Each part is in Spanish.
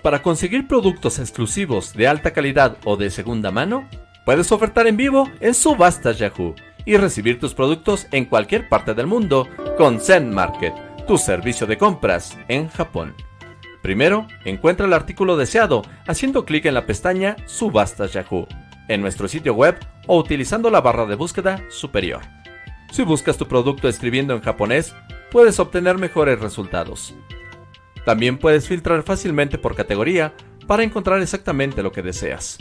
Para conseguir productos exclusivos de alta calidad o de segunda mano, puedes ofertar en vivo en Subastas Yahoo y recibir tus productos en cualquier parte del mundo con Zen Market, tu servicio de compras en Japón. Primero, encuentra el artículo deseado haciendo clic en la pestaña Subastas Yahoo en nuestro sitio web o utilizando la barra de búsqueda superior. Si buscas tu producto escribiendo en japonés, puedes obtener mejores resultados. También puedes filtrar fácilmente por categoría para encontrar exactamente lo que deseas.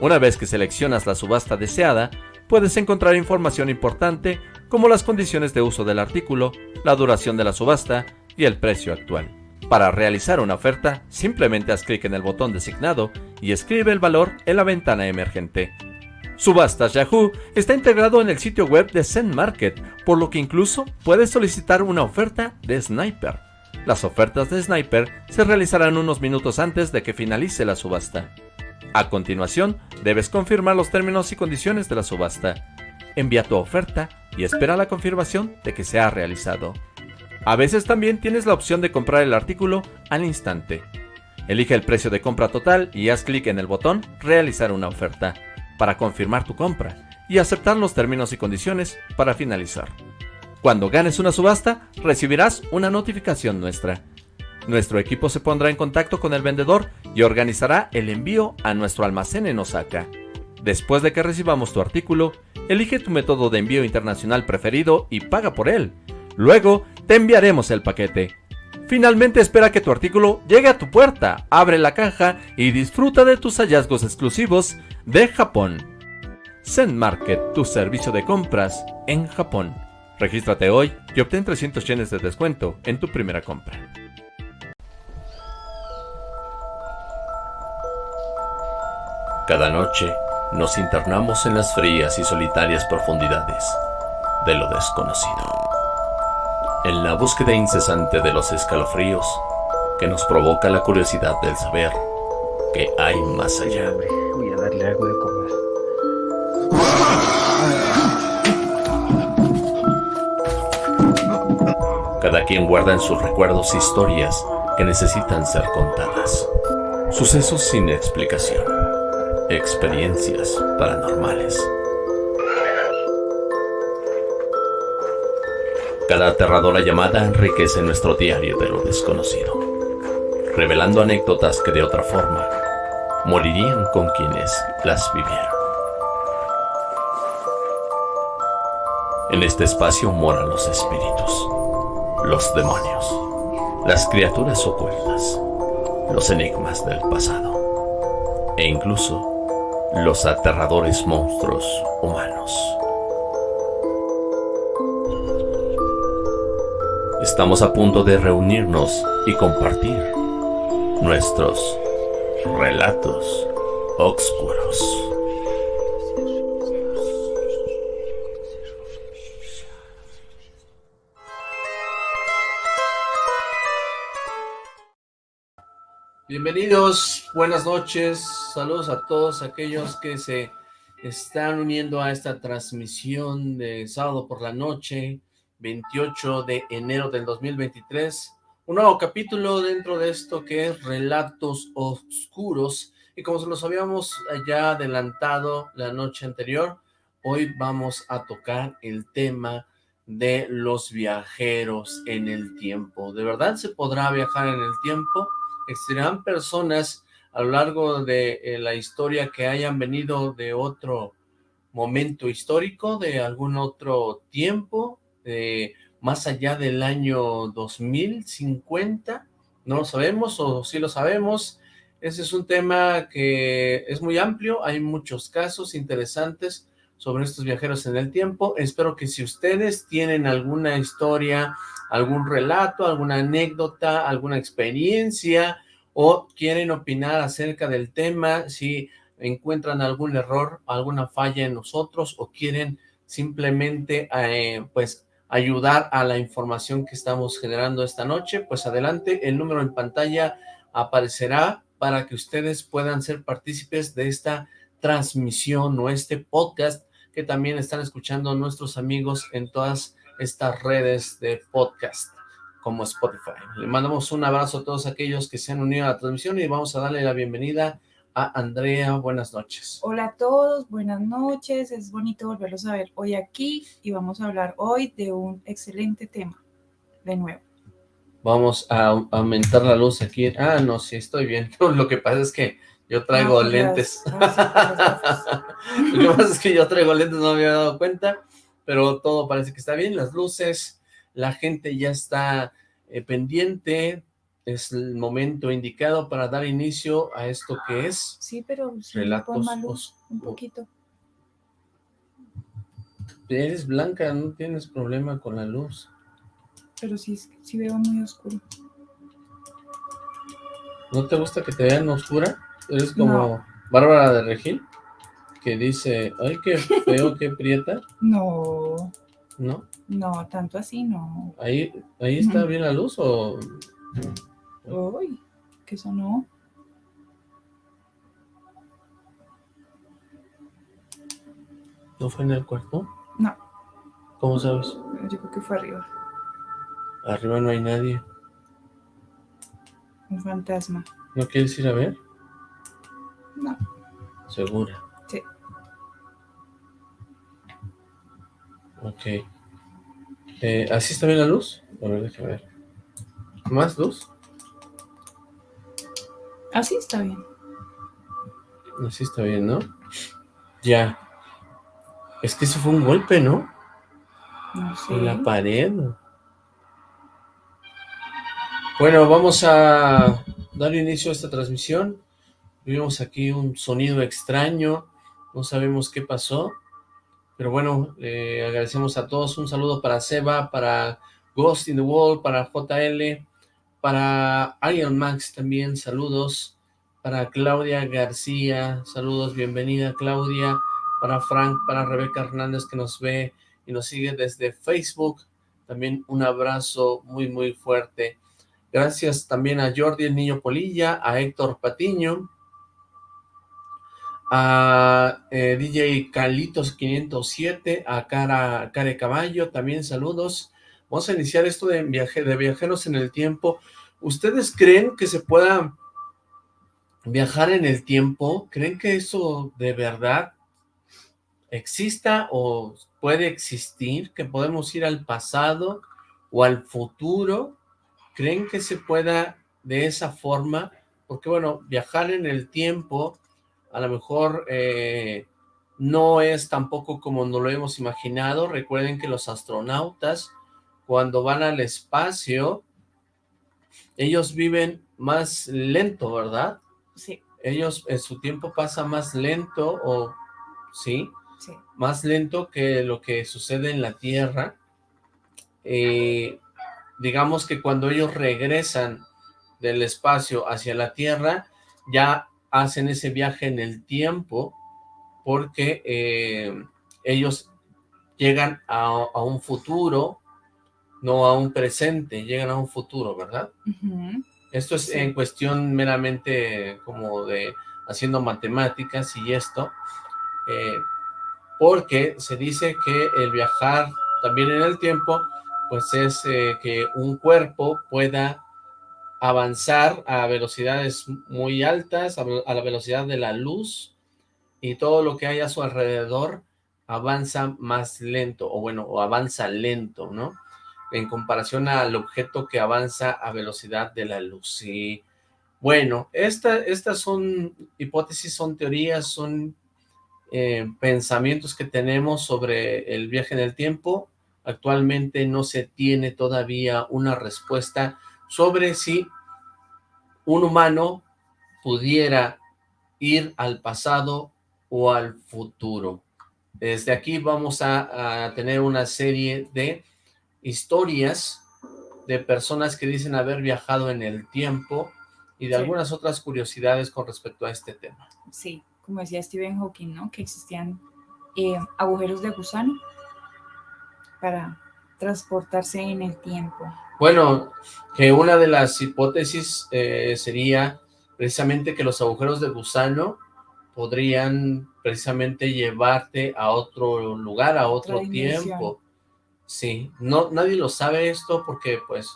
Una vez que seleccionas la subasta deseada, puedes encontrar información importante como las condiciones de uso del artículo, la duración de la subasta y el precio actual. Para realizar una oferta, simplemente haz clic en el botón designado y escribe el valor en la ventana emergente. Subastas Yahoo está integrado en el sitio web de Zen Market, por lo que incluso puedes solicitar una oferta de Sniper. Las ofertas de Sniper se realizarán unos minutos antes de que finalice la subasta. A continuación, debes confirmar los términos y condiciones de la subasta. Envía tu oferta y espera la confirmación de que se ha realizado. A veces también tienes la opción de comprar el artículo al instante. Elige el precio de compra total y haz clic en el botón Realizar una oferta para confirmar tu compra y aceptar los términos y condiciones para finalizar. Cuando ganes una subasta, recibirás una notificación nuestra. Nuestro equipo se pondrá en contacto con el vendedor y organizará el envío a nuestro almacén en Osaka. Después de que recibamos tu artículo, elige tu método de envío internacional preferido y paga por él. Luego, te enviaremos el paquete. Finalmente espera que tu artículo llegue a tu puerta, abre la caja y disfruta de tus hallazgos exclusivos de Japón. Zen Market, tu servicio de compras en Japón. Regístrate hoy y obtén 300 yenes de descuento en tu primera compra. Cada noche nos internamos en las frías y solitarias profundidades de lo desconocido en la búsqueda incesante de los escalofríos que nos provoca la curiosidad del saber que hay más allá. Voy a darle algo Cada quien guarda en sus recuerdos historias que necesitan ser contadas. Sucesos sin explicación. Experiencias paranormales Cada aterradora llamada enriquece nuestro diario de lo desconocido, revelando anécdotas que de otra forma morirían con quienes las vivieron. En este espacio moran los espíritus, los demonios, las criaturas ocultas, los enigmas del pasado e incluso los aterradores monstruos humanos. Estamos a punto de reunirnos y compartir nuestros relatos oscuros. Bienvenidos, buenas noches, saludos a todos aquellos que se están uniendo a esta transmisión de sábado por la noche, 28 de enero del 2023, un nuevo capítulo dentro de esto que es Relatos Oscuros, y como se los habíamos ya adelantado la noche anterior, hoy vamos a tocar el tema de los viajeros en el tiempo. ¿De verdad se podrá viajar en el tiempo? ¿Existirán personas a lo largo de eh, la historia que hayan venido de otro momento histórico, de algún otro tiempo? más allá del año 2050, no lo sabemos o sí lo sabemos, ese es un tema que es muy amplio, hay muchos casos interesantes sobre estos viajeros en el tiempo, espero que si ustedes tienen alguna historia, algún relato, alguna anécdota, alguna experiencia, o quieren opinar acerca del tema, si encuentran algún error, alguna falla en nosotros, o quieren simplemente, eh, pues, ayudar a la información que estamos generando esta noche, pues adelante, el número en pantalla aparecerá para que ustedes puedan ser partícipes de esta transmisión o este podcast que también están escuchando nuestros amigos en todas estas redes de podcast. como Spotify. Le mandamos un abrazo a todos aquellos que se han unido a la transmisión y vamos a darle la bienvenida a Andrea. Buenas noches. Hola a todos, buenas noches. Es bonito volverlos a ver hoy aquí y vamos a hablar hoy de un excelente tema, de nuevo. Vamos a aumentar la luz aquí. Ah, no, sí, estoy bien. Lo que pasa es que yo traigo ah, lentes. Lo que pasa es que yo traigo lentes, no me había dado cuenta, pero todo parece que está bien. Las luces, la gente ya está eh, pendiente, es el momento indicado para dar inicio a esto que es sí, pero relatos un poquito. Eres blanca, no tienes problema con la luz. Pero sí, sí veo muy oscuro. ¿No te gusta que te vean oscura? Eres como Bárbara de Regil, que dice, ay, qué feo, qué prieta. No. ¿No? No, tanto así no. ¿Ahí, ahí está bien la luz o...? Uy, ¿qué sonó? ¿No fue en el cuarto? No. ¿Cómo sabes? Yo creo que fue arriba. Arriba no hay nadie. Un fantasma. ¿No quieres ir a ver? No. ¿Segura? Ok. Eh, ¿Así está bien la luz? A ver, déjame ver. ¿Más luz? Así está bien. Así está bien, ¿no? Ya. Es que eso fue un golpe, ¿no? No sé. En la pared. Bueno, vamos a dar inicio a esta transmisión. Vimos aquí un sonido extraño. No sabemos qué pasó. Pero bueno, le agradecemos a todos. Un saludo para Seba, para Ghost in the Wall, para JL, para Iron Max también, saludos. Para Claudia García, saludos, bienvenida Claudia. Para Frank, para Rebeca Hernández que nos ve y nos sigue desde Facebook. También un abrazo muy, muy fuerte. Gracias también a Jordi el Niño Polilla, a Héctor Patiño, a eh, DJ Calitos 507, a Cara Care Caballo, también saludos. Vamos a iniciar esto de, viaje, de viajeros en el tiempo. ¿Ustedes creen que se pueda viajar en el tiempo? ¿Creen que eso de verdad exista o puede existir? ¿Que podemos ir al pasado o al futuro? ¿Creen que se pueda de esa forma? Porque bueno, viajar en el tiempo a lo mejor eh, no es tampoco como nos lo hemos imaginado. Recuerden que los astronautas, cuando van al espacio, ellos viven más lento, ¿verdad? Sí. Ellos, en su tiempo pasa más lento, o ¿sí? Sí. Más lento que lo que sucede en la Tierra. Eh, digamos que cuando ellos regresan del espacio hacia la Tierra, ya hacen ese viaje en el tiempo porque eh, ellos llegan a, un futuro, no a un presente, llegan a un futuro, ¿verdad? Esto es en cuestión meramente como de haciendo matemáticas y esto, eh, porque se dice que el viajar también en el tiempo, pues es eh, que un cuerpo pueda avanzar a velocidades muy altas, a, la velocidad de la luz, y todo lo que hay a su alrededor avanza más lento, o bueno, o avanza lento, ¿no? En comparación al objeto que avanza a velocidad de la luz. Bueno, estas son hipótesis, son teorías, son eh, pensamientos que tenemos sobre el viaje en el tiempo. Actualmente no se tiene todavía una respuesta sobre si un humano pudiera ir al pasado o al futuro. Desde aquí vamos a, tener una serie de historias de personas que dicen haber viajado en el tiempo y de algunas otras curiosidades con respecto a este tema. Sí, como decía Stephen Hawking, ¿no? Que existían eh, agujeros de gusano para transportarse en el tiempo. Bueno, que una de las hipótesis eh, sería precisamente que los agujeros de gusano podrían precisamente llevarte a otro lugar, a otro tiempo. Sí, no, nadie lo sabe esto porque pues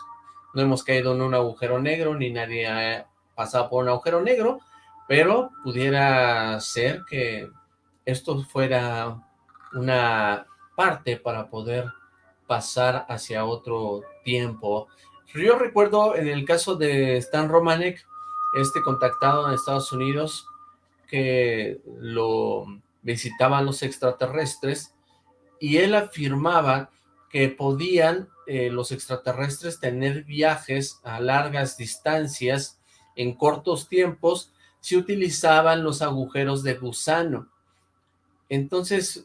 no hemos caído en un agujero negro, ni nadie ha pasado por un agujero negro, pero pudiera ser que esto fuera una parte para poder pasar hacia otro tiempo. Yo recuerdo en el caso de Stan Romanek, este contactado en Estados Unidos, que lo visitaban los extraterrestres, y él afirmaba que podían eh, los extraterrestres tener viajes a largas distancias en cortos tiempos si utilizaban los agujeros de gusano. Entonces,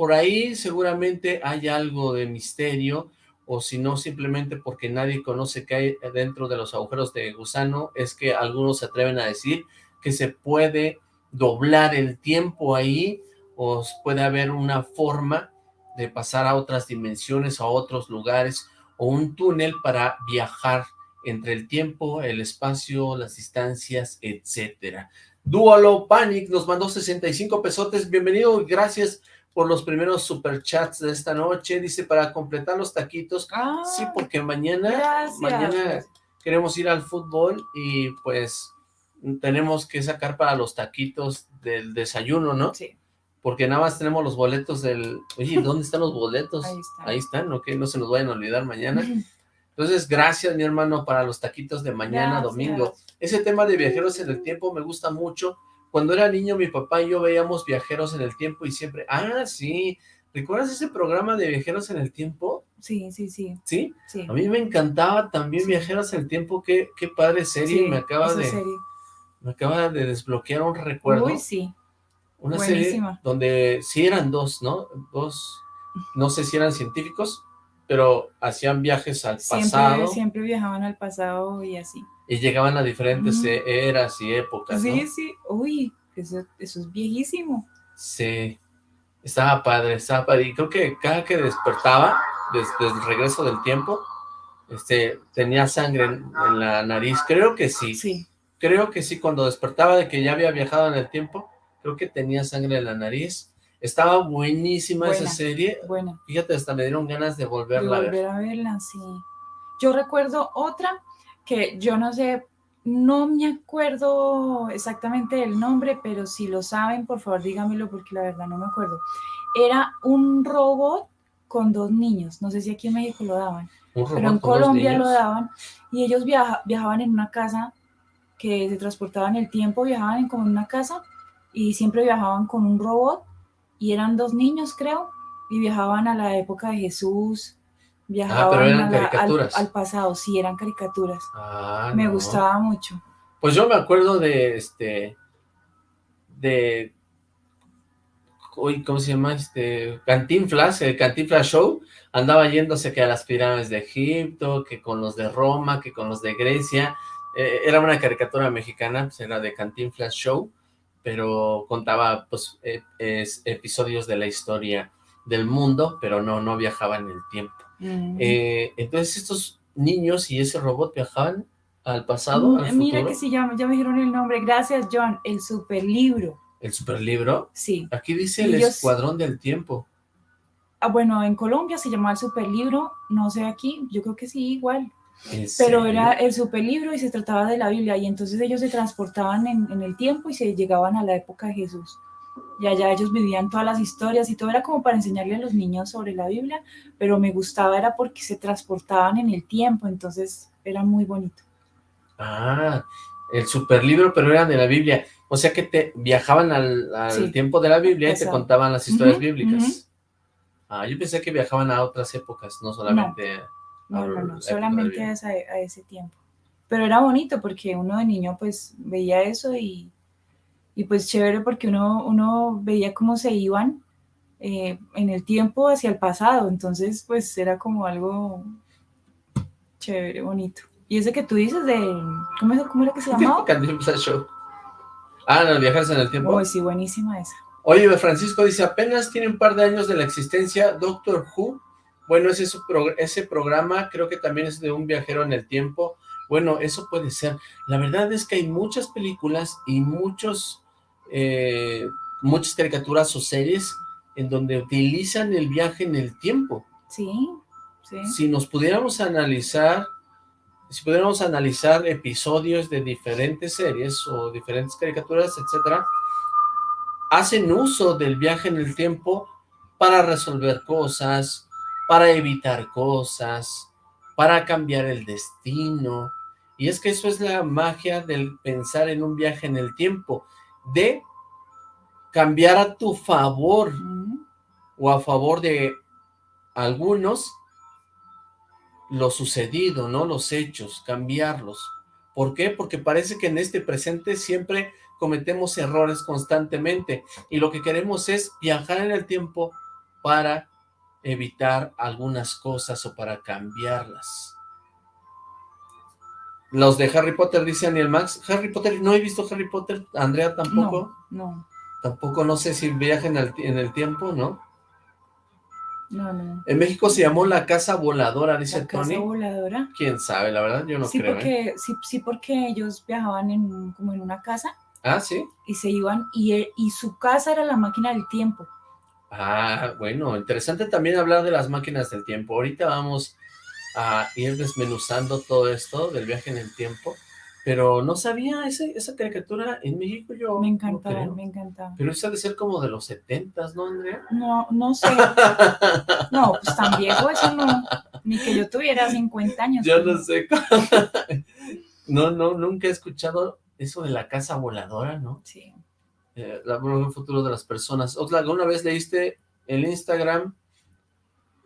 por ahí seguramente hay algo de misterio, o si no, simplemente porque nadie conoce qué hay dentro de los agujeros de gusano, es que algunos se atreven a decir que se puede doblar el tiempo ahí, o puede haber una forma de pasar a otras dimensiones, a otros lugares, o un túnel para viajar entre el tiempo, el espacio, las distancias, etcétera. Duolo Panic nos mandó 65 pesotes, bienvenido, gracias por los primeros superchats de esta noche, dice para completar los taquitos, Ah, sí, porque mañana, gracias. mañana queremos ir al fútbol y pues tenemos que sacar para los taquitos del desayuno, ¿no? Sí, Porque nada más tenemos los boletos del... Oye, ¿dónde están los boletos? Ahí están. Ahí están, ok, no se nos vayan a olvidar mañana. Entonces, gracias, mi hermano, para los taquitos de mañana, Gracias. domingo. Ese tema de viajeros en el tiempo me gusta mucho. Cuando era niño, mi papá y yo veíamos viajeros en el tiempo y siempre... Ah, sí. ¿Recuerdas ese programa de viajeros en el tiempo? sí, sí, sí, ¿Sí? sí. A mí me encantaba también viajeros en el tiempo. Qué, qué padre serie. Sí, me acaba de serie. me acaba de desbloquear un recuerdo. Uy, sí. Una serie donde sí eran dos, ¿no? Dos, no sé si eran científicos, pero hacían viajes al pasado Siempre, siempre viajaban al pasado y así. Y llegaban a diferentes e- eras y épocas, ¿no? Sí, sí. Uy, eso, eso es viejísimo. Sí, estaba padre, estaba padre. Y creo que cada que despertaba, desde el regreso del tiempo, este, tenía sangre en, en la nariz. Creo que sí, Sí. creo que sí, cuando despertaba de que ya había viajado en el tiempo, creo que tenía sangre en la nariz. Estaba buenísima esa Buena. serie. Bueno, Fíjate, hasta me dieron ganas de de volverla a ver. volver a verla, sí. Yo recuerdo otra que yo no sé, no me acuerdo exactamente del nombre, pero si lo saben, por favor dígamelo porque la verdad no me acuerdo. Era un robot con dos niños, no sé si aquí en México lo daban. Pero en Colombia lo daban y ellos viaja- viajaban en una casa que se transportaban el tiempo, viajaban en como en una casa y siempre viajaban con un robot y eran dos niños creo y viajaban a la época de Jesús, viajaban Ah, eran la- al, caricaturas. al pasado, sí, eran caricaturas. Ah, Me no. gustaba mucho. Pues yo me acuerdo de este, de, uy, ¿cómo se llama? Este, Cantinflas, el Cantinflas Show, andaba yéndose que a las pirámides de Egipto, que con los de Roma, que con los de Grecia, Eh, era una caricatura mexicana, pues era de Cantinflas Show, pero contaba, pues, eh, es- episodios de la historia del mundo, pero no, no viajaba en el tiempo. Mm. Eh, entonces estos niños y ese robot viajaban al pasado, al Mm, Mira futuro, que sí, ya, ya me dijeron el nombre. Gracias, John. El super libro. el superlibro. Sí. Aquí dice el Escuadrón del Tiempo. Ah, bueno, en Colombia se llamaba el super libro. No sé aquí. Yo creo que sí, igual. ¿En Pero era el superlibro y se trataba de la Biblia y entonces ellos se transportaban en, en el tiempo y se llegaban a la época de Jesús. Y allá ellos vivían todas las historias y todo era como para enseñarle a los niños sobre la Biblia, pero me gustaba era porque se transportaban en el tiempo, entonces era muy bonito. Ah, el superlibro, pero eran de la Biblia. O sea que te viajaban al, al Sí. tiempo de la Biblia y te contaban las historias Ujú, bíblicas. Ah, yo pensé que viajaban a otras épocas, no solamente... No, no, solamente a, a ese tiempo. Pero era bonito porque uno de niño pues veía eso y, y pues chévere porque uno, uno veía cómo se iban eh, en el tiempo hacia el pasado. Entonces pues era como algo chévere, bonito. Y ese que tú dices de, ¿cómo, es- cómo era que se llamaba? Show. Ah, no, viajarse en el tiempo. Uy, sí, buenísima esa. Oye, Francisco dice, apenas tiene un par de años de la existencia Doctor Who. Bueno, ese, ese programa creo que también es de un viajero en el tiempo. Bueno, eso puede ser. La verdad es que hay muchas películas y muchos, eh, muchas caricaturas o series en donde utilizan el viaje en el tiempo. Sí, sí. Si nos pudiéramos analizar si pudiéramos analizar episodios de diferentes series o diferentes caricaturas, etcétera, hacen uso del viaje en el tiempo para resolver cosas, para evitar cosas, para cambiar el destino. Y es que eso es la magia del pensar en un viaje en el tiempo, de cambiar a tu favor o a favor de algunos lo sucedido, ¿no? Los hechos, cambiarlos. ¿Por qué? Porque parece que en este presente siempre cometemos errores constantemente y lo que queremos es viajar en el tiempo para evitar algunas cosas o para cambiarlas. Los de Harry Potter, dice Daniel Max. Harry Potter, no he visto Harry Potter. Andrea tampoco. No, Tampoco, no sé si viaja en el, en el tiempo, ¿no? No, no. En México se llamó la casa voladora, dice La Tony. casa voladora. ¿Quién sabe? La verdad, yo no sí, creo, ¿eh? porque, sí, sí, porque ellos viajaban en, como en una casa Ah, ¿sí? y se iban y, e- y su casa era la máquina del tiempo. Ah, bueno, interesante también hablar de las máquinas del tiempo. Ahorita vamos a ir desmenuzando todo esto del viaje en el tiempo, pero no sabía ese, esa caricatura en México yo Me encantaba, me encantaba. Pero esa ha de ser como de los setentas, ¿no, Andrea? No, no sé. No, pues tan viejo eso no. Ni que yo tuviera 50 años. Yo no sé. no, no, nunca he escuchado eso de la casa voladora, ¿no? Sí. Eh, la el futuro de las personas. Oxlack, ¿alguna vez leíste el Instagram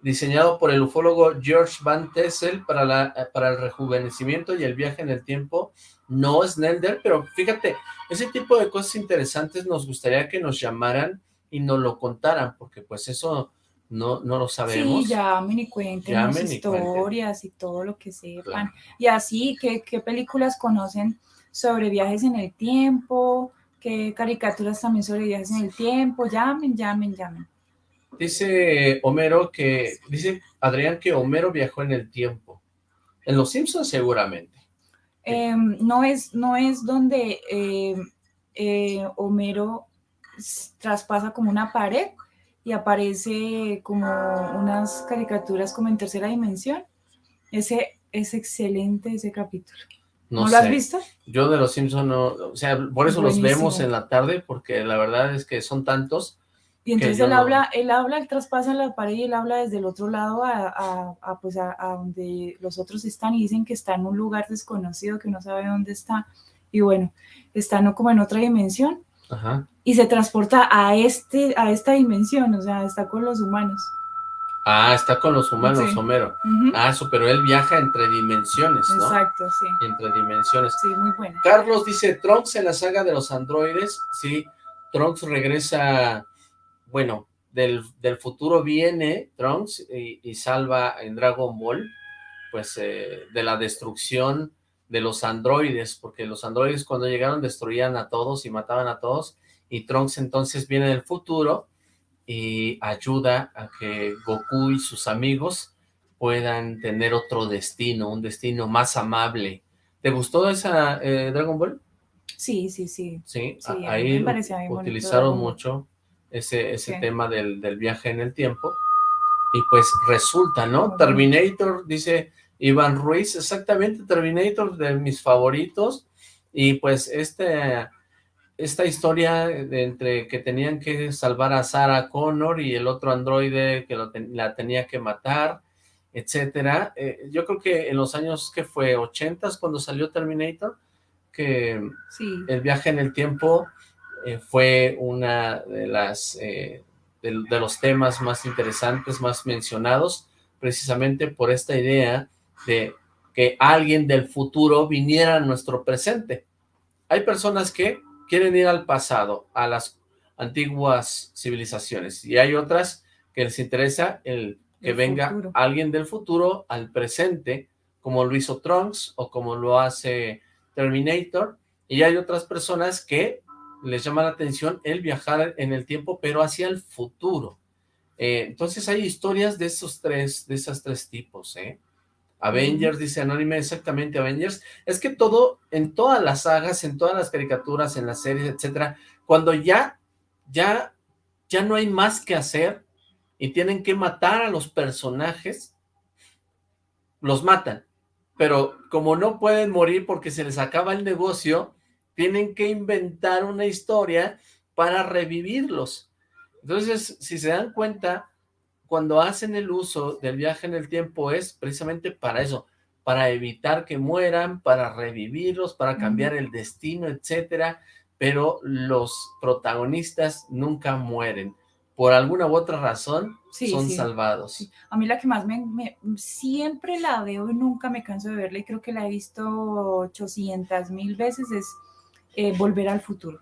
diseñado por el ufólogo George Van Tessel para, la, para el rejuvenecimiento y el viaje en el tiempo? No es Nelder, pero fíjate, ese tipo de cosas interesantes nos gustaría que nos llamaran y nos lo contaran, porque pues eso no, no lo sabemos. Sí, llamen y cuenten Llamen las y cuenten. historias y todo lo que sepan. Claro. Y así, ¿qué, ¿qué películas conocen sobre viajes en el tiempo? ¿Qué caricaturas también sobre viajes en el tiempo? Llamen, llamen, llamen. Dice Homero que, dice Adrián que Homero viajó en el tiempo. En Los Simpsons seguramente. Em, no, es, no es donde em, eh, Homero traspasa como una pared y aparece como unas caricaturas como en tercera dimensión. Ese es excelente ese capítulo. No, ¿No, lo has visto? Yo de los Simpsons no, o sea, por eso los vemos en la tarde, porque la verdad es que son tantos. Y entonces él no- habla, él habla, él traspasa la pared y él habla desde el otro lado a, a- a, pues a, a donde los otros están y dicen que está en un lugar desconocido, que no sabe dónde está. Y bueno, está no como en otra dimensión Ajá. y se transporta a, este, a esta dimensión, o sea, está con los humanos. Ah, está con los humanos, Sí. Homero. Ujú. Ah, eso, pero él viaja entre dimensiones, ¿no? Exacto, sí. Entre dimensiones. Sí, muy buena. Carlos dice, Trunks en la saga de los androides, sí, Trunks regresa, bueno, del, del futuro viene Trunks y, y salva en Dragon Ball, pues, eh, de la destrucción de los androides, porque los androides cuando llegaron destruían a todos y mataban a todos, y Trunks entonces viene del futuro y ayuda a que Goku y sus amigos puedan tener otro destino, un destino más amable. ¿Te gustó esa eh, Dragon Ball? Sí, sí, sí. Sí, ahí me bonito utilizaron mucho ese, ese tema del, del viaje en el tiempo. Y pues resulta, ¿no? Terminator, dice Iván Ruiz, exactamente, Terminator de mis favoritos. Y pues este, esta historia de entre que tenían que salvar a Sarah Connor y el otro androide que lo ten- la tenía que matar, etcétera. Eh, yo creo que en los años que fue 80 cuando salió Terminator, que Sí, el viaje en el tiempo eh, fue una de las eh, de, de los temas más interesantes, más mencionados, precisamente por esta idea de que alguien del futuro viniera a nuestro presente. Hay personas que quieren ir al pasado, a las antiguas civilizaciones, y hay otras que les interesa el que venga futuro. alguien del futuro al presente, como lo hizo Trunks o como lo hace Terminator, y hay otras personas que les llama la atención el viajar en el tiempo, pero hacia el futuro. Eh, entonces hay historias de esos tres, de esos tres tipos, ¿eh? Avengers, dice Anónime, exactamente Avengers. Es que todo, en todas las sagas, en todas las caricaturas, en las series, etcétera, cuando ya, ya, ya no hay más que hacer y tienen que matar a los personajes, los matan. pero como no pueden morir porque se les acaba el negocio, tienen que inventar una historia para revivirlos. Entonces, si se dan cuenta, cuando hacen el uso del viaje en el tiempo es precisamente para eso, para evitar que mueran, para revivirlos, para cambiar el destino, etcétera, pero los protagonistas nunca mueren. Por alguna u otra razón, son salvados. A mí la que más me, siempre la veo y nunca me canso de verla y creo que la he visto 800 mil veces es eh, Volver al Futuro.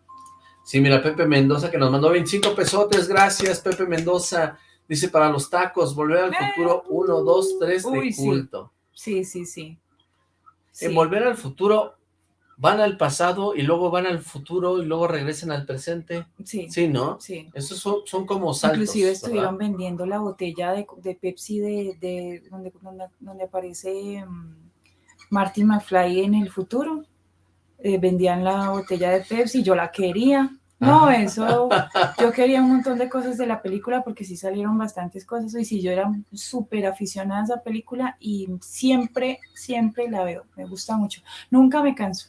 Sí, mira, Pepe Mendoza que nos mandó 25 pesotes, gracias Pepe Mendoza. Dice, para los tacos, Volver al Futuro 1, 2, 3 de culto. Sí, sí, sí. En Volver al Futuro van al pasado y luego van al futuro y luego regresan al presente. Sí. Sí, ¿no? Sí. Esos son, como saltos. Inclusive estuvieron vendiendo la botella de, Pepsi de, donde, donde, aparece um, Marty McFly en el futuro. Eh, vendían la botella de Pepsi, yo la quería. No, eso, yo quería un montón de cosas de la película porque sí salieron bastantes cosas y sí, yo era súper aficionada a esa película y siempre, siempre la veo, me gusta mucho, nunca me canso.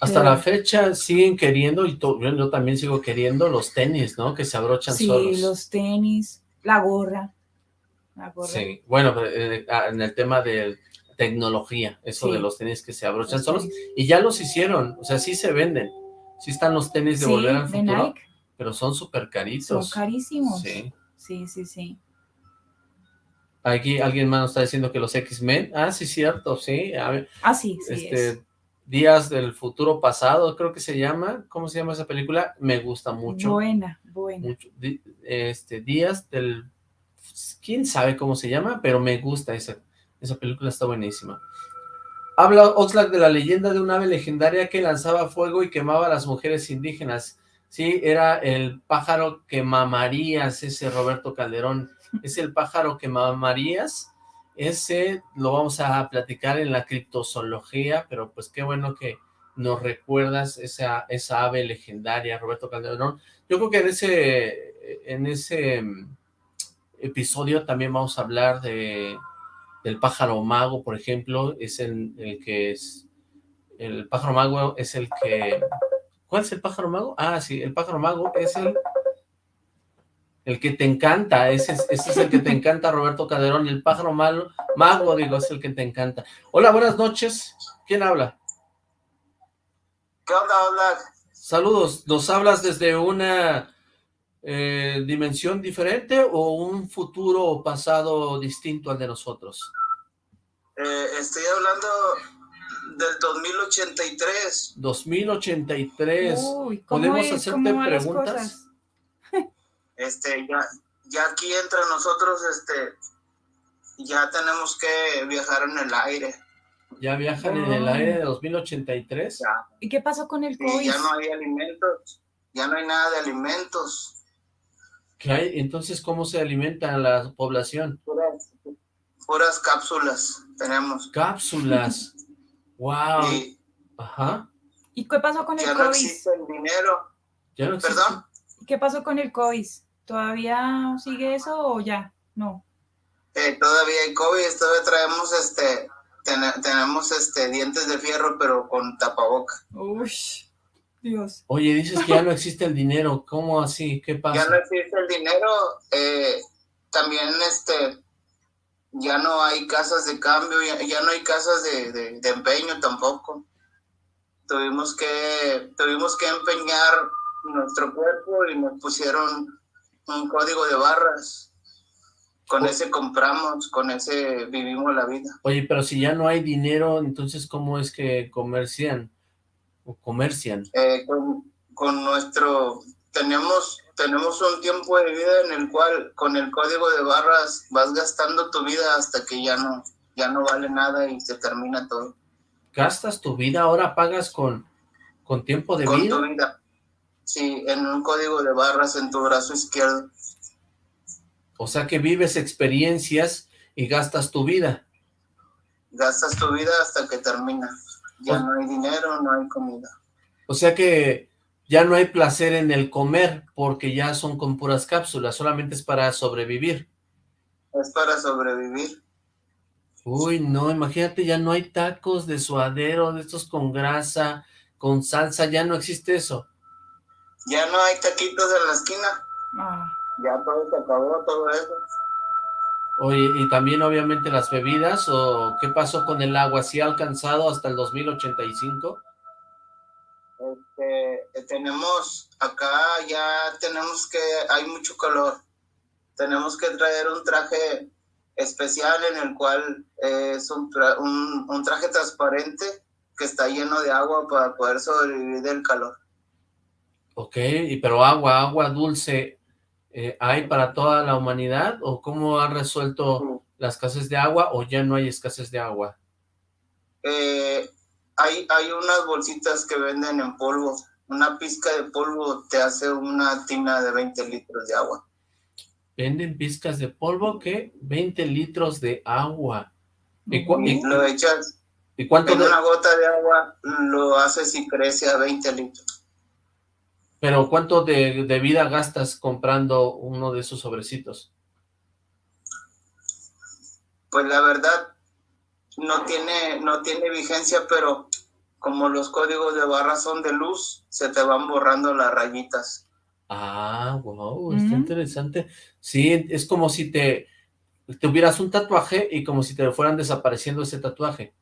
Hasta la fecha siguen queriendo, y yo también sigo queriendo los tenis, ¿no? Que se abrochan solos. Sí, los tenis, la gorra, la gorra. Sí, bueno, eh, ah, en el tema de tecnología, eso de los tenis que se abrochan solos, y ya los hicieron, o sea, sí se venden Sí están los tenis de Volver al Futuro, pero son súper caritos. Son carísimos. Sí. Sí, sí, sí. Aquí alguien más nos está diciendo que los X-Men, ah, sí, cierto, sí. ah, sí, sí este, Días del Futuro Pasado, creo que se llama, ¿cómo se llama esa película? Me gusta mucho. Buena, buena. este, Días del, quién sabe cómo se llama, pero me gusta esa, esa película, está buenísima. Habla Oxlack de la leyenda de un ave legendaria que lanzaba fuego y quemaba a las mujeres indígenas. Sí, era el pájaro que mamarías, ese Roberto Calderón. Es el pájaro que mamarías. Ese lo vamos a platicar en la criptozoología, pero pues qué bueno que nos recuerdas esa, esa ave legendaria, Roberto Calderón. Yo creo que en ese, en ese mm, episodio también vamos a hablar de del pájaro mago, por ejemplo, es el, que es... El pájaro mago es el que... ¿Cuál es el pájaro mago? Ah, sí, el pájaro mago es el... El que te encanta, ese, ese es el que te encanta, Roberto Calderón, el pájaro mago, mago, digo, es el que te encanta. Hola, buenas noches. ¿Quién habla? ¿Qué onda, habla? Saludos, ¿nos hablas desde una eh, dimensión diferente o un futuro o pasado distinto al de nosotros? Eh, estoy hablando del 2083. 2083. ¿Podemos hacerte preguntas? Este, ya, ya aquí entre nosotros, este, ya tenemos que viajar en el aire. ¿Ya viajan en el aire de 2083? ¿Y qué pasó con el COVID? ya no hay alimentos, ya no hay nada de alimentos. Entonces, ¿cómo se alimenta la población? Puras, cápsulas tenemos. Cápsulas. wow. Ajá. ¿Y qué pasó con el COVID? Ya no existe el dinero. ¿Ya no ¿Perdón? ¿Y qué pasó con el COVID? ¿Todavía sigue eso o ya? No. Eh, todavía hay COVID, todavía traemos este, tenemos este dientes de fierro, pero con tapaboca. Uy. Dios. Oye, dices que ya no existe el dinero, ¿cómo así? ¿Qué pasa? Ya no existe el dinero, eh, también este, ya no hay casas de cambio, ya, no hay casas de, empeño tampoco. Tuvimos que, tuvimos que empeñar nuestro cuerpo y nos pusieron un código de barras. Con ese compramos, con ese vivimos la vida. Oye, pero si ya no hay dinero, entonces ¿cómo es que comercian? O comercian? Eh, con, nuestro, tenemos, tenemos un tiempo de vida en el cual con el código de barras vas gastando tu vida hasta que ya no, ya no vale nada y se termina todo. ¿Gastas tu vida? ¿Ahora pagas con, con tiempo de vida? Con tu vida. Sí, en un código de barras en tu brazo izquierdo. O sea que vives experiencias y gastas tu vida. Gastas tu vida hasta que termina. Ya no hay dinero, no hay comida. O sea que ya no hay placer en el comer porque ya son con puras cápsulas, solamente es para sobrevivir. Es para sobrevivir. Uy, no, imagínate, ya no hay tacos de suadero, de estos con grasa, con salsa, ya no existe eso. Ya no hay taquitos en la esquina. Ah, Ya todo se acabó, todo eso. Oye, y también obviamente las bebidas, o qué pasó con el agua, ¿sí ha alcanzado hasta el 2085? Este, tenemos, acá ya tenemos que, hay mucho calor. Tenemos que traer un traje especial en el cual eh, es un, tra- un, un traje transparente que está lleno de agua para poder sobrevivir del calor. Ok, y pero agua, agua dulce, eh, ¿hay para toda la humanidad? ¿O cómo han resuelto la escasez de agua o ya no hay escasez de agua? Eh, hay, hay unas bolsitas que venden en polvo. Una pizca de polvo te hace una tina de 20 litros de agua. Venden pizcas de polvo que 20 litros de agua. ¿Y, Lo echas y cuánto en de- una gota de agua, lo haces y crece a 20 litros. Pero cuánto de, de vida gastas comprando uno de esos sobrecitos? Pues la verdad, no tiene, no tiene vigencia, pero como los códigos de barra son de luz, se te van borrando las rayitas. Ah, wow, está interesante. Sí, es como si te tuvieras un tatuaje y como si te fueran desapareciendo ese tatuaje.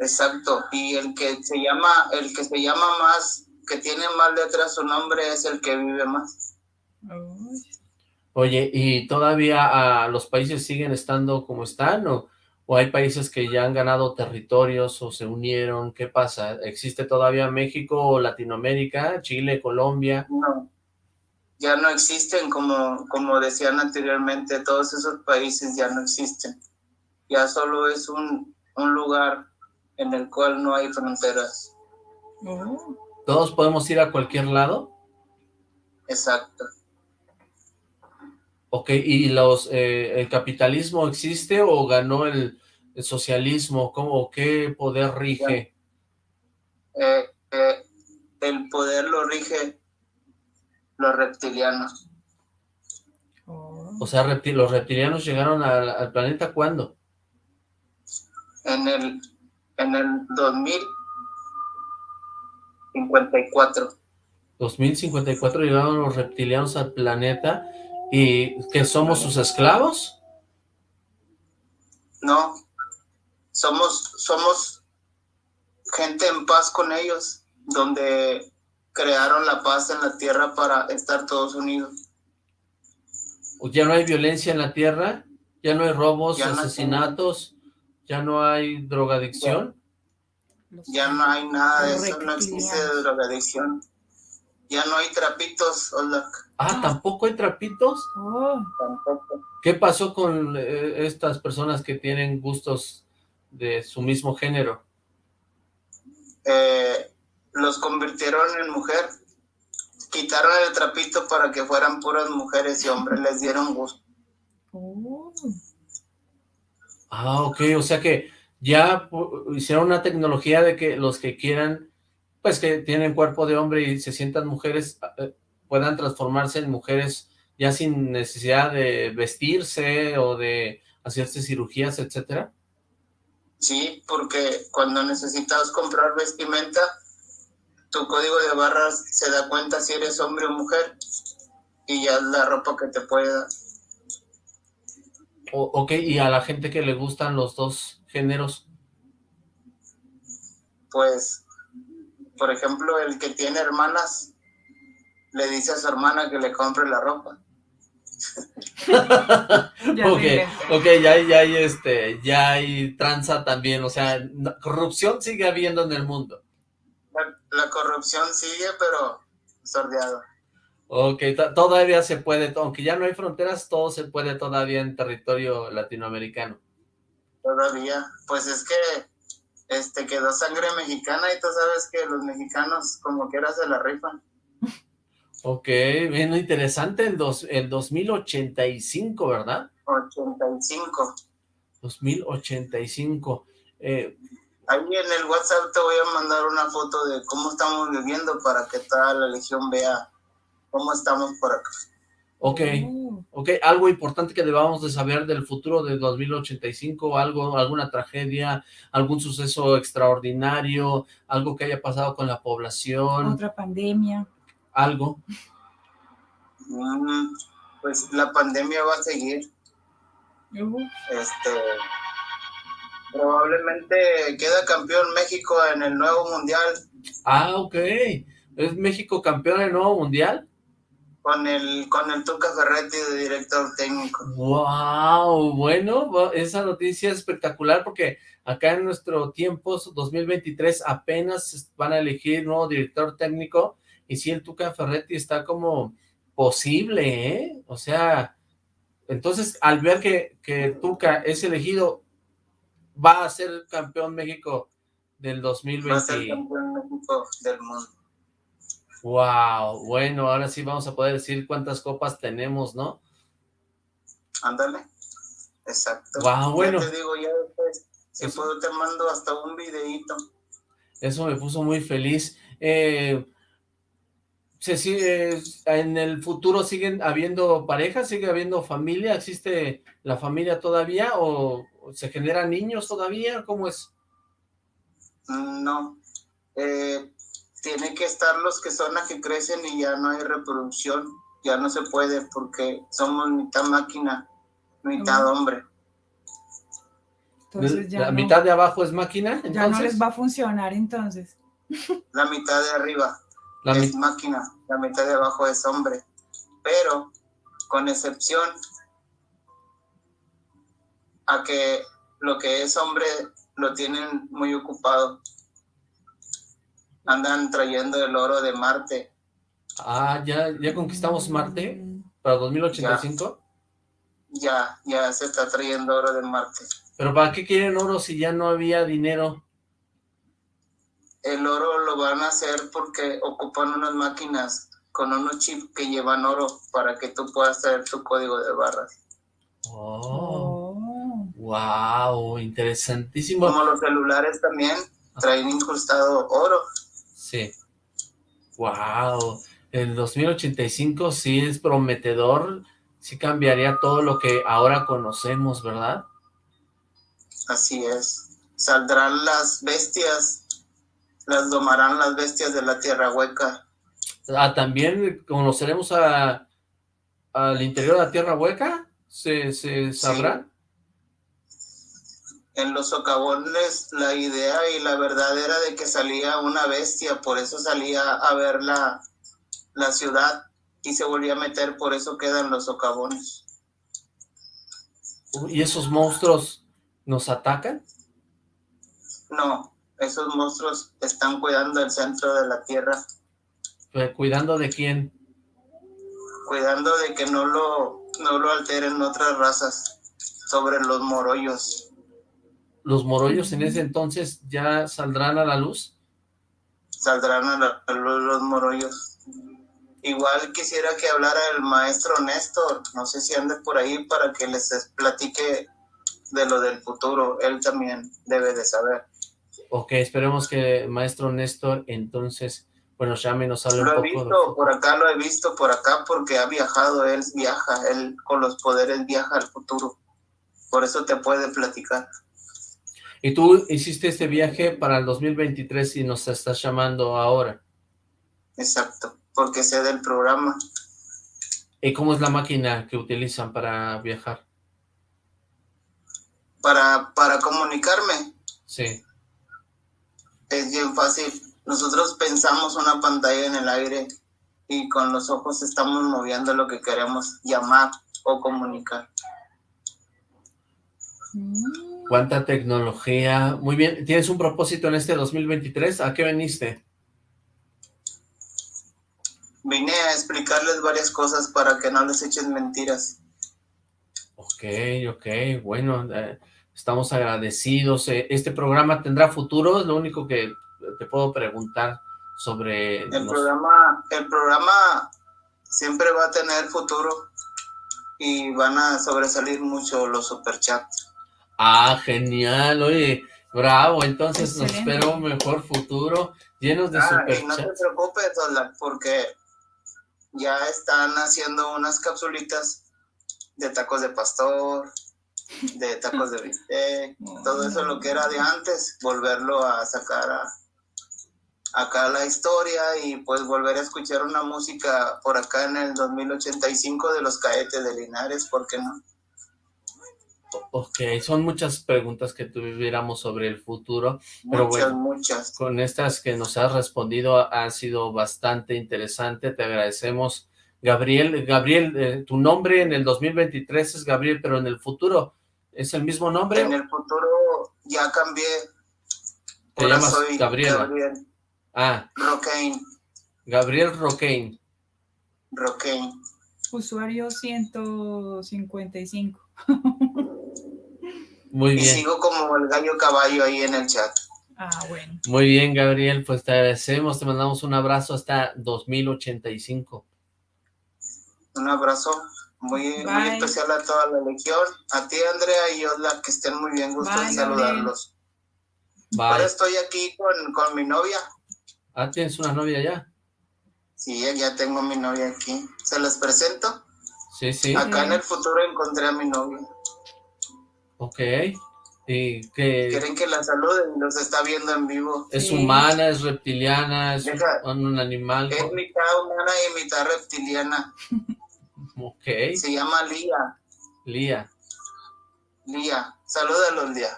Exacto. Y el que se llama, el que se llama más, que tiene más letras su nombre es el que vive más. Oye, ¿y todavía los países siguen estando como están o, o hay países que ya han ganado territorios o se unieron? ¿Qué pasa? ¿Existe todavía México o Latinoamérica, Chile, Colombia? No. Ya no existen, como, como decían anteriormente, todos esos países ya no existen. Ya solo es un, un lugar en el cual no hay fronteras. Oh, ¿Todos podemos ir a cualquier lado? Exacto. Ok, ¿y los eh, el capitalismo existe o ganó el, el socialismo? ¿Cómo, ¿Qué poder rige? Eh, eh, el poder lo rige los reptilianos. oh. O sea, ¿los reptilianos llegaron al, al planeta cuándo? En el, en el 2054. 2054 llegaron los reptilianos al planeta y que somos sus esclavos. No, somos, somos gente en paz con ellos, donde crearon la paz en la tierra para estar todos unidos. Ya no hay violencia en la Tierra, ya no hay robos, Ya no hay- asesinatos, ya no hay drogadicción. Ya no hay nada de eso, no existe drogadicción. Ya no hay trapitos, Ola, Ah, ¿tampoco hay trapitos? Oh, tampoco. ¿Qué pasó con eh, estas personas que tienen gustos de su mismo género? Eh, los convirtieron en mujer. Quitaron el trapito para que fueran puras mujeres y hombres, les dieron gusto. oh. Ah, ok, o sea que ya hicieron una tecnología de que los que quieran, pues que tienen cuerpo de hombre y se sientan mujeres, eh, puedan transformarse en mujeres ya sin necesidad de vestirse o de hacerse cirugías, etcétera. Sí, porque cuando necesitas comprar vestimenta, tu código de barras se da cuenta si eres hombre o mujer y ya es la ropa que te puede dar. O- ok, y a la gente que le gustan los dos géneros, Pues, por ejemplo, el que tiene hermanas le dice a su hermana que le compre la ropa. Ok, ok, ya hay, ya hay este, ya hay tranza también, o sea, corrupción sigue habiendo en el mundo. La, la corrupción sigue, pero sordeada. Ok, to- todavía se puede, aunque ya no hay fronteras, todo se puede todavía en territorio latinoamericano. Todavía. Pues es que este quedó sangre mexicana y tú sabes que los mexicanos como quiera se la rifan. Ok, bien interesante el, dos, el 2085, ¿verdad? 85. 2085. Eh, Ahí en el WhatsApp te voy a mandar una foto de cómo estamos viviendo para que toda la legión vea cómo estamos por acá. ok, Oh. Ok, algo importante que debamos de saber del futuro de 2085, algo, alguna tragedia, algún suceso extraordinario, algo que haya pasado con la población. Otra pandemia. Algo. Mm, pues la pandemia va a seguir. Este, probablemente queda campeón México en el nuevo mundial. Ah, ok. ¿Es México campeón en el nuevo mundial? Con el, con el Tuca Ferretti de director técnico. ¡Wow! Bueno, esa noticia es espectacular porque acá en nuestro tiempo, 2023, apenas van a elegir nuevo director técnico y si el Tuca Ferretti está como posible, ¿eh? O sea, entonces al ver que, que Tuca es elegido, va a ser campeón México del 2020. Va a ser campeón México del mundo. Wow, bueno, ahora sí vamos a poder decir cuántas copas tenemos, ¿no? Ándale, exacto. Wow, bueno. te digo, ya después, si puedo te mando hasta un videito. Eso me puso muy feliz. Eh, ¿se sigue, ¿En el futuro siguen habiendo parejas? ¿Sigue habiendo familia? ¿Existe la familia todavía? ¿O se generan niños todavía? ¿Cómo es? No. Eh, tiene que estar los que son las que crecen y ya no hay reproducción, ya no se puede porque somos mitad máquina, mitad hombre. Entonces ya ¿La mitad de abajo es máquina? ¿entonces? Ya no les va a funcionar entonces. La mitad de arriba es máquina, la mitad de abajo es hombre, pero con excepción a que lo que es hombre lo tienen muy ocupado andan trayendo el oro de Marte. Ah, ¿ya, ya conquistamos Marte para 2085? Ya, ya, se está trayendo oro de Marte. ¿Pero para qué quieren oro si ya no había dinero? El oro lo van a hacer porque ocupan unas máquinas con unos chips que llevan oro para que tú puedas traer tu código de barras. Oh, wow, interesantísimo. Como los celulares también traen incrustado oro. Sí. Wow. El 2085 sí es prometedor, sí cambiaría todo lo que ahora conocemos, ¿verdad? Así es. Saldrán las bestias, las domarán las bestias de la tierra hueca. Ah, ¿también conoceremos a, al interior de la tierra hueca? ¿Se, se sabrá? En los socavones la idea y la verdad era de que salía una bestia, por eso salía a ver la, la ciudad y se volvía a meter, por eso quedan los socavones. ¿Y esos monstruos nos atacan? No, esos monstruos están cuidando el centro de la tierra. ¿Cuidando de quién? Cuidando de que no lo, no lo alteren otras razas sobre los morollos los morollos en ese entonces ya saldrán a la luz? Saldrán a la luz los morollos. Igual quisiera que hablara el maestro Néstor, no sé si ande por ahí para que les platique de lo del futuro, él también debe de saber. Ok, esperemos que el maestro Néstor entonces, bueno, llame y nos hable lo un he Visto, por acá lo he visto, por acá, porque ha viajado, él viaja, él con los poderes viaja al futuro, por eso te puede platicar. Y tú hiciste este viaje para el 2023 y nos estás llamando ahora. Exacto, porque sé del programa. ¿Y cómo es la máquina que utilizan para viajar? Para, para comunicarme. Sí. Es bien fácil. Nosotros pensamos una pantalla en el aire y con los ojos estamos moviendo lo que queremos llamar o comunicar. Mm. Cuánta tecnología. Muy bien. ¿Tienes un propósito en este 2023? ¿A qué viniste? Vine a explicarles varias cosas para que no les echen mentiras. Ok, ok. Bueno, eh, estamos agradecidos. Eh, ¿Este programa tendrá futuro? Es lo único que te puedo preguntar sobre... El, programa, el programa siempre va a tener futuro y van a sobresalir mucho los superchats. Ah, genial, oye, bravo, entonces nos espera un mejor futuro, llenos de ah, no te preocupes, porque ya están haciendo unas capsulitas de tacos de pastor, de tacos de bistec, todo eso lo que era de antes, volverlo a sacar a, acá la historia y pues volver a escuchar una música por acá en el 2085 de los caetes de Linares, ¿por qué no? Ok, son muchas preguntas que tuviéramos sobre el futuro, pero muchas, bueno, muchas. con estas que nos has respondido ha sido bastante interesante, te agradecemos. Gabriel, Gabriel, eh, tu nombre en el 2023 es Gabriel, pero en el futuro, ¿es el mismo nombre? En el futuro ya cambié. Te Ahora llamas soy Gabriela. Gabriel Ah, Rocaine, Gabriel Roquein. Rocaine. Usuario 155. Muy Y bien, sigo como el gallo caballo ahí en el chat. Ah, bueno. muy bien, Gabriel, pues te agradecemos, te mandamos un abrazo hasta 2085. Un abrazo muy, muy especial a toda la legión. A ti, Andrea y Osla, que estén muy bien. Gusto Bye, en saludarlos. Ahora estoy aquí con, con mi novia. Ah, ¿tienes una novia ya? Sí, ya tengo mi novia aquí. ¿Se les presento? Sí, sí, Acá en el futuro encontré a mi novia. ok. ¿Y que Quieren que la saluden, los está viendo en vivo. es Sí. humana, es reptiliana, es un animal? Es mitad humana y mitad reptiliana. Ok, Se llama Lía. Lía. Lía. Salúdalos, Lía.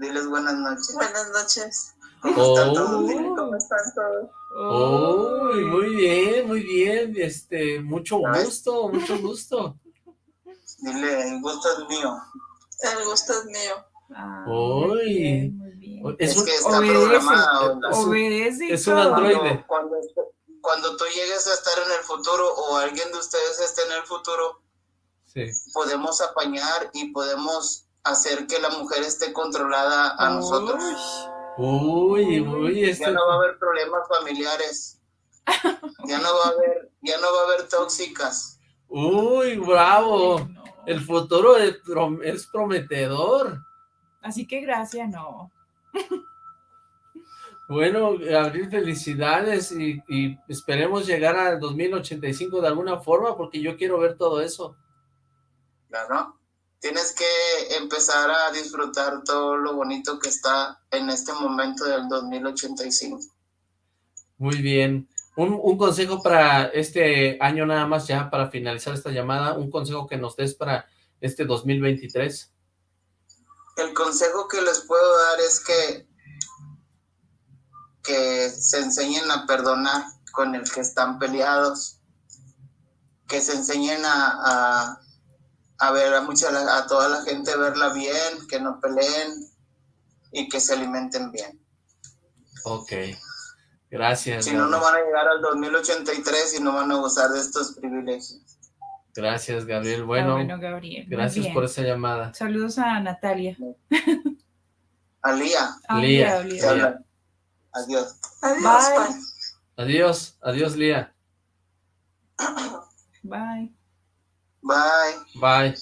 Diles buenas noches. Buenas noches. ¿Cómo Oh. están todos? Dile cómo ¿Cómo están todos? Oh, muy bien, muy bien, este, mucho ves. gusto, mucho gusto. Dile, el gusto es mío. El gusto es mío. Ah, Uy. muy bien, muy bien. Es Es, un, que está obedece. programada. Osla. Es un- Obedece es un androide. Cuando, cuando, cuando tú llegues a estar en el futuro o alguien de ustedes esté en el futuro, sí. podemos apañar y podemos hacer que la mujer esté controlada a nosotros. Uy, uy, este, Ya no va a haber problemas familiares. Ya no va a haber, ya no va a haber tóxicas. uy, bravo. No. El futuro es, prom- es prometedor. Así que gracias, no. Bueno, Gabriel, felicidades y, y esperemos llegar al 2085 de alguna forma porque yo quiero ver todo eso. Claro. Tienes que empezar a disfrutar todo lo bonito que está en este momento del 2085. Muy bien. Un, un consejo para este año nada más ya, para finalizar esta llamada, un consejo que nos des para este 2023. El consejo que les puedo dar es que, que se enseñen a perdonar con el que están peleados, que se enseñen a, a, a ver a, mucha, a toda la gente verla bien, que no peleen y que se alimenten bien. Ok. Gracias. Si no, no van a llegar al 2083 y no van a gozar de estos privilegios. Gracias, Gabriel. Ah, Bueno, bueno, Gabriel. gracias bien. por esa llamada. Saludos a Natalia. Ah, Lía. Lía. Adiós. Adiós, Bye. bye. Adiós, adiós, Lía. Bye. Bye. Bye.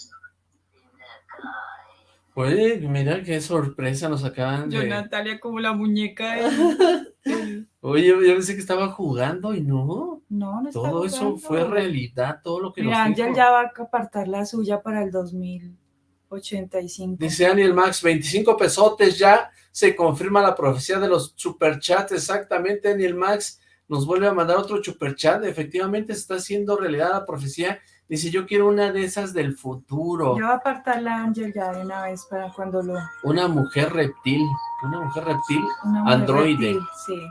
Oye, mira qué sorpresa nos acaban Yo, de... Natalia, como la muñeca de... Oye, yo yo pensé que estaba jugando y no. No, no está Todo eso fue realidad, todo lo que Mira, nos Ángel dijo. ya va a apartar la suya para el 2085. Dice Daniel Max, 25 pesotes, ya se confirma la profecía de los superchats, exactamente, Daniel Max nos vuelve a mandar otro superchat, efectivamente se está haciendo realidad la profecía, dice, yo quiero una de esas del futuro, Ya va a apartar la Ángel ya de una vez para cuando lo... una mujer reptil, una mujer reptil, una mujer Androide. reptil, Sí.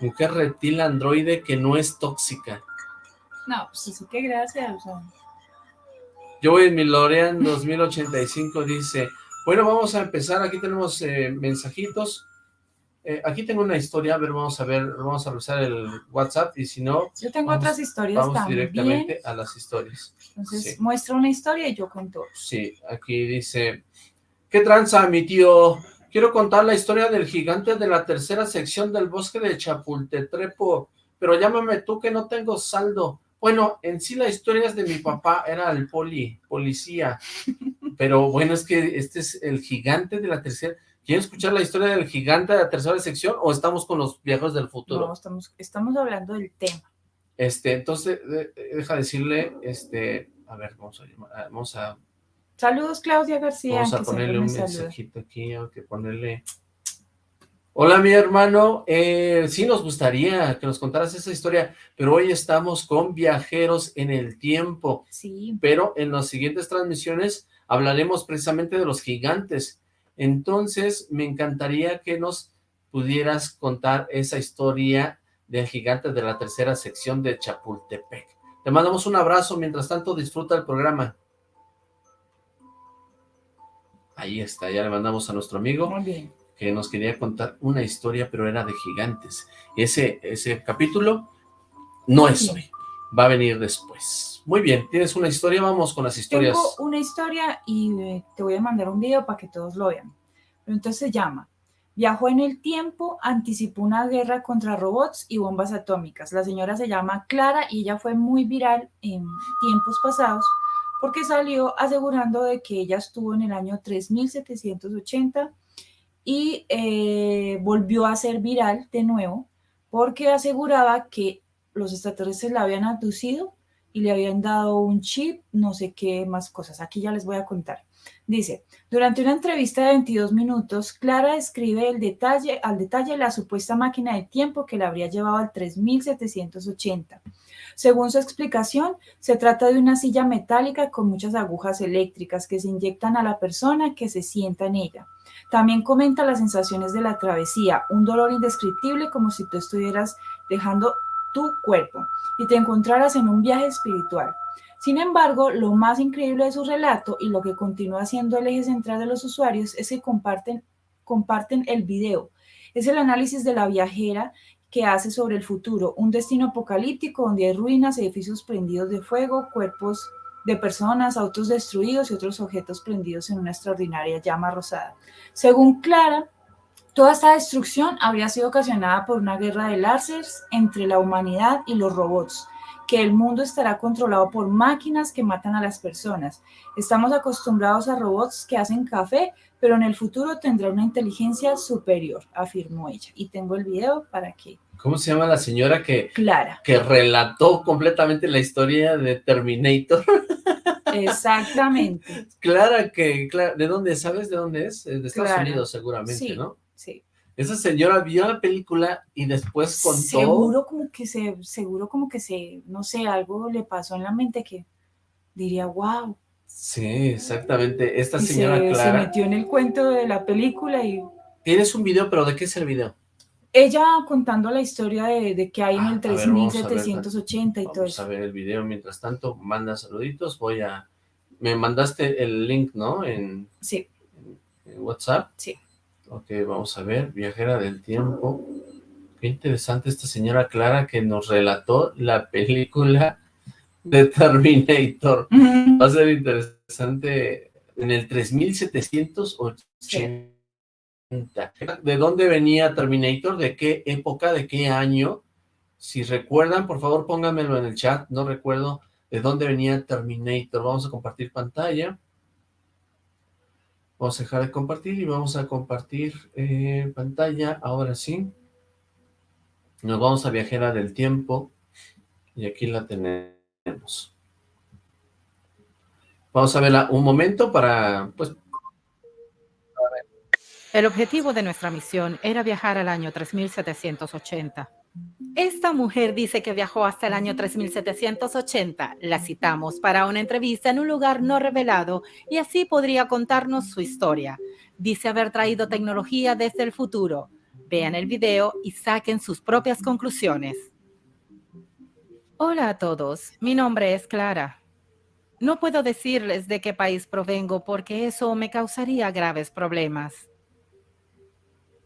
mujer reptil androide que no es tóxica. No, pues así que gracias. Yo en mi Lorean 2085 dice, bueno, vamos a empezar, aquí tenemos eh, mensajitos, Eh, aquí tengo una historia, a ver, vamos a ver, vamos a revisar el WhatsApp, y si no, yo tengo Vamos- otras historias vamos también. directamente a las historias. Entonces, sí. muestra una historia y yo cuento. Sí, aquí dice, ¿qué tranza, mi tío? Quiero contar la historia del gigante de la tercera sección del bosque de Chapultetrepo, pero llámame tú que no tengo saldo. Bueno, en sí la historia es de mi papá, era el poli, policía, pero bueno, es que este es el gigante de la tercera... ¿Quieren escuchar la historia del gigante de la tercera sección o estamos con los viejos del futuro? No, estamos, estamos hablando del tema. Este, entonces, de- deja decirle, este, a ver, vamos a, llamar- ah, vamos a, Saludos, Claudia García. vamos a ponerle un mensajito aquí, hay que ponerle... Hola, mi hermano, eh, sí nos gustaría que nos contaras esa historia, pero hoy estamos con viajeros en el tiempo, Sí, pero en las siguientes transmisiones hablaremos precisamente de los gigantes. Entonces, me encantaría que nos pudieras contar esa historia del gigante de la tercera sección de Chapultepec. Te mandamos un abrazo, mientras tanto disfruta el programa. Ahí está, ya le mandamos a nuestro amigo muy bien. que nos quería contar una historia, pero era de gigantes. Ese, ese capítulo no es hoy, va a venir después. Muy bien, tienes una historia, vamos con las historias. Tengo una historia y eh, te voy a mandar un video para que todos lo vean. Pero entonces se llama Viajó en el tiempo, anticipó una guerra contra robots y bombas atómicas. La señora se llama Clara y ella fue muy viral en tiempos pasados porque salió asegurando de que ella estuvo en el año 3780 y eh, volvió a ser viral de nuevo porque aseguraba que los extraterrestres la habían abducido y le habían dado un chip, no sé qué más cosas. Aquí ya les voy a contar. Dice, durante una entrevista de 22 minutos, Clara describe el detalle, al detalle la supuesta máquina de tiempo que la habría llevado al 3780. Según su explicación, se trata de una silla metálica con muchas agujas eléctricas que se inyectan a la persona que se sienta en ella. También comenta las sensaciones de la travesía, un dolor indescriptible como si tú estuvieras dejando tu cuerpo y te encontraras en un viaje espiritual. Sin embargo, lo más increíble de su relato y lo que continúa siendo el eje central de los usuarios es que comparten, comparten el video. Es el análisis de la viajera que hace sobre el futuro, un destino apocalíptico donde hay ruinas, edificios prendidos de fuego, cuerpos de personas, autos destruidos y otros objetos prendidos en una extraordinaria llama rosada. Según Clara, toda esta destrucción habría sido ocasionada por una guerra de láseres entre la humanidad y los robots que el mundo estará controlado por máquinas que matan a las personas. Estamos acostumbrados a robots que hacen café, pero en el futuro tendrá una inteligencia superior, afirmó ella. Y tengo el video para que... ¿Cómo se llama la señora que, Clara. que relató completamente la historia de Terminator? Exactamente. Clara que, Clara, ¿de dónde? ¿Sabes de dónde es? Eh, De Estados Clara. Unidos seguramente, Sí. ¿no? Sí. Esa señora vio la película y después contó... Seguro como que se, seguro como que se, no sé, algo le pasó en la mente que diría, wow. Sí, exactamente. Esta Y señora se, se metió en el cuento de la película y Tienes un video, pero ¿de qué es el video? ella contando la historia de, de que hay en Ah, el a ver, vamos a ver, 3780 y todo Vamos a ver el video. Mientras tanto, manda saluditos. Voy a... Me mandaste el link, ¿no? En, Sí, en WhatsApp. Sí. Ok, vamos a ver. Viajera del tiempo. Qué interesante esta señora Clara que nos relató la película de Terminator. Va a ser interesante en el 3780. ¿De dónde venía Terminator? ¿De qué época? ¿De qué año? Si recuerdan, por favor, pónganmelo en el chat. No recuerdo de dónde venía Terminator. Vamos a compartir pantalla. Vamos a dejar de compartir y vamos a compartir eh, pantalla. Ahora sí. Nos vamos a Viajera del Tiempo. Y aquí la tenemos. Vamos a verla un momento para, pues, El objetivo de nuestra misión era viajar al año 3780. Esta mujer dice que viajó hasta el año 3780. La citamos para una entrevista en un lugar no revelado y así podría contarnos su historia. Dice haber traído tecnología desde el futuro. Vean el video y saquen sus propias conclusiones. Hola a todos, mi nombre es Clara. No puedo decirles de qué país provengo porque eso me causaría graves problemas.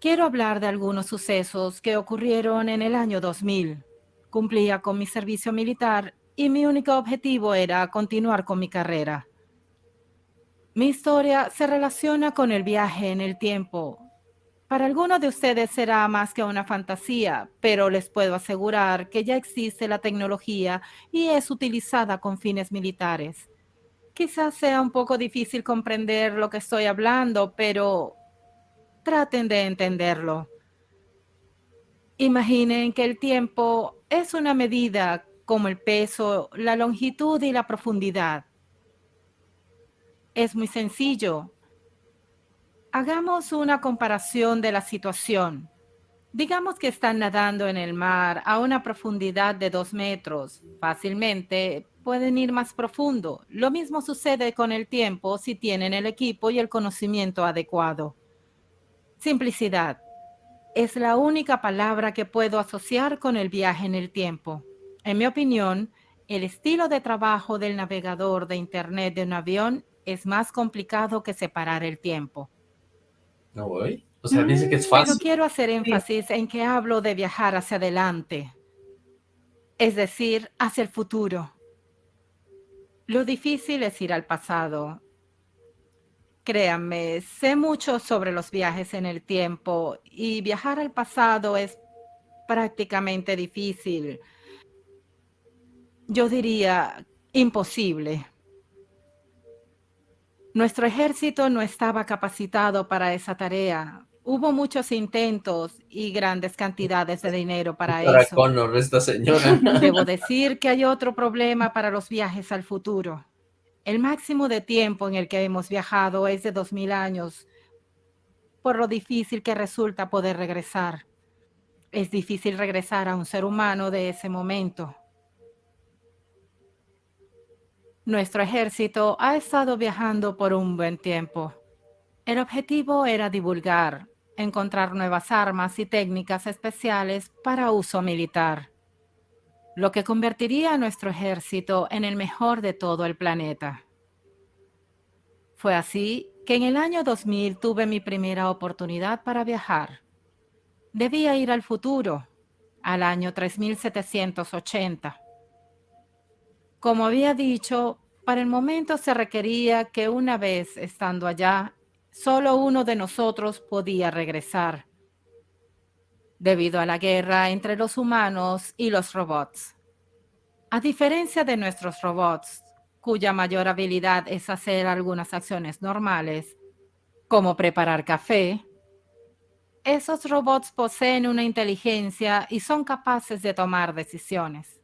Quiero hablar de algunos sucesos que ocurrieron en el año 2000. Cumplía con mi servicio militar y mi único objetivo era continuar con mi carrera. Mi historia se relaciona con el viaje en el tiempo. Para algunos de ustedes será más que una fantasía, pero les puedo asegurar que ya existe la tecnología y es utilizada con fines militares. Quizás sea un poco difícil comprender lo que estoy hablando, pero traten de entenderlo. Imaginen que el tiempo es una medida como el peso, la longitud y la profundidad. Es muy sencillo. Hagamos una comparación de la situación. Digamos que están nadando en el mar a una profundidad de dos metros. Fácilmente pueden ir más profundo. Lo mismo sucede con el tiempo si tienen el equipo y el conocimiento adecuado. Simplicidad. Es la única palabra que puedo asociar con el viaje en el tiempo. En mi opinión, el estilo de trabajo del navegador de Internet de un avión es más complicado que separar el tiempo. No voy. O sea, dice que es fácil. Pero quiero hacer énfasis en que hablo de viajar hacia adelante, es decir, hacia el futuro. Lo difícil es ir al pasado. Créanme, sé mucho sobre los viajes en el tiempo y viajar al pasado es prácticamente difícil. Yo diría imposible. Nuestro ejército no estaba capacitado para esa tarea. Hubo muchos intentos y grandes cantidades de dinero para, Para eso. Connor, esta señora. Debo decir que hay otro problema para los viajes al futuro. El máximo de tiempo en el que hemos viajado es de 2000 años, por lo difícil que resulta poder regresar. Es difícil regresar a un ser humano de ese momento. Nuestro ejército ha estado viajando por un buen tiempo. El objetivo era divulgar, encontrar nuevas armas y técnicas especiales para uso militar, lo que convertiría a nuestro ejército en el mejor de todo el planeta. Fue así que en el año 2000 tuve mi primera oportunidad para viajar. Debía ir al futuro, al año 3780. Como había dicho, para el momento se requería que una vez estando allá, solo uno de nosotros podía regresar, debido a la guerra entre los humanos y los robots. A diferencia de nuestros robots, cuya mayor habilidad es hacer algunas acciones normales, como preparar café, esos robots poseen una inteligencia y son capaces de tomar decisiones.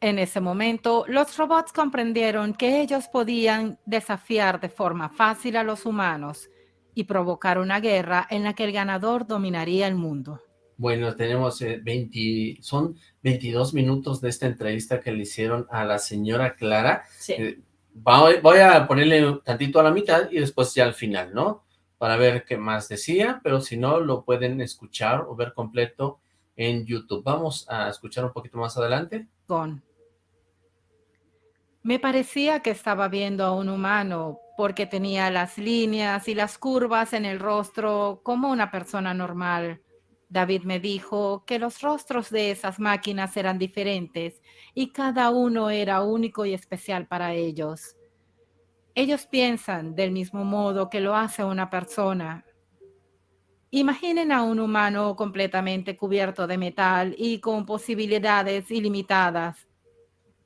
En ese momento, los robots comprendieron que ellos podían desafiar de forma fácil a los humanos y provocar una guerra en la que el ganador dominaría el mundo. Bueno, tenemos eh, 20, son 22 minutos de esta entrevista que le hicieron a la señora Clara. Sí. Eh, va- voy a ponerle tantito a la mitad y después ya al final, ¿no? Para ver qué más decía, pero si no, lo pueden escuchar o ver completo en YouTube. Vamos a escuchar un poquito más adelante. Con. Me parecía que estaba viendo a un humano porque tenía las líneas y las curvas en el rostro como una persona normal. David me dijo que los rostros de esas máquinas eran diferentes y cada uno era único y especial para ellos. Ellos piensan del mismo modo que lo hace una persona. Imaginen a un humano completamente cubierto de metal y con posibilidades ilimitadas.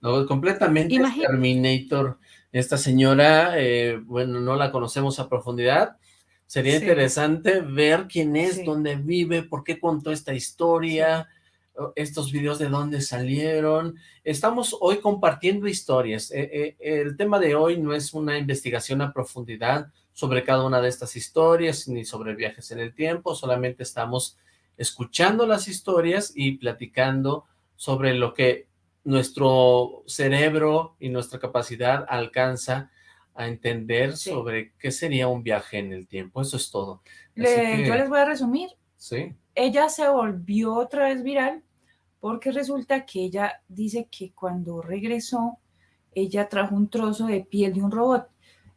No, completamente Terminator. Esta señora, eh, bueno, no la conocemos a profundidad. Sería Sí. interesante ver quién es, Sí. dónde vive, por qué contó esta historia, estos videos de dónde salieron. Estamos hoy compartiendo historias. Eh, eh, el tema de hoy no es una investigación a profundidad sobre cada una de estas historias, ni sobre viajes en el tiempo, solamente estamos escuchando las historias y platicando sobre lo que nuestro cerebro y nuestra capacidad alcanza a entender Sí. sobre qué sería un viaje en el tiempo. Eso es todo. Así Le- que, Yo les voy a resumir. sí, Ella se volvió otra vez viral porque resulta que ella dice que cuando regresó, ella trajo un trozo de piel de un robot.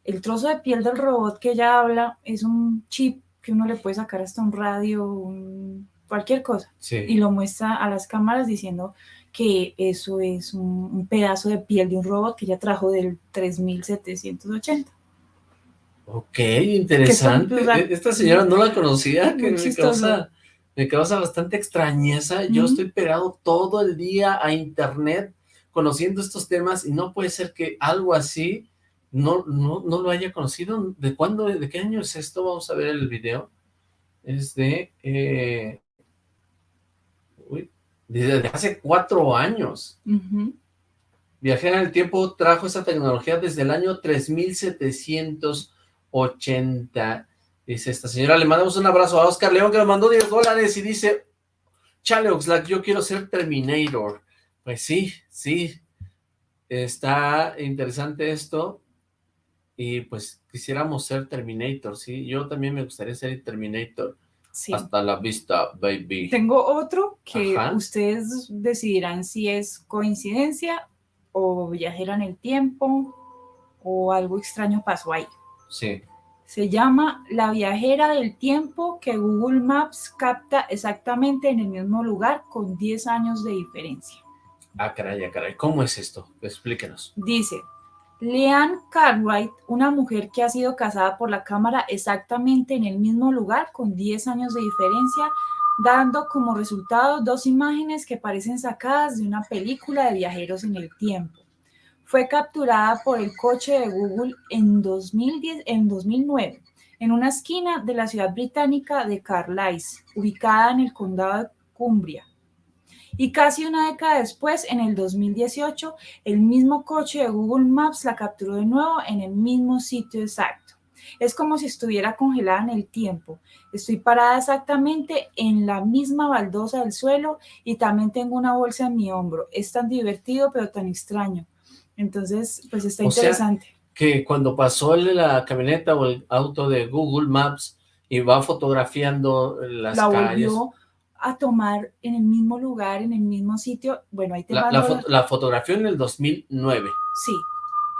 El trozo de piel del robot que ella habla es un chip que uno le puede sacar hasta un radio, un- cualquier cosa, y lo muestra a las cámaras diciendo que eso es un, un pedazo de piel de un robot que ella trajo del 3780. Ok, interesante. Son- E- Esta señora no la conocía, que me causa, me causa bastante extrañeza. Yo estoy pegado todo el día a internet conociendo estos temas y no puede ser que algo así no, no, no lo haya conocido. ¿De cuándo, de qué año es esto? Vamos a ver el video. Es de... eh, desde hace cuatro años. Ujú. Viajera en el tiempo trajo esa tecnología desde el año 3780. Dice esta señora, le mandamos un abrazo a Oscar León que nos mandó 10 dólares y dice, chale Oxlack, yo quiero ser Terminator. Pues sí, sí, está interesante esto y pues quisiéramos ser Terminator, sí, yo también me gustaría ser Terminator. Sí. Hasta la vista, baby. Tengo otro que Ajá. ustedes decidirán si es coincidencia o viajera en el tiempo o algo extraño pasó ahí. Sí, Se llama La viajera del tiempo que Google Maps capta exactamente en el mismo lugar con 10 años de diferencia. ah caray, ah caray, ¿cómo es esto? Explíquenos. Dice, Leanne Cartwright, una mujer que ha sido casada por la cámara exactamente en el mismo lugar con 10 años de diferencia, dando como resultado dos imágenes que parecen sacadas de una película de viajeros en el tiempo. Fue capturada por el coche de Google en, 2010, en 2009 en una esquina de la ciudad británica de Carlisle, ubicada en el condado de Cumbria. Y casi una década después, en el 2018, el mismo coche de Google Maps la capturó de nuevo en el mismo sitio exacto. Es como si estuviera congelada en el tiempo. Estoy parada exactamente en la misma baldosa del suelo y también tengo una bolsa en mi hombro. Es tan divertido pero tan extraño. Entonces, pues está O sea, interesante. Que cuando pasó la camioneta o el auto de Google Maps y va fotografiando las la calles, volvió a tomar en el mismo lugar, en el mismo sitio. Bueno, ahí te la, la, la- fo- la fotografió en el 2009, Sí,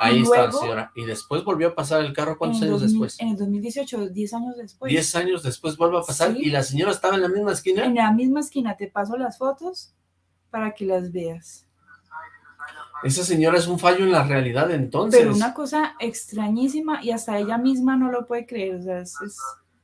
ahí Y está la luego- señora, y después volvió a pasar el carro, ¿cuántos el años 2000 después? En el 2018, 10 años después. 10 años después vuelve a pasar, Sí. y la señora estaba en la misma esquina, En la misma esquina te paso las fotos para que las veas. esa señora es un fallo en la realidad entonces, Pero una cosa extrañísima y hasta ella misma no lo puede creer. O sea, es, es-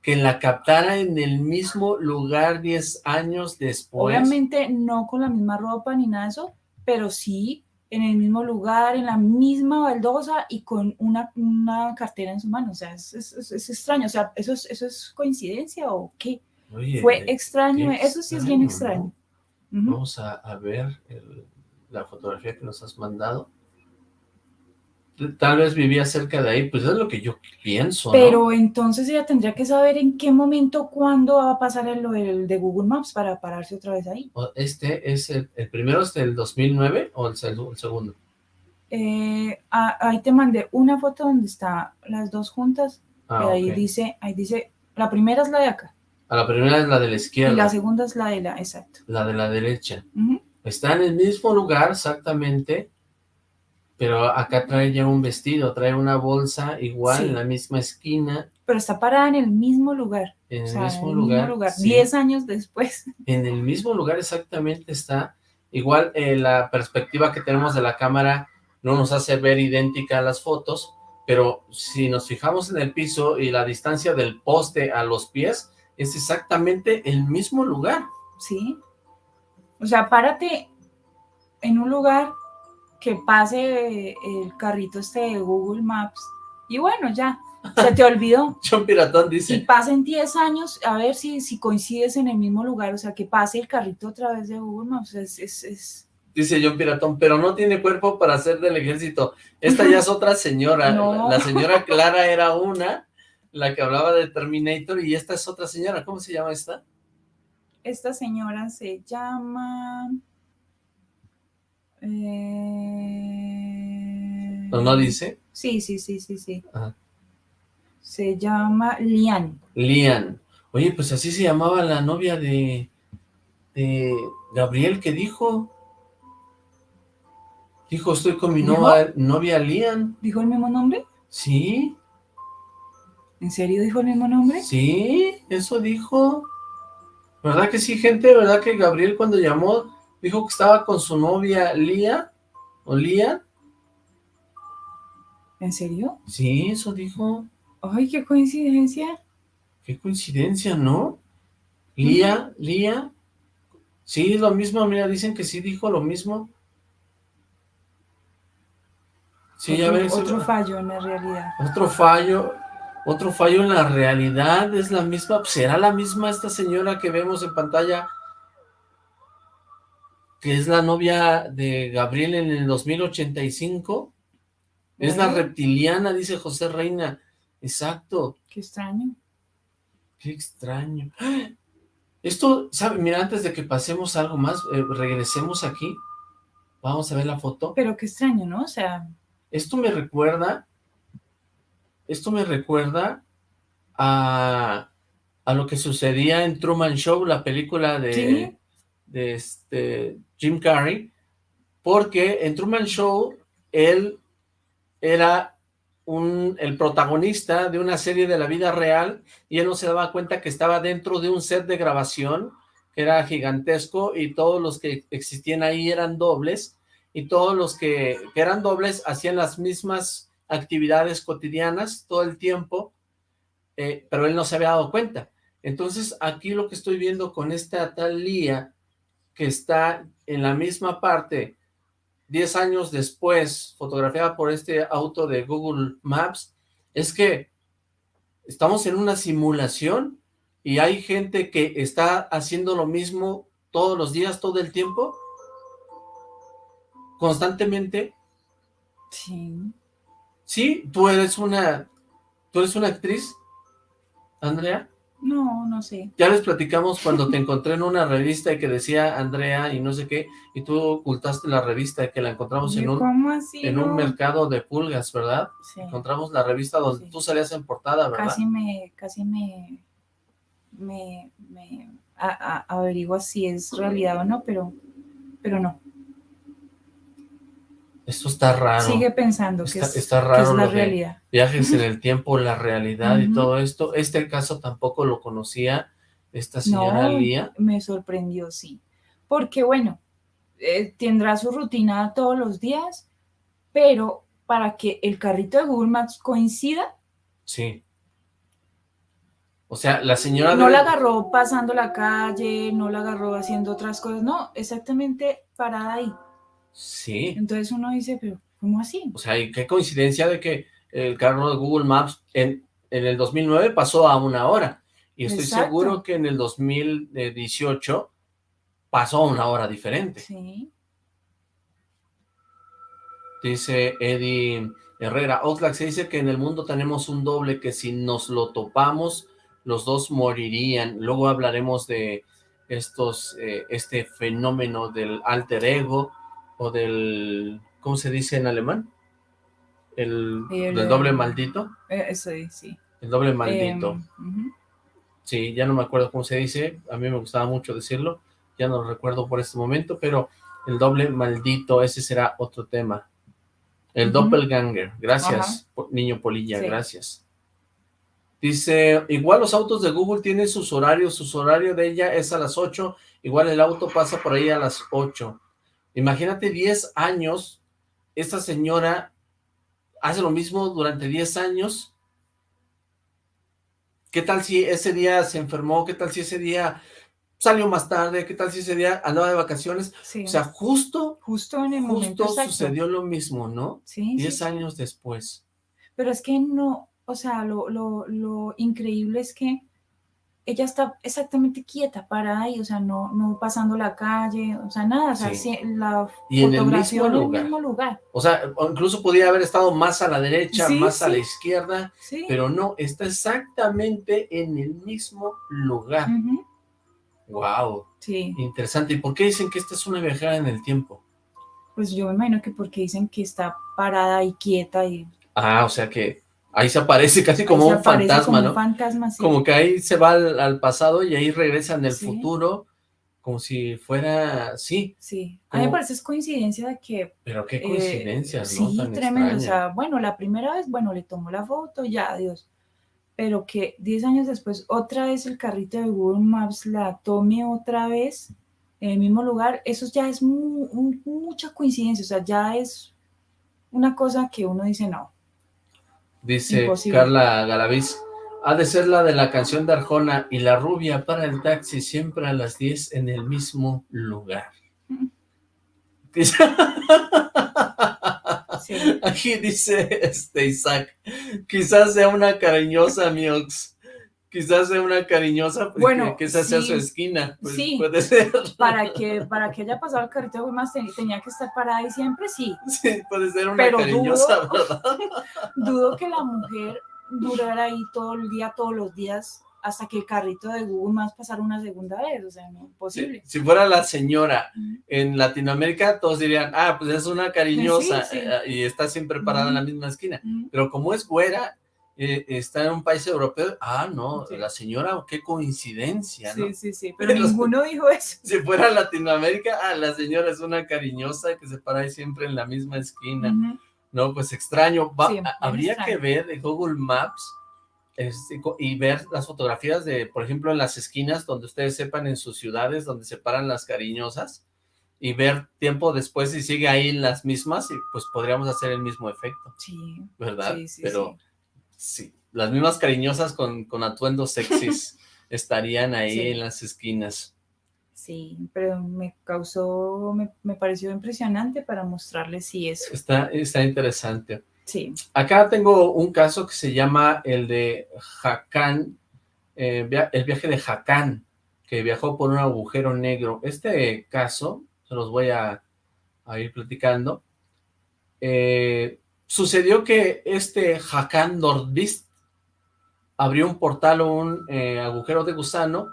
que la captara en el mismo lugar 10 años después, obviamente no con la misma ropa ni nada de eso, pero sí en el mismo lugar, en la misma baldosa y con una, una cartera en su mano. O sea, es, es- es- es extraño. O sea, ¿eso es, ¿eso es coincidencia o qué? Oye, Fue extraño. qué Eso sí es bien extraño, extraño. Ujú. Vamos a, a ver el- la fotografía que nos has mandado. Tal vez vivía cerca de ahí, pues es lo que yo pienso, ¿no? Pero entonces ella tendría que saber en qué momento, cuándo va a pasar el, lo del de Google Maps para pararse otra vez ahí. Este es el, el primero es del 2009 o el, seg- el segundo. Eh, ah, ahí te mandé una foto donde están las dos juntas. Ah, y ahí ok. dice, ahí dice, la primera es la de acá A la primera es la de la y izquierda, la segunda es la de la, exacto. la de la derecha. Está en el mismo lugar exactamente, pero acá trae ya un vestido, trae una bolsa igual Sí. en la misma esquina, Pero está parada en el mismo lugar. en o el mismo en lugar. mismo lugar. sí. Diez años después. En el mismo lugar exactamente está. Igual eh, la perspectiva que tenemos de la cámara no nos hace ver idéntica a las fotos, pero si nos fijamos en el piso y la distancia del poste a los pies, es exactamente el mismo lugar. Sí. O sea, párate en un lugar que pase el carrito este de Google Maps y bueno, ya, se te olvidó. John Piratón Y dice, pasen 10 años a ver si, si coincides en el mismo lugar, o sea, que pase el carrito a través de Google Maps. Es, es, es- dice John Piratón, pero no tiene cuerpo para ser del ejército. Esta ya es otra señora. No. La señora Clara era una, la que hablaba de Terminator, y esta es otra señora. ¿Cómo se llama esta? Esta señora se llama... eh, ¿O no dice? Sí, sí, sí, sí, sí. Ajá. Se llama Lian. Lian. Oye, pues así se llamaba la novia de, de Gabriel que dijo. Dijo, estoy con mi novia, novia Lian. ¿Dijo el mismo nombre? Sí, ¿En serio dijo el mismo nombre? sí, eso dijo. ¿Verdad que sí, gente? ¿Verdad que Gabriel cuando llamó dijo que estaba con su novia Lía? ¿O Lía? ¿En serio? Sí, eso dijo. Ay, qué coincidencia. Qué coincidencia, ¿no? Lía, Lía. Sí, lo mismo, mira, dicen que sí dijo lo mismo. Sí, ya otro, ves. otro fallo en la realidad. Otro fallo, otro fallo en la realidad, es la misma, ¿será la misma esta señora que vemos en pantalla? Que es la novia de Gabriel en el 2085. Es la reptiliana, dice José Reina. Exacto. Qué extraño. Qué extraño. Esto, ¿sabe? Mira, antes de que pasemos algo más, eh, regresemos aquí. Vamos a ver la foto. Pero qué extraño, ¿no? O sea, Esto me recuerda, esto me recuerda a, a lo que sucedía en Truman Show, la película de, Sí. De este Jim Carrey, porque en Truman Show él era un, el protagonista de una serie de la vida real y él no se daba cuenta que estaba dentro de un set de grabación que era gigantesco y todos los que existían ahí eran dobles y todos los que, eran dobles hacían las mismas actividades cotidianas todo el tiempo, eh, pero él no se había dado cuenta. Entonces aquí lo que estoy viendo con esta tal Lía que está en la misma parte 10 años después, fotografiada por este auto de Google Maps, es que estamos en una simulación y hay gente que está haciendo lo mismo todos los días, todo el tiempo, constantemente. sí. Sí, tú eres una, tú eres una actriz, Andrea. No, no sé. Ya les platicamos cuando te encontré en una revista y que decía Andrea y no sé qué, y tú ocultaste la revista que la encontramos en un, en no? un mercado de pulgas, ¿verdad? Sí. Encontramos la revista donde Sí. tú salías en portada, ¿verdad? Casi me, casi me, me, me a- a- averigua si es realidad o no, pero, pero no. Esto está raro. Sigue pensando que Está- es, está que raro es la lo de- realidad. Viajes en el tiempo, la realidad y todo esto. Este caso tampoco lo conocía esta señora No, Lía. me sorprendió, sí. Porque bueno, eh, tendrá su rutina todos los días, pero para que el carrito de Google Maps coincida, Sí. O sea, la señora... no la agarró pasando la calle, no la agarró haciendo otras cosas, no, exactamente parada ahí. Sí. Entonces uno dice, pero ¿cómo así? O sea, y qué coincidencia de que el carro de Google Maps en, en el 2009 pasó a una hora. Y estoy Exacto. seguro que en el 2018 pasó a una hora diferente. Sí, Dice Eddie Herrera, Oxlack se dice que en el mundo tenemos un doble que si nos lo topamos, los dos morirían. Luego hablaremos de estos, eh, este fenómeno del alter ego o del, ¿cómo se dice en alemán? El, El, del doble maldito. eh, eso es, sí. El doble maldito. Em. Sí, ya no me acuerdo cómo se dice, a mí me gustaba mucho decirlo, ya no lo recuerdo por este momento, pero el doble maldito, ese será otro tema. El doppelganger, gracias, niño Polilla, Sí. gracias. Dice, igual los autos de Google tienen sus horarios, su horario de ella es a las 8, igual el auto pasa por ahí a las 8. Imagínate 10 años, esta señora hace lo mismo durante 10 años, ¿Qué tal si ese día se enfermó? ¿Qué tal si ese día salió más tarde? ¿Qué tal si ese día andaba de vacaciones? Sí. O sea, justo, justo en el momento justo exacto. sucedió lo mismo, ¿no? Sí, sí, Diez sí. años después. Pero es que no, o sea, lo, lo, lo increíble es que ella está exactamente quieta, parada ahí, o sea, no, no pasando la calle, o sea, nada, o sea, Sí. la Y en el fotografió mismo en el lugar. mismo lugar. O sea, incluso podía haber estado más a la derecha, Sí, más a la izquierda, pero no, está exactamente en el mismo lugar. Ujú, Wow, Sí, interesante. ¿Y por qué dicen que esta es una viajera en el tiempo? pues yo me imagino que porque dicen que está parada y quieta y Ah, o sea que ahí se aparece casi como un fantasma, como ¿no? un fantasma, sí. Como que ahí se va al, al pasado y ahí regresa en el Sí. futuro, como si fuera, sí, Sí, a mí me parece es coincidencia de que pero qué Eh, coincidencias, ¿no? Sí, Tan tremendo. O sea, bueno, la primera vez, bueno, le tomó la foto, ya, adiós. Pero que 10 años después, otra vez el carrito de Google Maps la tome otra vez en el mismo lugar, eso ya es mu- mucha coincidencia. O sea, ya es una cosa que uno dice, no. Dice imposible. Carla Galaviz, ha de ser la de la canción de Arjona y la rubia para el taxi siempre a las 10 en el mismo lugar. Sí. Aquí dice este Isaac, quizás sea una cariñosa Miox. Quizás sea una cariñosa, pues, Bueno, que, que esa sea sí. su esquina. Pues, Sí. Puede ser. Para que, para que haya pasado el carrito de ten- tenía que estar parada ahí siempre, sí. Sí, puede ser una Pero cariñosa, dudo- ¿verdad? Dudo que la mujer durara ahí todo el día, todos los días, hasta que el carrito de Google más pasara una segunda vez, o sea, no, Si, imposible. si fuera la señora en Latinoamérica, todos dirían, ah, pues es una cariñosa Sí, sí. eh, y está siempre parada en la misma esquina. Pero como es güera, eh, está en un país europeo, ah, no, Sí. la señora, qué coincidencia, ¿no? Sí, sí, sí, pero Pero- ninguno dijo eso. Si fuera Latinoamérica, ah, la señora es una cariñosa que se para ahí siempre en la misma esquina. No, pues extraño. Va- Sí, habría extraño. que ver de Google Maps este, y ver las fotografías de, por ejemplo, en las esquinas donde ustedes sepan en sus ciudades donde se paran las cariñosas y ver tiempo después si sigue ahí en las mismas y pues podríamos hacer el mismo efecto, Sí, ¿verdad? sí, sí, Pero sí, las mismas cariñosas con, con atuendos sexys estarían ahí Sí. en las esquinas. sí, pero me causó, me, me pareció impresionante para mostrarles sí eso. Está, está interesante. Sí, Acá tengo un caso que se llama el de Hakan, eh, via- el viaje de Hakan, que viajó por un agujero negro. Este caso, se los voy a, a ir platicando. Eh, sucedió que este Hakan Nordvist abrió un portal o un eh, agujero de gusano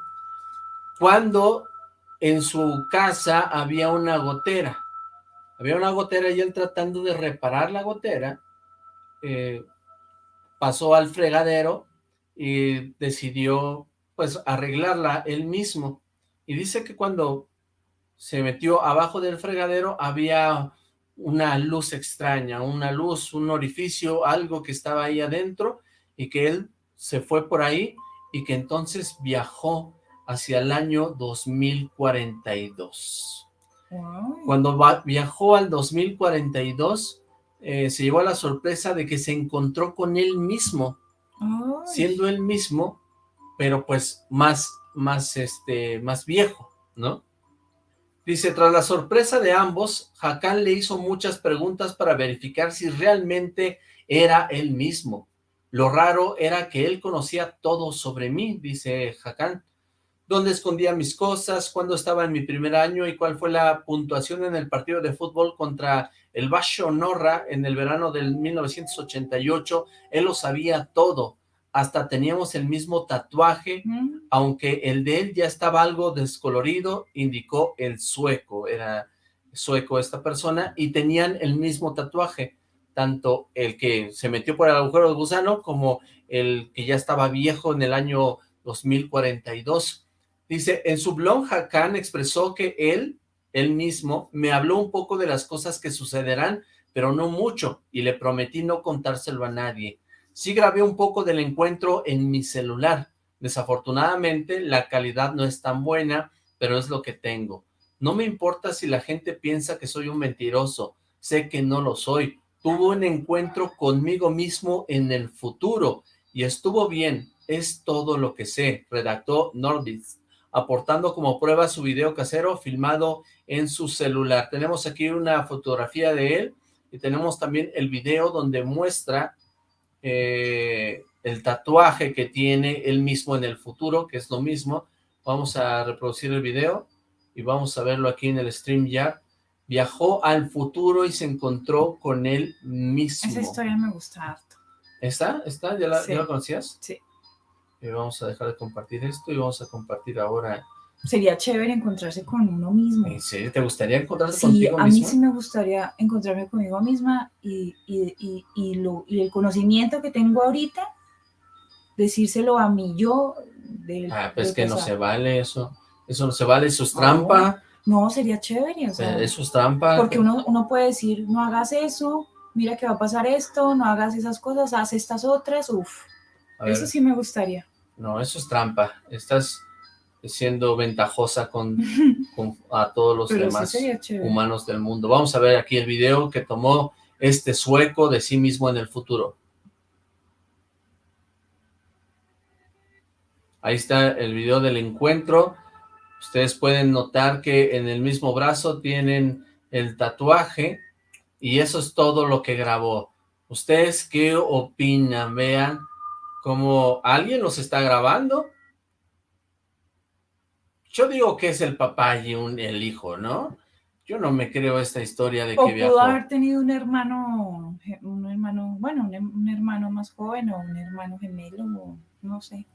cuando en su casa había una gotera. Había una gotera y él tratando de reparar la gotera, eh, pasó al fregadero y decidió pues arreglarla él mismo. Y dice que cuando se metió abajo del fregadero había una luz extraña, una luz, un orificio, algo que estaba ahí adentro y que él se fue por ahí y que entonces viajó hacia el año 2042. Ay, Cuando viajó al 2042, eh, se llevó a la sorpresa de que se encontró con él mismo, siendo él mismo, pero pues más, más, este, más viejo, ¿no? Dice, tras la sorpresa de ambos, Hakan le hizo muchas preguntas para verificar si realmente era él mismo. Lo raro era que él conocía todo sobre mí, dice Hakan. ¿Dónde escondía mis cosas? ¿Cuándo estaba en mi primer año? ¿Y cuál fue la puntuación en el partido de fútbol contra el Basho Norra en el verano del 1988? Él lo sabía todo. Hasta teníamos el mismo tatuaje Mm, aunque el de él ya estaba algo descolorido, indicó el sueco, era sueco esta persona, y tenían el mismo tatuaje, tanto el que se metió por el agujero de gusano como el que ya estaba viejo en el año 2042. Dice, en su blog Hakan expresó que él, él mismo, me habló un poco de las cosas que sucederán, pero no mucho, y le prometí no contárselo a nadie. Sí grabé un poco del encuentro en mi celular, Desafortunadamente, la calidad no es tan buena, pero es lo que tengo. No me importa si la gente piensa que soy un mentiroso, sé que no lo soy. Tuvo un encuentro conmigo mismo en el futuro y estuvo bien, es todo lo que sé, redactó Nordis, aportando como prueba su video casero filmado en su celular. Tenemos aquí una fotografía de él y tenemos también el video donde muestra eh, el tatuaje que tiene él mismo en el futuro, que es lo mismo. Vamos a reproducir el video y vamos a verlo aquí en el StreamYard. Viajó al futuro y se encontró con él mismo. esa historia me gusta harto. ¿Está? ¿Está? ¿Ya la, Sí. ¿ya la conocías? Sí. Y vamos a dejar de compartir esto y vamos a compartir ahora. Sería chévere encontrarse con uno mismo. ¿En serio? ¿Te gustaría encontrarte Sí, contigo a mí mismo? sí me gustaría encontrarme conmigo misma y, y, y, y lo, y el conocimiento que tengo ahorita, decírselo a mí yo. Del, Ah, pues del que no se vale eso. Eso no se vale, eso es trampa. No, sería chévere. O sea, Eso es trampa. porque uno, uno puede decir, no hagas eso, mira que va a pasar esto, no hagas esas cosas, haz estas otras. Uf, A ver, eso sí me gustaría. No, eso es trampa. Estás siendo ventajosa con, con- a todos los Pero demás humanos del mundo. Vamos a ver aquí el video que tomó este sueco de sí mismo en el futuro. Ahí está el video del encuentro. Ustedes pueden notar que en el mismo brazo tienen el tatuaje y eso es todo lo que grabó. ¿Ustedes qué opinan? Vean como alguien los está grabando. Yo digo que es el papá y un, el hijo, ¿no? Yo no me creo esta historia de O que viajó. pudo haber tenido un hermano, un hermano, bueno, un, un hermano más joven o un hermano gemelo, o no sé.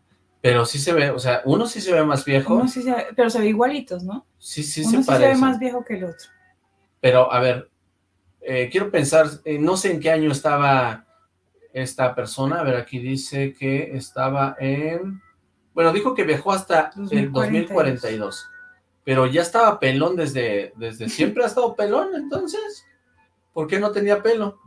Pero sí se ve, o sea, uno sí se ve más viejo. Uno sí se ve- pero se ve igualitos, ¿no? Sí, sí Uno se sí se ve parece. más viejo que el otro. Pero, a ver, eh, quiero pensar, eh, no sé en qué año estaba esta persona. A ver, aquí dice que estaba en... Bueno, dijo que viajó hasta el 2042. 2042. Pero ya estaba pelón desde, desde siempre ha estado pelón, entonces. ¿Por qué no tenía pelo?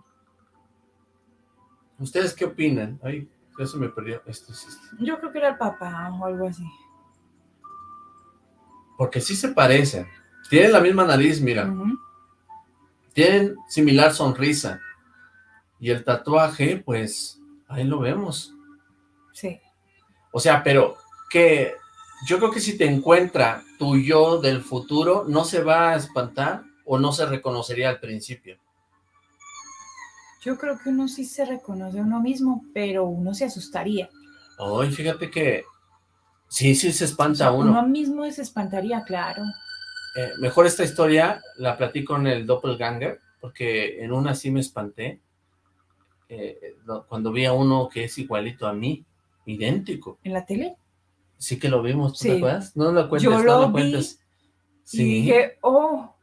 ¿Ustedes qué opinan? Ay, ya se me perdió. Este es este. Yo creo que era el papá o algo así. Porque sí se parecen. Tienen la misma nariz, mira. Tienen similar sonrisa. Y el tatuaje, pues, ahí lo vemos. Sí. O sea, pero que yo creo que si te encuentra tu yo del futuro, no se va a espantar o no se reconocería al principio. Yo creo que uno sí se reconoce a uno mismo, pero uno se asustaría. Ay, fíjate que sí, sí se O espanta sea, uno. uno mismo se espantaría, claro. Eh, mejor esta historia la platico en el Doppelganger, porque en una sí me espanté. eh, cuando vi a uno que es igualito a mí, idéntico. En la tele. Sí que lo vimos, ¿tú Sí. te acuerdas? No lo cuentes, Yo no lo lo vi cuentes. Y Sí, dije, oh,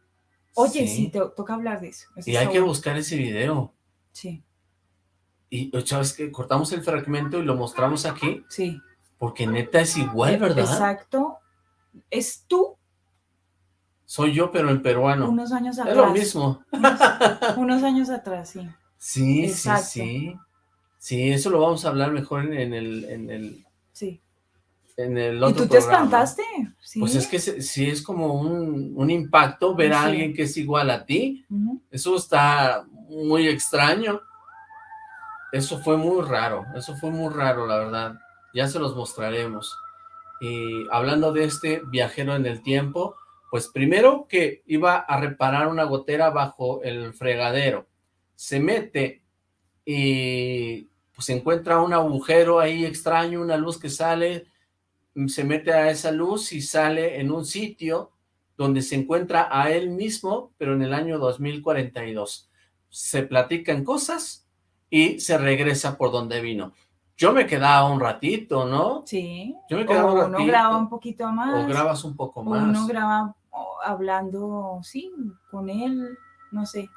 oye, Sí. sí, te toca hablar de eso. Y hay que buscar ese video. Sí, Y, ¿sabes que Cortamos el fragmento y lo mostramos aquí, sí. porque neta es igual, Eh, ¿verdad? Exacto. Es tú Soy yo, pero en peruano. unos años es atrás. lo mismo. Unos, unos años atrás, sí. Sí, Exacto. sí, sí. Sí, eso lo vamos a hablar mejor en el, en el, Sí. En el ¿Y otro tú te programa. espantaste? Sí. Pues es que sí es como un, un impacto ver a Sí. alguien que es igual a ti. Ujú. Eso está muy extraño. Eso fue muy raro, eso fue muy raro, la verdad. Ya se los mostraremos. Y hablando de este viajero en el tiempo, pues primero que iba a reparar una gotera bajo el fregadero. Se mete y pues encuentra un agujero ahí extraño, una luz que sale, se mete a esa luz y sale en un sitio donde se encuentra a él mismo, pero en el año 2042. Se platican cosas y se regresa por donde vino. Yo me quedaba un ratito, ¿no? Sí. Yo me quedaba un o uno ratito. graba un poquito más. O grabas un poco o más. uno graba o, hablando, sí, con él, no sé.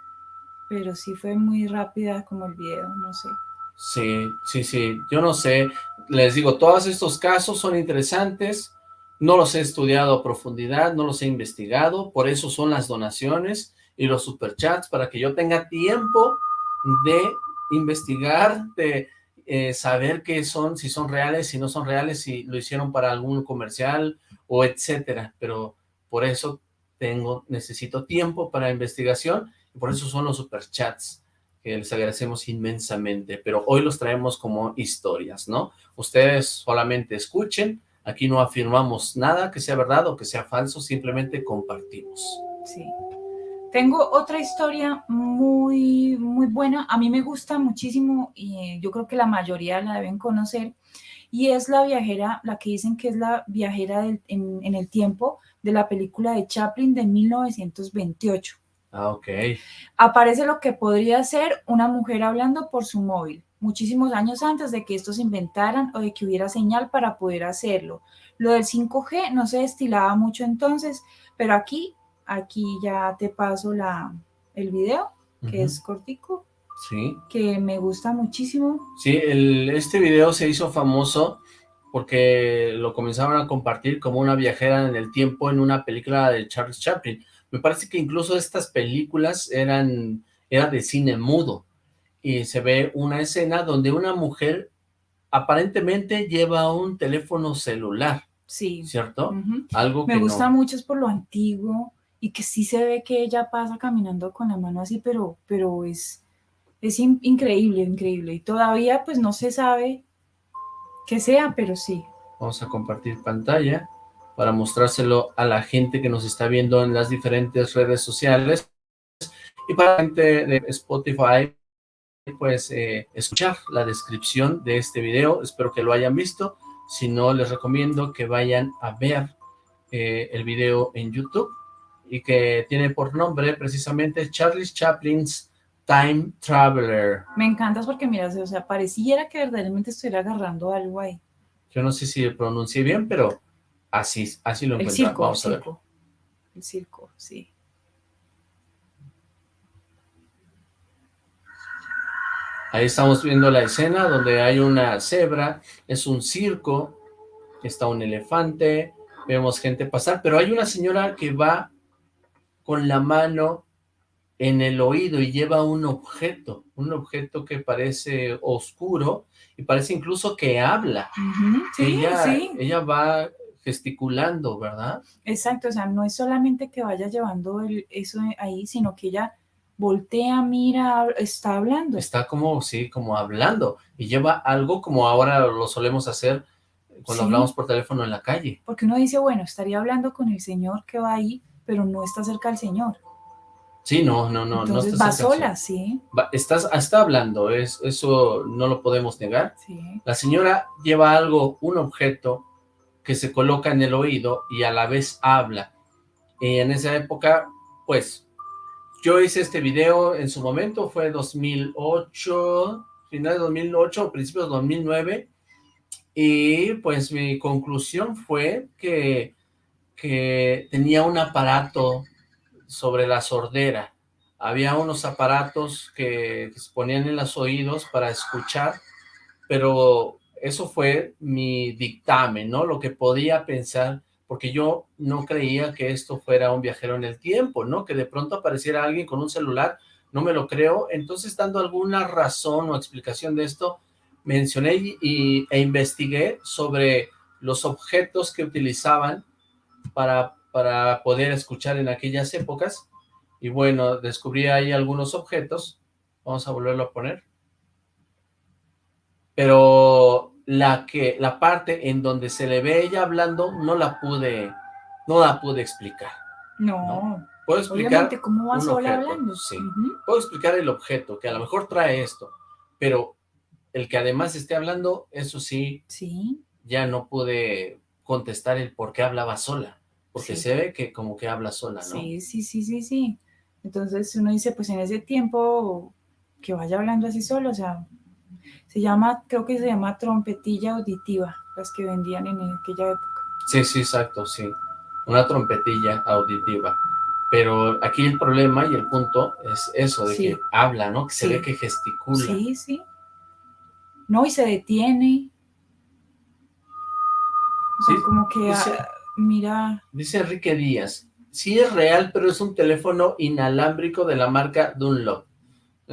Pero sí fue muy rápida como el video, no sé. Sí, sí, sí, yo no sé, les digo, todos estos casos son interesantes, no los he estudiado a profundidad, no los he investigado, por eso son las donaciones y los superchats, para que yo tenga tiempo de investigar, de eh, saber qué son, si son reales, si no son reales, si lo hicieron para algún comercial o etcétera, pero por eso tengo, necesito tiempo para investigación y por eso son los superchats que les agradecemos inmensamente, pero hoy los traemos como historias, ¿no? Ustedes solamente escuchen, aquí no afirmamos nada que sea verdad o que sea falso, simplemente compartimos. Sí. Tengo otra historia muy, muy buena. A mí me gusta muchísimo y eh, yo creo que la mayoría la deben conocer. Y es la viajera, la que dicen que es la viajera del- en, en el tiempo de la película de Chaplin de 1928. Ah, ok. Aparece lo que podría ser una mujer hablando por su móvil, muchísimos años antes de que estos se inventaran o de que hubiera señal para poder hacerlo. Lo del 5G no se destilaba mucho entonces, pero aquí, aquí ya te paso la, el video, que es cortico, Sí, que me gusta muchísimo. sí, el- este video se hizo famoso porque lo comenzaron a compartir como una viajera en el tiempo en una película de Charles Chaplin. Me parece que incluso estas películas eran, era de cine mudo y se ve una escena donde una mujer aparentemente lleva un teléfono celular, Sí. ¿cierto? Algo que Me gusta no. mucho es por lo antiguo y que sí se ve que ella pasa caminando con la mano así, pero, pero es, es in- increíble, increíble. Y todavía pues no se sabe qué sea, pero sí. Vamos a compartir pantalla para mostrárselo a la gente que nos está viendo en las diferentes redes sociales y para la gente de Spotify pues eh, escuchar la descripción de este video, espero que lo hayan visto, si no les recomiendo que vayan a ver eh, el video en YouTube y que tiene por nombre precisamente Charlie Chaplin's Time Traveler. Me encantas porque, mira, o sea, pareciera que verdaderamente estuviera agarrando algo ahí. Yo no sé si pronuncié bien, pero así, así lo El encuentro. circo, Vamos a el ver. circo. El circo, sí. Ahí estamos viendo la escena donde hay una cebra, es un circo, está un elefante, vemos gente pasar, pero hay una señora que va con la mano en el oído y lleva un objeto, un objeto que parece oscuro y parece incluso que habla. Sí, ella, sí. ella va gesticulando, ¿verdad? Exacto, o sea, no es solamente que vaya llevando el- eso ahí, sino que ella voltea, mira, está hablando. Está como, sí, como hablando y lleva algo como ahora lo solemos hacer cuando Sí. hablamos por teléfono en la calle. Porque uno dice, bueno, estaría hablando con el señor que va ahí, pero no está cerca del señor. Sí, no, no, no. Entonces no va sola, sí, sí. Va- estás, está hablando, es, eso no lo podemos negar. sí. La señora lleva algo, un objeto que se coloca en el oído y a la vez habla. Y en esa época, pues, yo hice este video en su momento, fue 2008, final de 2008, principios de 2009, y pues mi conclusión fue que, que tenía un aparato sobre la sordera. Había unos aparatos que, que se ponían en los oídos para escuchar, pero eso fue mi dictamen, ¿no? Lo que podía pensar, porque yo no creía que esto fuera un viajero en el tiempo, ¿no? Que de pronto apareciera alguien con un celular, no me lo creo. Entonces, dando alguna razón o explicación de esto, mencioné y, e investigué sobre los objetos que utilizaban para, para poder escuchar en aquellas épocas. Y bueno, descubrí ahí algunos objetos. Vamos a volverlo a poner pero la que la parte en donde se le ve ella hablando no la pude no la pude explicar. No, Puedo explicar obviamente, ¿cómo va sola objeto, hablando? sí. Ujú, puedo explicar el objeto que a lo mejor trae esto, pero el que además esté hablando, eso sí, Sí, ya no pude contestar el por qué hablaba sola, porque Sí. se ve que como que habla sola, ¿no? sí, sí, sí, sí, sí. Entonces uno dice, pues en ese tiempo que vaya hablando así solo, o sea, se llama, creo que se llama trompetilla auditiva, las que vendían en aquella época. Sí, sí, exacto, sí. Una trompetilla auditiva. Pero aquí el problema y el punto es eso, de Sí. que habla, ¿no? Que se Sí. ve que gesticula. Sí, sí. No, y se detiene. O sea, Sí, como que dice- ah, mira, Dice Enrique Díaz, sí es real, pero es un teléfono inalámbrico de la marca Dunlop.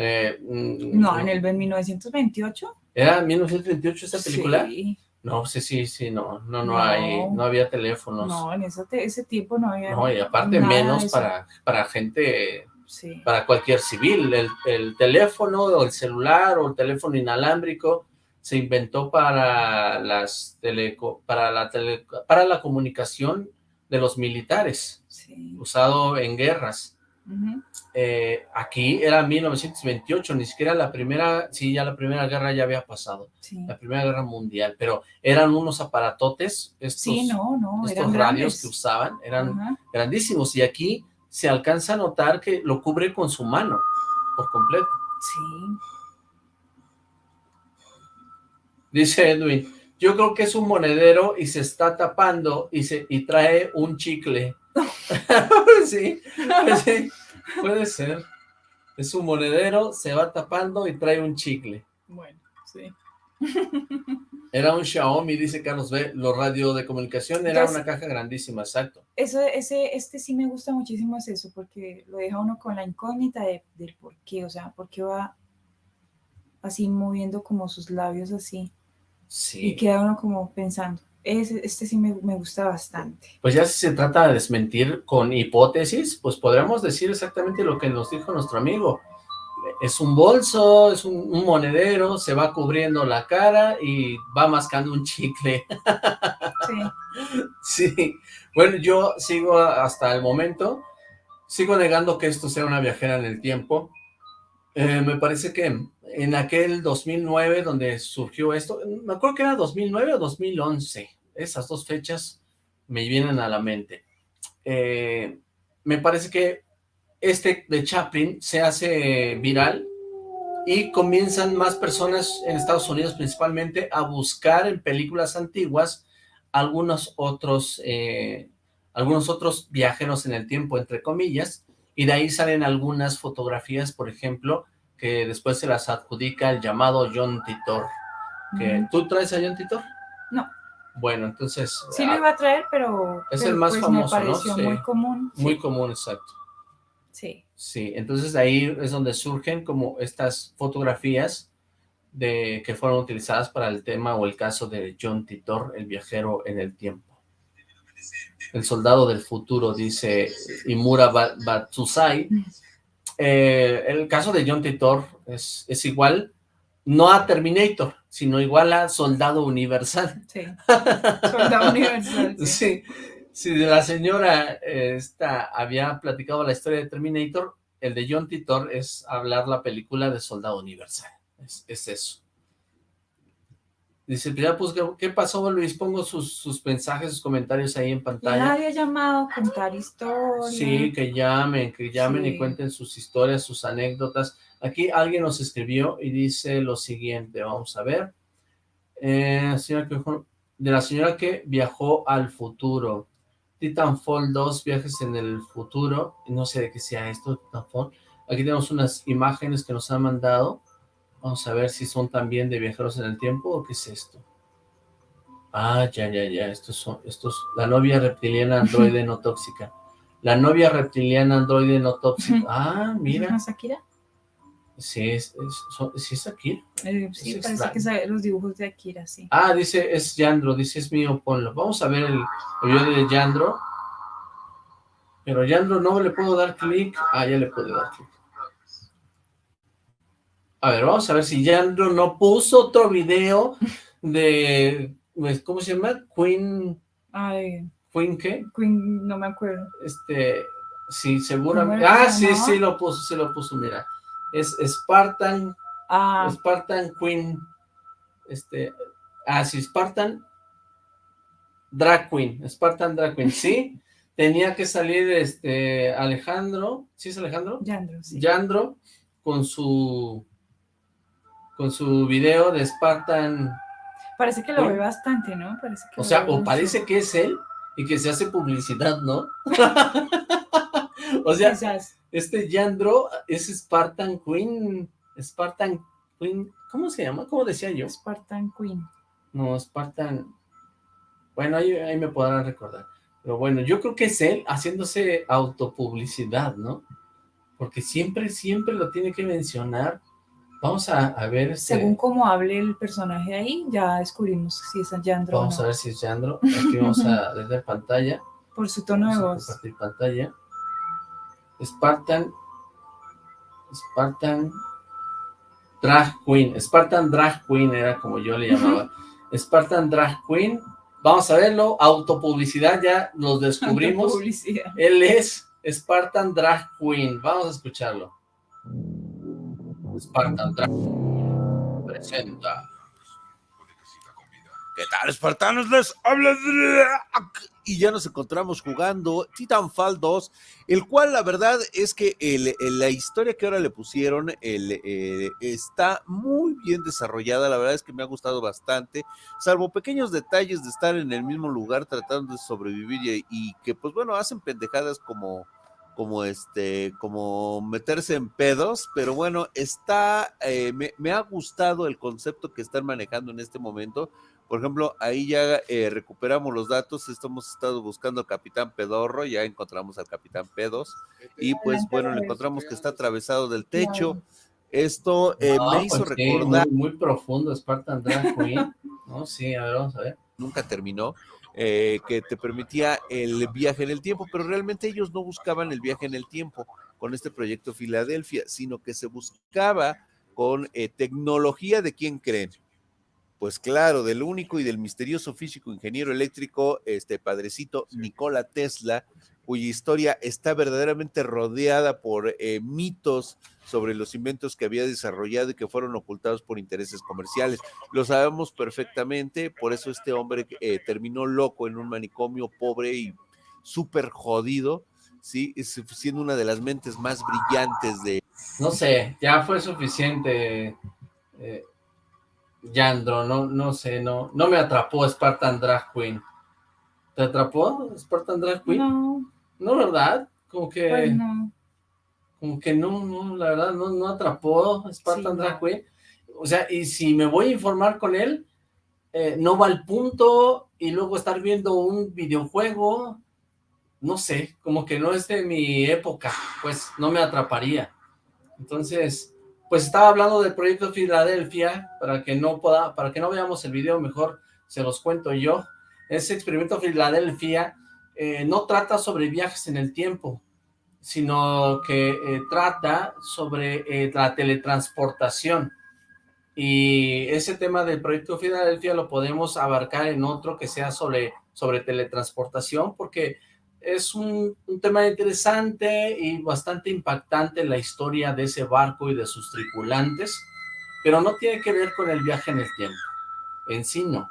Eh, mm, no, en el en 1928. ¿Era 1928 esta película? Sí. No, sí, sí, sí, no, no, no, No. hay, no había teléfonos. No, en ese, ese tiempo no había. No, y aparte nada menos para, para gente, Sí. para cualquier civil. El, el teléfono o el celular o el teléfono inalámbrico se inventó para las teleco, para la tele- para la comunicación de los militares, sí. usado en guerras. Ujú. Eh, aquí era 1928, ni siquiera la primera, sí, ya la primera guerra ya había pasado, sí. la primera guerra mundial, pero eran unos aparatotes, estos, Sí, no, no, estos eran radios grandes. que usaban, eran grandísimos, y aquí se alcanza a notar que lo cubre con su mano, por completo. Sí. Dice Edwin, yo creo que es un monedero y se está tapando y, se, y trae un chicle. sí, sí, puede ser. Es un monedero, se va tapando y trae un chicle. Bueno, sí. Era un Xiaomi, dice Carlos B. Lo radio de comunicación era Entonces- una caja grandísima, exacto. Eso, ese, este sí me gusta muchísimo es eso, porque lo deja uno con la incógnita de, del por qué, o sea, por qué va así moviendo como sus labios así, y Sí. queda uno como pensando. Ese, este sí me, me gusta bastante. Pues ya si se trata de desmentir con hipótesis, pues podríamos decir exactamente lo que nos dijo nuestro amigo. Es un bolso, es un, un monedero, se va cubriendo la cara y va mascando un chicle. Sí, Sí, bueno, yo sigo hasta el momento, sigo negando que esto sea una viajera en el tiempo. Eh, me parece que en aquel 2009 donde surgió esto, me acuerdo que era 2009 o 2011, esas dos fechas me vienen a la mente. Eh, me parece que este de Chaplin se hace viral y comienzan más personas en Estados Unidos principalmente a buscar en películas antiguas algunos otros, eh, algunos otros viajeros en el tiempo, entre comillas, y de ahí salen algunas fotografías, por ejemplo, que después se las adjudica el llamado John Titor. Que, ¿Tú traes a John Titor? No. Bueno, entonces... Sí lo iba a traer, pero... Es pero el más pues famoso, me pareció ¿no? Sí. muy común. Muy sí. común, exacto. Sí. Sí, entonces ahí es donde surgen como estas fotografías de que fueron utilizadas para el tema o el caso de John Titor, el viajero en el tiempo. El soldado del futuro, dice Imura Ba- Batsusai. Eh, el caso de John Titor es, es igual, no a Terminator, sino igual a Soldado Universal. Sí. Soldado universal. Sí. Sí, si de la señora eh, esta había platicado la historia de Terminator, el de John Titor es hablar la película de Soldado Universal. Es, es eso. Dice, ya pues, ¿qué, pasó, Luis? Pongo sus, sus mensajes, sus comentarios ahí en pantalla. nadie ha llamado a contar historias. Sí, que llamen, que llamen y cuenten sus historias, sus anécdotas. Aquí alguien nos escribió y dice lo siguiente, vamos a ver. Eh, señora que viajó- de la señora que viajó al futuro. Titanfall 2, viajes en el futuro. No sé de qué sea esto, Titanfall. Aquí tenemos unas imágenes que nos han mandado. Vamos a ver si son también de viajeros en el tiempo o qué es esto. Ah, ya, ya, ya. Estos son, estos, la novia reptiliana androide no tóxica. La novia reptiliana androide no tóxica. Ah, mira. ¿No, Shakira? Sí, es, sí es aquí. Eh, sí, Es parece extraño. que los dibujos de Akira, sí. Ah, dice, es Yandro, dice, es mío, ponlo. Vamos a ver el, el video de Yandro. Pero Yandro no le puedo dar clic. Ah, ya le puedo dar clic. A ver, vamos a ver si Yandro no puso otro video de, pues, ¿cómo se llama? Queen, Ay, Queen qué? Queen, no me acuerdo. Este, sí, seguramente. ¿Cómo era Ah, sí, sí lo puso, sí lo puso, mira. Es Spartan Ah, Spartan Queen, este, ah, sí, Spartan Drag Queen, Spartan Drag Queen, sí, tenía que salir, este, Alejandro, ¿sí es Alejandro? Yandro, sí. Yandro, con su, con su video de Spartan, Parece que lo Queen. ve bastante, ¿no? Parece que o sea, o mucho. parece que es él, y que se hace publicidad, ¿no? o sea, Quizás. este Yandro es Spartan Queen, Spartan Queen, ¿cómo se llama? ¿Cómo decía yo? Spartan Queen. No, Spartan. Bueno, ahí, ahí me podrán recordar. Pero bueno, yo creo que es él haciéndose autopublicidad, ¿no? Porque siempre, siempre lo tiene que mencionar. Vamos a, a ver este. Según cómo hable el personaje ahí, ya descubrimos si es Yandro Vamos o a ver si es Yandro. Aquí vamos a desde pantalla. Por su tono de a voz. compartir pantalla. Spartan. Spartan. Drag Queen. Spartan Drag Queen era como yo le llamaba. Spartan Drag Queen. Vamos a verlo. Autopublicidad, ya los descubrimos. Publicidad. Él es Spartan Drag Queen. Vamos a escucharlo. Spartan Drag Queen presenta. ¿Qué tal, espartanos? Les habla. Y ya nos encontramos jugando Titanfall 2, el cual la verdad es que el- la historia que ahora le pusieron eh, está muy bien desarrollada. La verdad es que me ha gustado bastante, salvo pequeños detalles de estar en el mismo lugar tratando de sobrevivir y, y que, pues bueno, hacen pendejadas como como este, como meterse en pedos, pero bueno, está, eh, me, me ha gustado el concepto que están manejando en este momento, por ejemplo, ahí ya eh, recuperamos los datos, estamos estado buscando al capitán Pedorro, ya encontramos al capitán Pedos, y pues bueno, le encontramos que está atravesado del techo. Esto eh, No, me hizo pues sí, recordar, muy, muy profundo Spartan Drag Queen. No, sí, a ver, vamos a ver. nunca terminó, eh, que te permitía el viaje en el tiempo, pero realmente ellos no buscaban el viaje en el tiempo con este proyecto Filadelfia, sino que se buscaba con eh, tecnología de quién creen. Pues claro, del único y del misterioso físico ingeniero eléctrico, este padrecito Nikola Tesla, cuya historia está verdaderamente rodeada por eh, mitos sobre los inventos que había desarrollado y que fueron ocultados por intereses comerciales. Lo sabemos perfectamente, por eso este hombre eh, terminó loco en un manicomio pobre y súper jodido, ¿sí? siendo una de las mentes más brillantes de... No sé, ya fue suficiente, eh, Yandro, no, no sé, no, no me atrapó Spartan Drag Queen. ¿Te atrapó Spartan Drag Queen? No. No, ¿verdad? Como que... Pues no. Como que no, no, la verdad, no, no atrapó Spartan Sí, Drag. Queen. O sea, y si me voy a informar con él, eh, no va al punto, y luego estar viendo un videojuego, no sé, como que no es de mi época, pues no me atraparía. Entonces, pues estaba hablando del proyecto Filadelfia, para que no pueda, para que no veamos el video, mejor se los cuento yo. Ese experimento Filadelfia eh, no trata sobre viajes en el tiempo, sino que eh, trata sobre eh, la teletransportación. Y ese tema del proyecto Filadelfia lo podemos abarcar en otro que sea sobre, sobre teletransportación, porque es un, un tema interesante y bastante impactante la historia de ese barco y de sus tripulantes, pero no tiene que ver con el viaje en el tiempo, en sí no.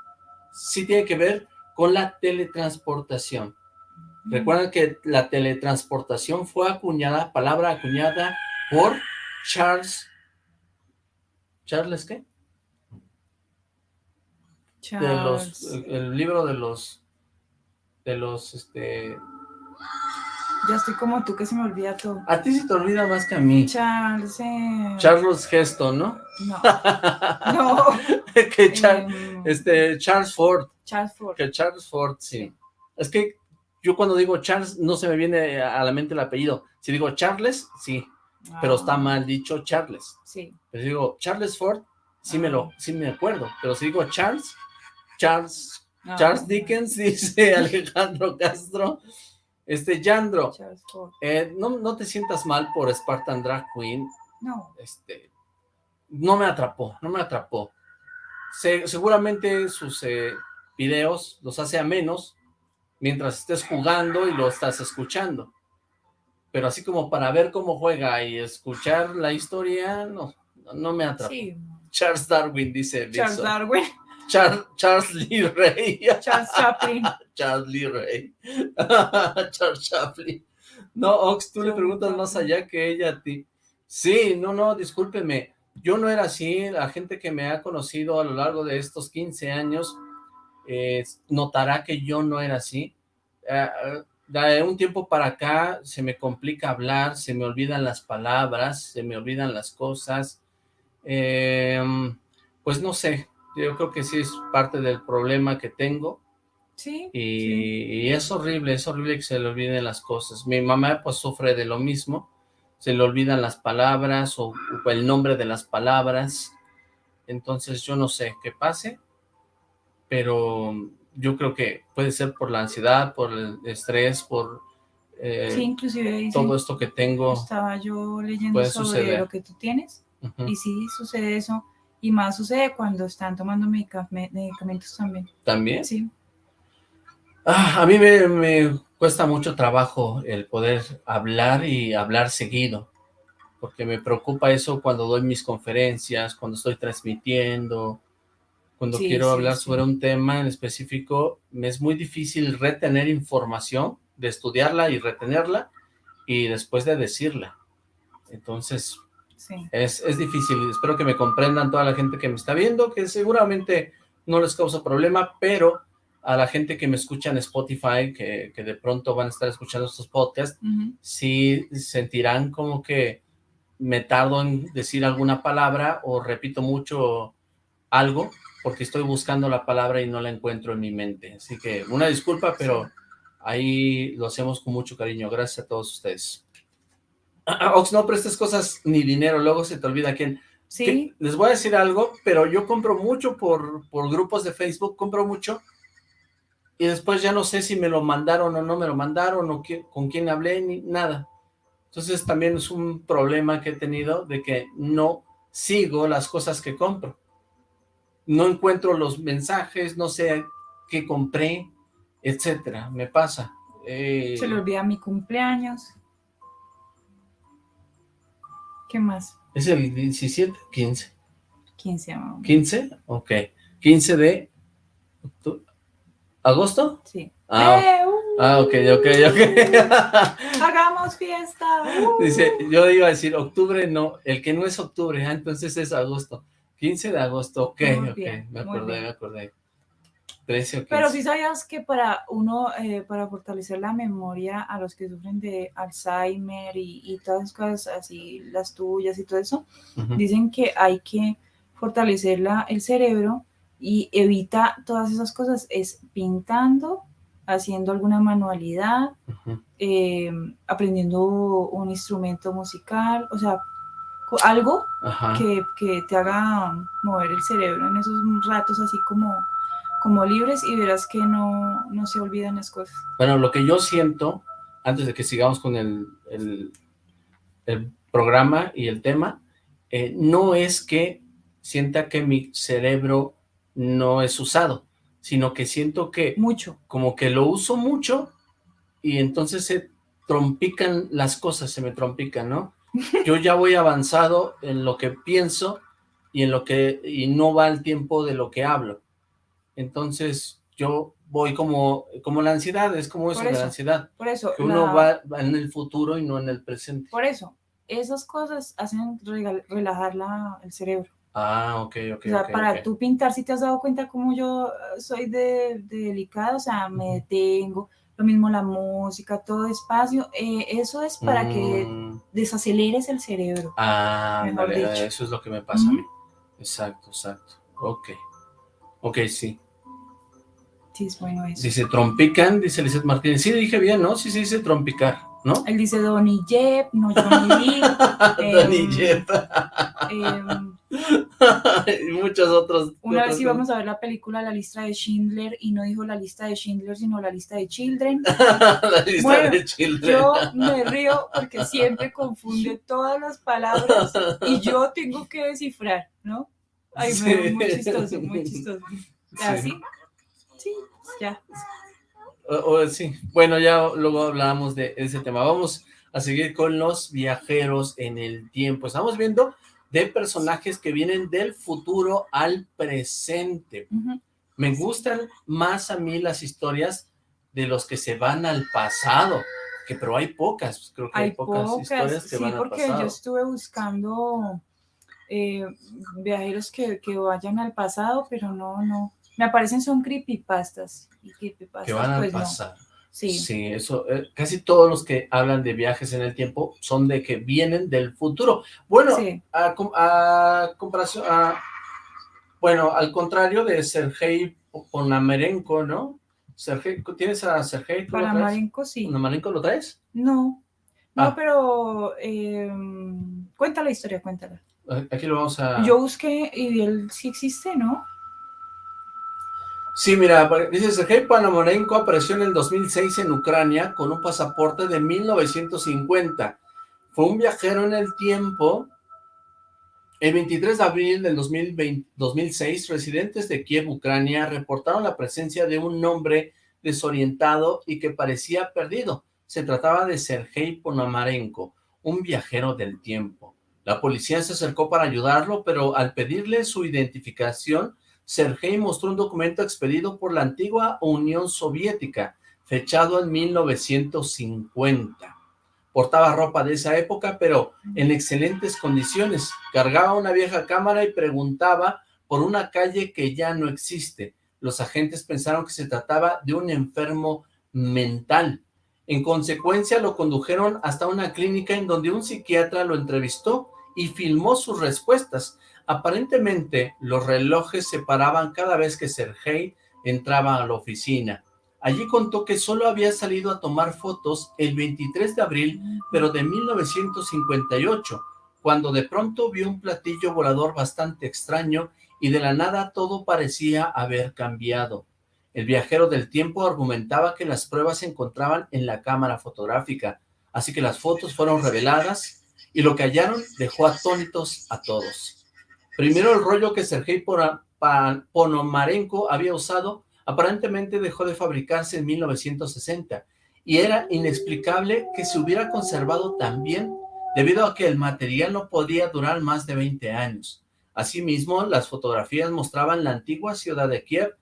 Sí tiene que ver con la teletransportación. Recuerden que la teletransportación fue acuñada, palabra acuñada por Charles, ¿Charles qué? De los, Charles. el, el libro de los, de los, este, Ya estoy como tú que se me olvida todo. a ti se te olvida más que a mí. Charles. eh, Charles Heston, ¿no? No. No. que Char- em, este, Charles Ford, Charles Ford. que Charles Ford, sí. Es que yo cuando digo Charles no se me viene a la mente el apellido. Si digo Charles, sí, pero está Ah, mal dicho Charles. Sí. Pero si digo Charles Ford, sí me Ah. lo, sí me acuerdo. Pero si digo Charles, Charles, Ah, Charles Dickens, dice Alejandro Castro. Este, Yandro, eh, no, no te sientas mal por Spartan Drag Queen. No. Este, no me atrapó, no me atrapó. Se- seguramente sus eh, videos los hace a menos mientras estés jugando y lo estás escuchando. Pero así como para ver cómo juega y escuchar la historia, no, no me atrapó. Sí. Charles Darwin, dice Charles. Darwin. Char- Charles Lee Ray. Charles Chaplin. Charles Lee Ray. Charles Chaplin. No, Ox, tú le preguntas más allá que ella a ti. Sí, no, no, discúlpeme. Yo no era así. La gente que me ha conocido a lo largo de estos 15 años eh, notará que yo no era así. Eh, eh, de un tiempo para acá se me complica hablar, se me olvidan las palabras, se me olvidan las cosas. Eh, pues no sé, yo creo que sí es parte del problema que tengo. Sí. Y, sí. y es horrible, es horrible que se le olviden las cosas. Mi mamá pues sufre de lo mismo, se le olvidan las palabras o, o el nombre de las palabras. Entonces yo no sé qué pase, pero yo creo que puede ser por la ansiedad, por el estrés, por eh, Sí, inclusive todo esto que tengo. estaba yo leyendo sobre suceder. lo que tú tienes Ujú, y sí sucede eso y más sucede cuando están tomando medica- me- medicamentos también. También. Sí. Ah, a mí me, me cuesta mucho trabajo el poder hablar y hablar seguido, porque me preocupa eso cuando doy mis conferencias, cuando estoy transmitiendo, cuando Sí, quiero sí, hablar sí. sobre un tema en específico, me es muy difícil retener información, de estudiarla y retenerla, y después de decirla. Entonces, Sí. es, es difícil, espero que me comprendan toda la gente que me está viendo, que seguramente no les causa problema, pero a la gente que me escucha en Spotify, que, que de pronto van a estar escuchando estos podcasts, Ujú. sí sentirán como que me tardo en decir alguna palabra o repito mucho algo, porque estoy buscando la palabra y no la encuentro en mi mente. Así que una disculpa, pero ahí lo hacemos con mucho cariño. Gracias a todos ustedes. Ah, Ox, no prestes cosas ni dinero, luego se te olvida quién. Sí. Les voy a decir algo, pero yo compro mucho por, por grupos de Facebook, compro mucho, y después ya no sé si me lo mandaron o no me lo mandaron, o qué- con quién hablé, ni nada. Entonces también es un problema que he tenido de que no sigo las cosas que compro. No encuentro los mensajes, no sé qué compré, etcétera, me pasa. Eh, Se le olvida mi cumpleaños. ¿Qué más? ¿Es el 17? 15. 15, amor. ¿15? Ok. 15 de... ¿Agosto? Sí. Ah, ¡Eh, uh! Ah, ok, ok, ok. Hagamos fiesta. uh. Dice, yo iba a decir octubre, no, el que no es octubre, ah, entonces es agosto. 15 de agosto, ok, ok, me acordé, me acordé. 13 o 15. Pero sí sabías que para uno, eh, para fortalecer la memoria a los que sufren de Alzheimer y, y todas esas cosas así, las tuyas y todo eso, dicen que hay que fortalecer la- el cerebro y evita todas esas cosas, es pintando, haciendo alguna manualidad, eh, aprendiendo un instrumento musical, o sea, algo que, que te haga mover el cerebro en esos ratos así como, como libres y verás que no, no se olvidan las cosas. Bueno, lo que yo siento, antes de que sigamos con el, el, el programa y el tema, eh, no es que sienta que mi cerebro no es usado, sino que siento que Mucho. como que lo uso mucho y entonces se trompican las cosas, se me trompican, ¿no? Yo ya voy avanzado en lo que pienso y en lo que y no va el tiempo de lo que hablo. Entonces yo voy como como la ansiedad, es como eso, de la eso. ansiedad, Por eso, que uno la- va, va en el futuro y no en el presente. por eso, esas cosas hacen relajar la- el cerebro. Ah, ok, ok, o sea, ok, para ok. tú pintar, si te has dado cuenta cómo yo soy de, de delicada, o sea, me detengo, lo mismo la música, todo despacio, eh, eso es para que Mm, desaceleres el cerebro. ah, eso es lo que me pasa a mí. Exacto, exacto. Ok. Ok, sí. Sí, es bueno eso. Dice trompican, dice Lizeth Martínez. Sí, dije bien, ¿no? Sí, sí, dice trompicar, ¿no? Él dice Donny Jeb, no Johnny Lee. Donny em, Jeff. em, y muchos otros. Una vez íbamos a ver la película La lista de Schindler y no dijo la lista de Schindler, sino la lista de Children. La lista Bueno, de Children. Yo me río porque siempre confunde todas las palabras y yo tengo que descifrar, ¿no? Ay, me Sí. muy chistoso, muy chistoso. ¿Así? Sí, ya. O- o- sí. Bueno, ya luego hablábamos de ese tema. Vamos a seguir con los viajeros en el tiempo. Estamos viendo de personajes que vienen del futuro al presente. Me gustan más a mí las historias de los que se van al pasado, que pero hay pocas, creo que hay, Hay pocas, pocas, historias que sí, van al porque pasado. yo estuve buscando eh, viajeros que, que vayan al pasado, pero no, no. Me aparecen son creepypastas. Y creepypastas, que van al pues no. pasado. Sí. eso, eh, casi todos los que hablan de viajes en el tiempo son de que vienen del futuro. Bueno, sí. a, com- a comparación, a- bueno, al contrario de Sergei Ponomarenko, ¿no? Sergei, ¿tienes a Sergei? Marenco sí. ¿Ponomarenko lo traes? No. No, Ah. pero eh, cuenta la historia, cuéntala. Aquí lo vamos a... Yo busqué y él sí existe, ¿no? Sí, mira, dice Sergei Panomarenko apareció en el 2006 en Ucrania con un pasaporte de 1950. Fue un viajero en el tiempo. El 23 de abril del 2020 2006, residentes de Kiev, Ucrania, reportaron la presencia de un hombre desorientado y que parecía perdido. Se trataba de Sergei Ponomarenko, un viajero del tiempo. La policía se acercó para ayudarlo, pero al pedirle su identificación, Sergei mostró un documento expedido por la antigua Unión Soviética, fechado en 1950. Portaba ropa de esa época, pero en excelentes condiciones. Cargaba una vieja cámara y preguntaba por una calle que ya no existe. Los agentes pensaron que se trataba de un enfermo mental. En consecuencia, lo condujeron hasta una clínica en donde un psiquiatra lo entrevistó y filmó sus respuestas. Aparentemente, los relojes se paraban cada vez que Sergei entraba a la oficina. Allí contó que solo había salido a tomar fotos el 23 de abril, pero de 1958, cuando de pronto vio un platillo volador bastante extraño y de la nada todo parecía haber cambiado. El viajero del tiempo argumentaba que las pruebas se encontraban en la cámara fotográfica, así que las fotos fueron reveladas y lo que hallaron dejó atónitos a todos. Primero el rollo que Sergei Ponomarenko había usado aparentemente dejó de fabricarse en 1960 y era inexplicable que se hubiera conservado tan bien debido a que el material no podía durar más de 20 años. Asimismo, las fotografías mostraban la antigua ciudad de Kiev,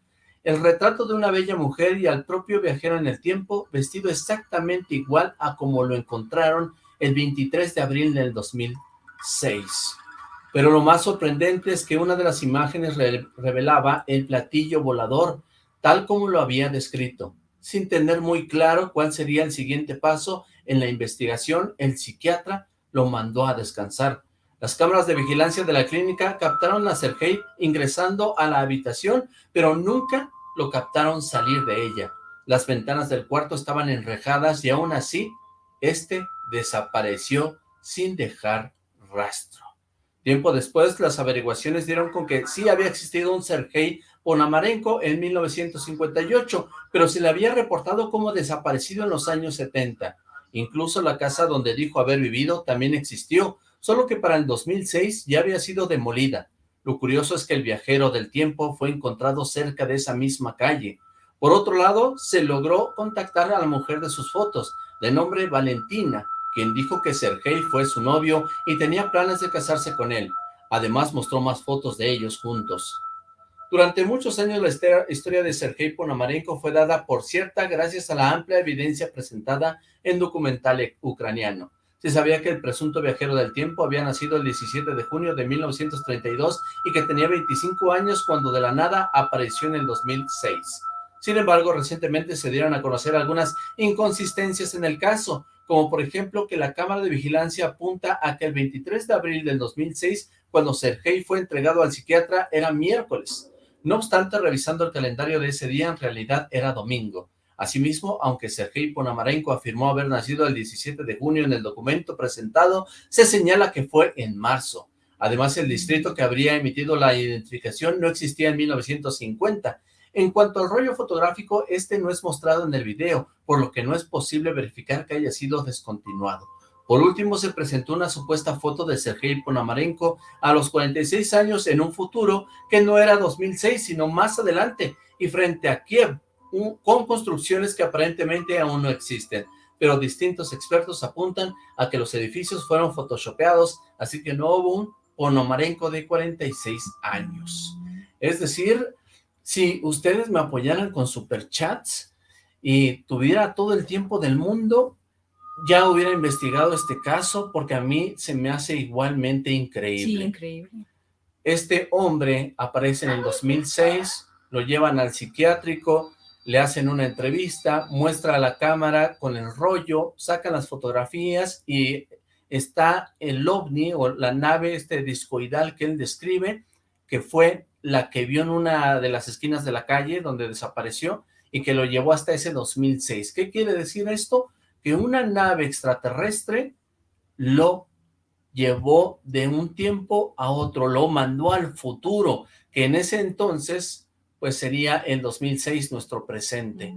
el retrato de una bella mujer y al propio viajero en el tiempo vestido exactamente igual a como lo encontraron el 23 de abril del 2006. Pero lo más sorprendente es que una de las imágenes re revelaba el platillo volador, tal como lo había descrito. Sin tener muy claro cuál sería el siguiente paso en la investigación, el psiquiatra lo mandó a descansar. Las cámaras de vigilancia de la clínica captaron a Sergei ingresando a la habitación, pero nunca lo captaron salir de ella. Las ventanas del cuarto estaban enrejadas y aún así, este desapareció sin dejar rastro. Tiempo después, las averiguaciones dieron con que sí había existido un Sergei Ponamarenko en 1958, pero se le había reportado como desaparecido en los años 70. Incluso la casa donde dijo haber vivido también existió, solo que para el 2006 ya había sido demolida. Lo curioso es que el viajero del tiempo fue encontrado cerca de esa misma calle. Por otro lado, se logró contactar a la mujer de sus fotos, de nombre Valentina, quien dijo que Sergei fue su novio y tenía planes de casarse con él. Además mostró más fotos de ellos juntos. Durante muchos años la historia de Sergei Ponomarenko fue dada por cierta gracias a la amplia evidencia presentada en documental ucraniano. Se sabía que el presunto viajero del tiempo había nacido el 17 de junio de 1932 y que tenía 25 años cuando de la nada apareció en el 2006. Sin embargo, recientemente se dieron a conocer algunas inconsistencias en el caso, como por ejemplo que la cámara de vigilancia apunta a que el 23 de abril del 2006, cuando Sergei fue entregado al psiquiatra, era miércoles. No obstante, revisando el calendario de ese día, en realidad era domingo. Asimismo, aunque Sergei Ponamarenko afirmó haber nacido el 17 de junio en el documento presentado, se señala que fue en marzo. Además, el distrito que habría emitido la identificación no existía en 1950. En cuanto al rollo fotográfico, este no es mostrado en el video, por lo que no es posible verificar que haya sido descontinuado. Por último, se presentó una supuesta foto de Sergei Ponamarenko a los 46 años en un futuro que no era 2006, sino más adelante, y frente a Kiev, con construcciones que aparentemente aún no existen. Pero distintos expertos apuntan a que los edificios fueron photoshopeados, así que no hubo un Ponomarenko de 46 años. Es decir, si ustedes me apoyaran con superchats y tuviera todo el tiempo del mundo, ya hubiera investigado este caso porque a mí se me hace igualmente increíble. Sí, increíble. Este hombre aparece en el 2006, lo llevan al psiquiátrico, le hacen una entrevista, muestra a la cámara con el rollo, sacan las fotografías y está el ovni o la nave este discoidal que él describe, que fue la que vio en una de las esquinas de la calle donde desapareció y que lo llevó hasta ese 2006. ¿Qué quiere decir esto? que una nave extraterrestre lo llevó de un tiempo a otro, lo mandó al futuro, que en ese entonces, pues sería el 2006 nuestro presente.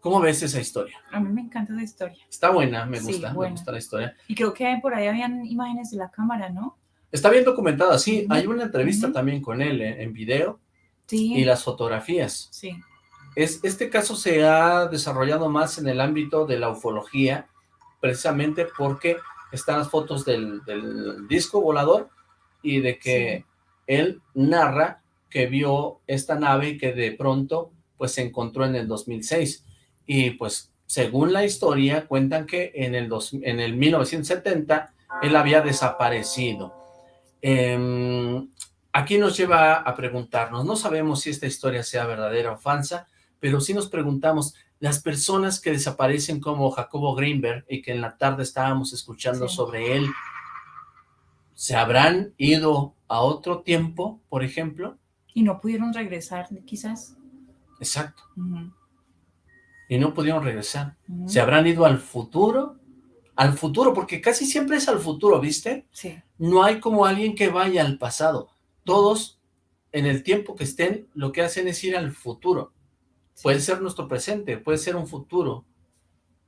¿Cómo ves esa historia? A mí me encanta esa historia. Está buena, me Sí, gusta, me gusta la historia. Y creo que por ahí habían imágenes de la cámara, ¿no? Está bien documentada, sí, hay una entrevista también con él en, en video Sí. y las fotografías. Sí. Es, este caso se ha desarrollado más en el ámbito de la ufología, precisamente porque están las fotos del, del disco volador y de que él narra que vio esta nave y que de pronto pues se encontró en el 2006. Y pues según la historia cuentan que en el, dos- en el 1970 él había desaparecido. Em, aquí nos lleva a preguntarnos, no sabemos si esta historia sea verdadera o falsa, pero sí nos preguntamos, las personas que desaparecen como Jacobo Greenberg y que en la tarde estábamos escuchando Sí. sobre él, ¿se habrán ido a otro tiempo, por ejemplo? Y no pudieron regresar, quizás. Exacto, y no pudieron regresar. ¿Se habrán ido al futuro? Al futuro, porque casi siempre es al futuro, ¿viste? Sí. No hay como alguien que vaya al pasado. Todos, en el tiempo que estén, lo que hacen es ir al futuro. Puede ser nuestro presente, puede ser un futuro,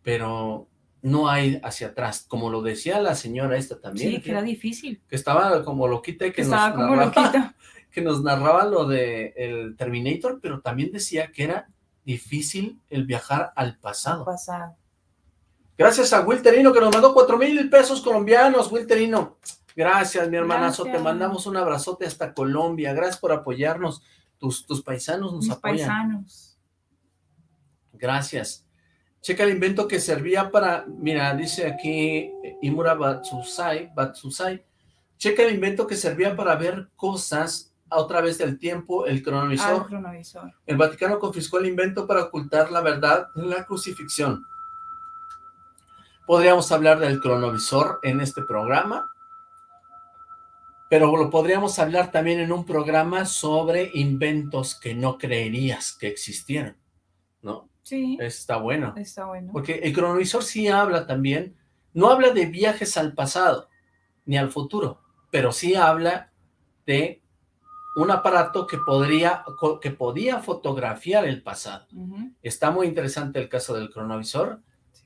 pero no hay hacia atrás. Como lo decía la señora esta también, Sí, que era difícil. que estaba como loquita y que, Que nos narraba- loquita. que nos narraba lo de el Terminator, pero también decía que era difícil el viajar al pasado. Pasado. Gracias a Wilterino que nos mandó cuatro mil pesos colombianos, Wilterino. Gracias, mi hermanazo. Te mandamos un abrazote hasta Colombia. Gracias por apoyarnos. Tus, tus paisanos nos Mis apoyan. paisanos. Gracias. Checa el invento que servía para, mira, dice aquí eh, Imura Batsusai, Batsusai, checa el invento que servía para ver cosas a otra vez del tiempo, el cronovisor. cronovisor. El Vaticano confiscó el invento para ocultar la verdad de la crucifixión. Podríamos hablar del cronovisor en este programa, pero lo podríamos hablar también en un programa sobre inventos que no creerías que existieran, ¿no? Sí, Está bueno. está bueno. Porque el cronovisor sí habla también, no habla de viajes al pasado ni al futuro, pero sí habla de un aparato que podría que podía fotografiar el pasado. Está muy interesante el caso del cronovisor.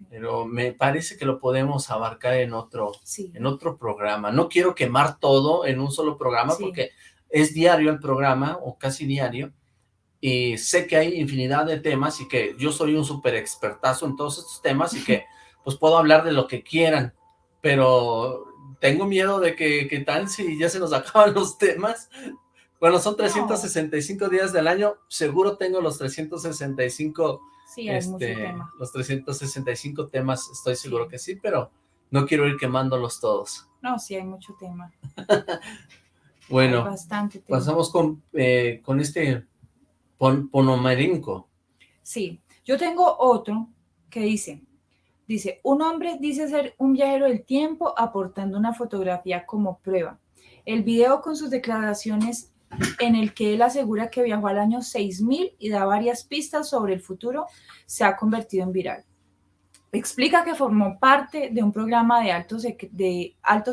Pero me parece que lo podemos abarcar en otro Sí. en otro programa. No quiero quemar todo en un solo programa Sí. porque es diario el programa o casi diario y sé que hay infinidad de temas y que yo soy un súper expertazo en todos estos temas y que pues puedo hablar de lo que quieran, pero tengo miedo de que, que tal si ya se nos acaban los temas. Bueno, son 365 días del año, seguro tengo los 365 Sí, hay mucho este, tema. los 365 temas, estoy seguro que sí, pero no quiero ir quemándolos todos. No, sí, hay mucho tema. Bueno, bastante tema. pasamos con, eh, con este pon, Ponomarenko. Sí, yo tengo otro que dice, dice, un hombre dice ser un viajero del tiempo aportando una fotografía como prueba. El video con sus declaraciones en el que él asegura que viajó al año 6000 y da varias pistas sobre el futuro se ha convertido en viral. Explica que formó parte de un programa de alto,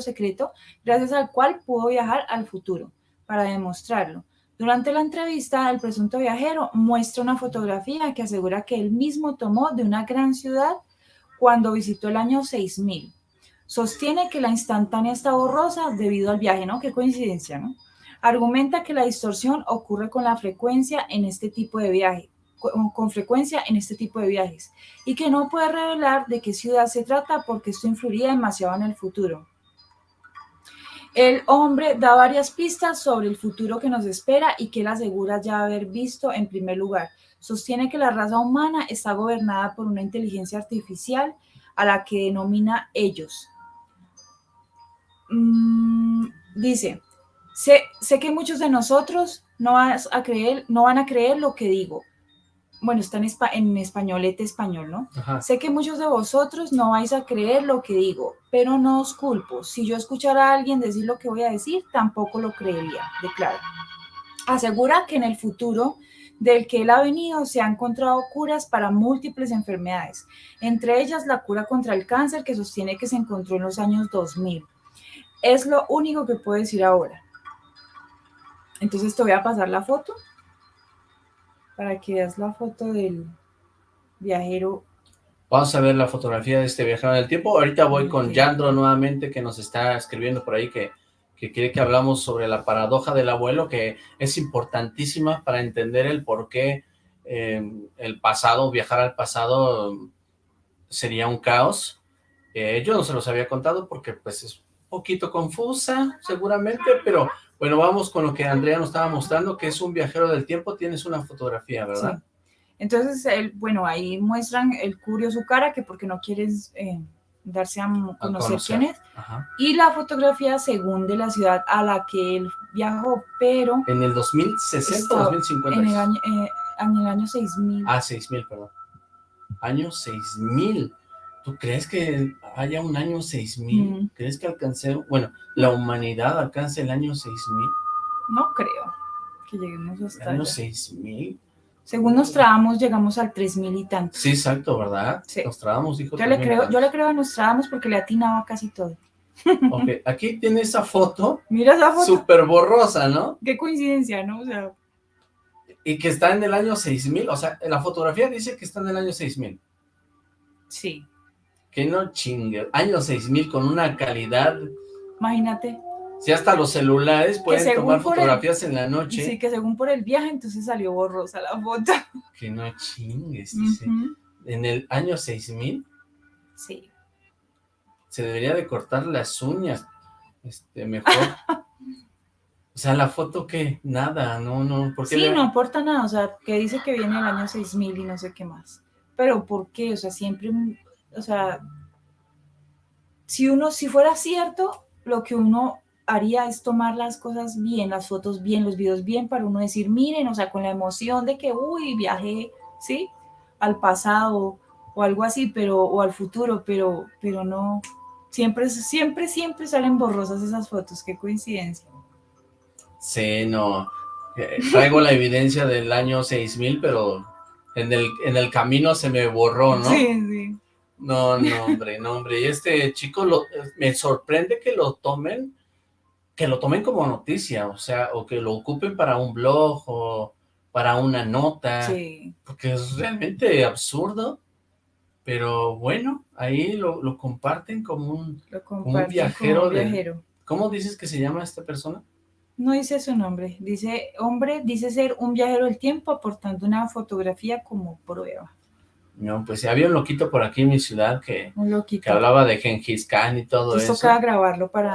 secreto gracias al cual pudo viajar al futuro para demostrarlo. Durante la entrevista, el presunto viajero muestra una fotografía que asegura que él mismo tomó de una gran ciudad cuando visitó el año 6000. Sostiene que la instantánea está borrosa debido al viaje, ¿no? Qué coincidencia, ¿no? Argumenta que la distorsión ocurre con frecuencia en este tipo de con frecuencia en este tipo de viajes, y que no puede revelar de qué ciudad se trata porque esto influiría demasiado en el futuro. El hombre da varias pistas sobre el futuro que nos espera y que él asegura ya haber visto en primer lugar. Sostiene que la raza humana está gobernada por una inteligencia artificial a la que denomina ellos. Mm, dice, sé, sé que muchos de nosotros no, vas a creer, no van a creer lo que digo. Bueno, está en, espa- en españolete español, ¿no? Ajá. Sé que muchos de vosotros no vais a creer lo que digo, pero no os culpo. Si yo escuchara a alguien decir lo que voy a decir, tampoco lo creería, declara. Asegura que en el futuro del que él ha venido se han encontrado curas para múltiples enfermedades, entre ellas la cura contra el cáncer que sostiene que se encontró en los años 2000. Es lo único que puedo decir ahora. Entonces te voy a pasar la foto para que veas la foto del viajero Vamos a ver la fotografía de este viajero en el tiempo. Ahorita voy con. Yandro nuevamente, que nos está escribiendo por ahí que, que quiere que hablamos sobre la paradoja del abuelo, que es importantísima para entender el por qué eh, el pasado, viajar al pasado sería un caos. Eh, yo no se los había contado porque pues es un poquito confusa seguramente, pero bueno, vamos con lo que Andrea nos estaba mostrando, que es un viajero del tiempo. Tienes una fotografía, ¿verdad? Sí. Entonces, él, bueno, ahí muestran el curio su cara, que porque no quieres eh, darse a A conocer, quién es, Ajá. y la fotografía según de la ciudad a la que él viajó, pero En el 2060 Está 2050. en el año, eh, en el año 6000. Ah, 6000, perdón. Año 6000. ¿Tú crees que haya un año 6000? Mm. ¿Crees que alcance, bueno, la humanidad alcance el año 6000? No creo que lleguemos ¿El hasta año allá. 6000? Según Nostradamus, llegamos al 3000 y tanto. Sí, exacto, ¿verdad? Sí. Nostradamus dijo Yo le, 3000 creo, yo le creo a Nostradamus porque le atinaba casi todo. Ok, aquí tiene esa foto Mira esa foto. súper borrosa, ¿no? Qué coincidencia, ¿no? O sea, Y que está en el año 6000, o sea, en la fotografía dice que está en el año 6000. sí. Que no chingue. Año 6000 con una calidad Imagínate. Si hasta los celulares pueden tomar el- fotografías en la noche. Sí, que según por el viaje, entonces salió borrosa la foto. Que no chingues, dice. En el año 6000 Sí. se debería de cortar las uñas. Este, mejor. o sea, la foto que nada, no, no, ¿por qué Sí, le- no aporta nada, o sea, que dice que viene el año 6000 y no sé qué más. Pero ¿por qué? O sea, siempre, o sea, si uno, si fuera cierto, lo que uno haría es tomar las cosas bien, las fotos bien, los videos bien, para uno decir, miren, o sea, con la emoción de que, uy, viajé, ¿sí? Al pasado o algo así, pero, o al futuro, pero, pero no, siempre, siempre, siempre salen borrosas esas fotos, qué coincidencia. Sí, no. Eh, Traigo la evidencia del año 6000, pero en el, en el camino se me borró, ¿no? Sí, sí. No, no, hombre, no, hombre. Y este chico lo, me sorprende que lo tomen, que lo tomen como noticia, o sea, o que lo ocupen para un blog o para una nota, Sí. porque es realmente absurdo. Pero bueno, ahí lo, lo comparten como un... Lo comparten viajero como un de- viajero. ¿Cómo dices que se llama esta persona? No dice su nombre, dice hombre, dice ser un viajero del tiempo aportando una fotografía como prueba. No, pues había un loquito por aquí en mi ciudad que, que hablaba de Gengis Khan y todo Entonces eso. tocaba grabarlo para,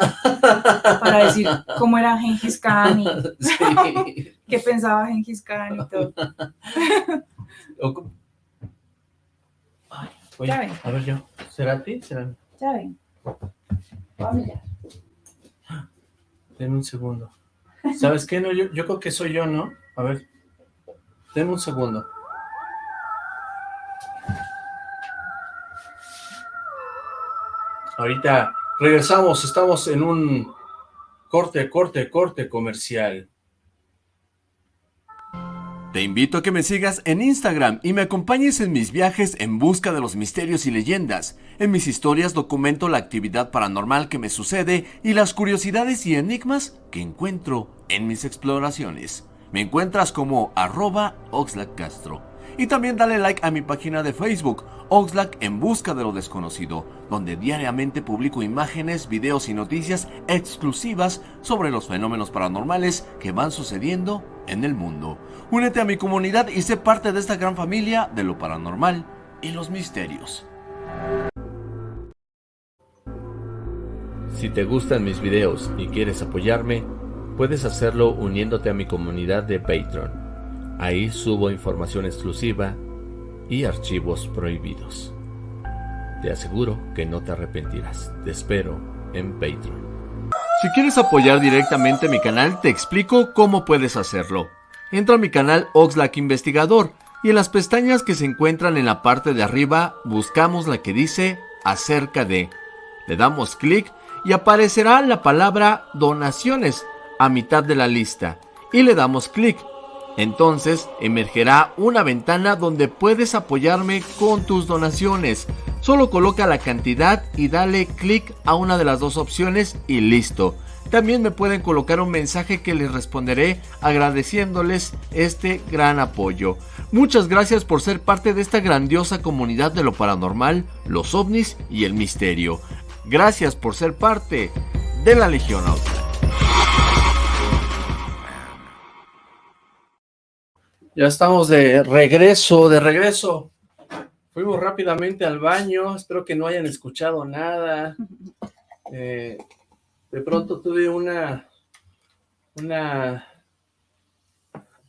para decir cómo era Gengis Khan y Sí. qué pensaba Gengis Khan y todo. Ay, oye, a ver yo, ¿será a ti? ¿Será mí? Ya ven. Voy a mirar. Denme un segundo. ¿Sabes qué? No, yo, yo creo que soy yo, ¿no? A ver, denme un segundo. Ahorita regresamos, estamos en un corte, corte, corte comercial. Te invito a que me sigas en Instagram y me acompañes en mis viajes en busca de los misterios y leyendas. En mis historias documento la actividad paranormal que me sucede y las curiosidades y enigmas que encuentro en mis exploraciones. Me encuentras como arroba Oxlack Castro. Y también dale like a mi página de Facebook, Oxlack en busca de lo desconocido, donde diariamente publico imágenes, videos y noticias exclusivas sobre los fenómenos paranormales que van sucediendo en el mundo. Únete a mi comunidad y sé parte de esta gran familia de lo paranormal y los misterios. Si te gustan mis videos y quieres apoyarme, puedes hacerlo uniéndote a mi comunidad de Patreon. Ahí subo información exclusiva y archivos prohibidos. Te aseguro que no te arrepentirás. Te espero en Patreon. Si quieres apoyar directamente mi canal, te explico cómo puedes hacerlo. Entra a mi canal Oxlack Investigador y en las pestañas que se encuentran en la parte de arriba buscamos la que dice acerca de. Le damos clic y aparecerá la palabra donaciones a mitad de la lista y le damos clic. Entonces emergerá una ventana donde puedes apoyarme con tus donaciones. Solo coloca la cantidad y dale clic a una de las dos opciones y listo. También me pueden colocar un mensaje que les responderé agradeciéndoles este gran apoyo. Muchas gracias por ser parte de esta grandiosa comunidad de lo paranormal, los ovnis y el misterio. Gracias por ser parte de la Legión Outlaw. Ya estamos de regreso, de regreso. Fuimos rápidamente al baño, espero que no hayan escuchado nada. Eh, de pronto tuve una, una,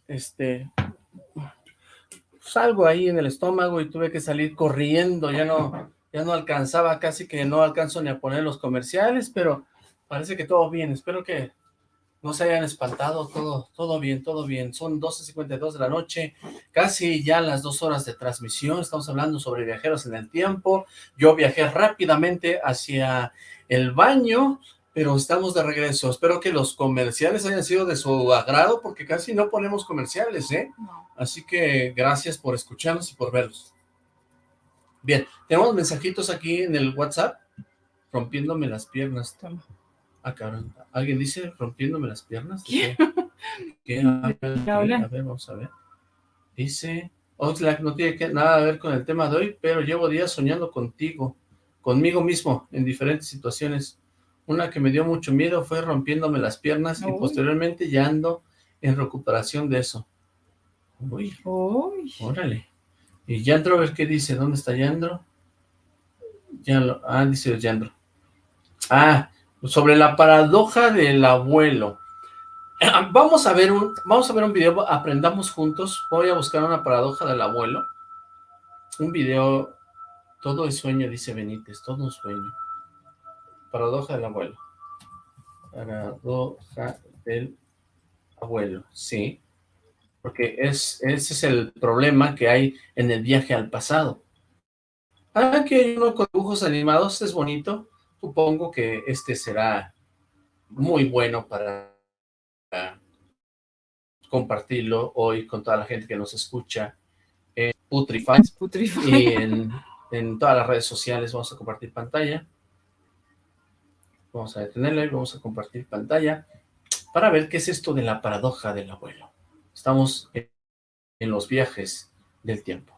este, pues algo ahí en el estómago y tuve que salir corriendo, ya no, ya no alcanzaba, casi que no alcanzo ni a poner los comerciales, pero parece que todo bien, espero que no se hayan espantado, todo, todo bien, todo bien. Son 12.52 de la noche, casi ya las dos horas de transmisión. Estamos hablando sobre viajeros en el tiempo. Yo viajé rápidamente hacia el baño, pero estamos de regreso. Espero que los comerciales hayan sido de su agrado, porque casi no ponemos comerciales, ¿eh? No. Así que gracias por escucharnos y por verlos. Bien, tenemos mensajitos aquí en el WhatsApp, rompiéndome las piernas. Toma. Ah, cabrón. ¿Alguien dice rompiéndome las piernas? ¿De ¿Quién? ¿Qué? ¿Qué? A ver, a ver, vamos a ver. Dice, Oxlack no tiene que, nada que ver con el tema de hoy, pero llevo días soñando contigo, conmigo mismo, en diferentes situaciones. Una que me dio mucho miedo fue rompiéndome las piernas y posteriormente ya ando en recuperación de eso. Uy, Uy. órale. Y Yandro, a ver qué dice. ¿Dónde está Yandro? Ya lo- ah, dice Yandro. Ah, sobre la paradoja del abuelo. Vamos a ver un, vamos a ver un video, aprendamos juntos. Voy a buscar una paradoja del abuelo. Un video, todo es sueño, dice Benítez, todo un sueño. Paradoja del abuelo. Paradoja del abuelo, sí. Porque es, ese es el problema que hay en el viaje al pasado. Ah, aquí hay uno con dibujos animados, es bonito. Supongo que este será muy bueno para compartirlo hoy con toda la gente que nos escucha en Putrify Putrify. y en, en todas las redes sociales vamos a compartir pantalla. Vamos a detenerla y vamos a compartir pantalla para ver qué es esto de la paradoja del abuelo. Estamos en, en los viajes del tiempo.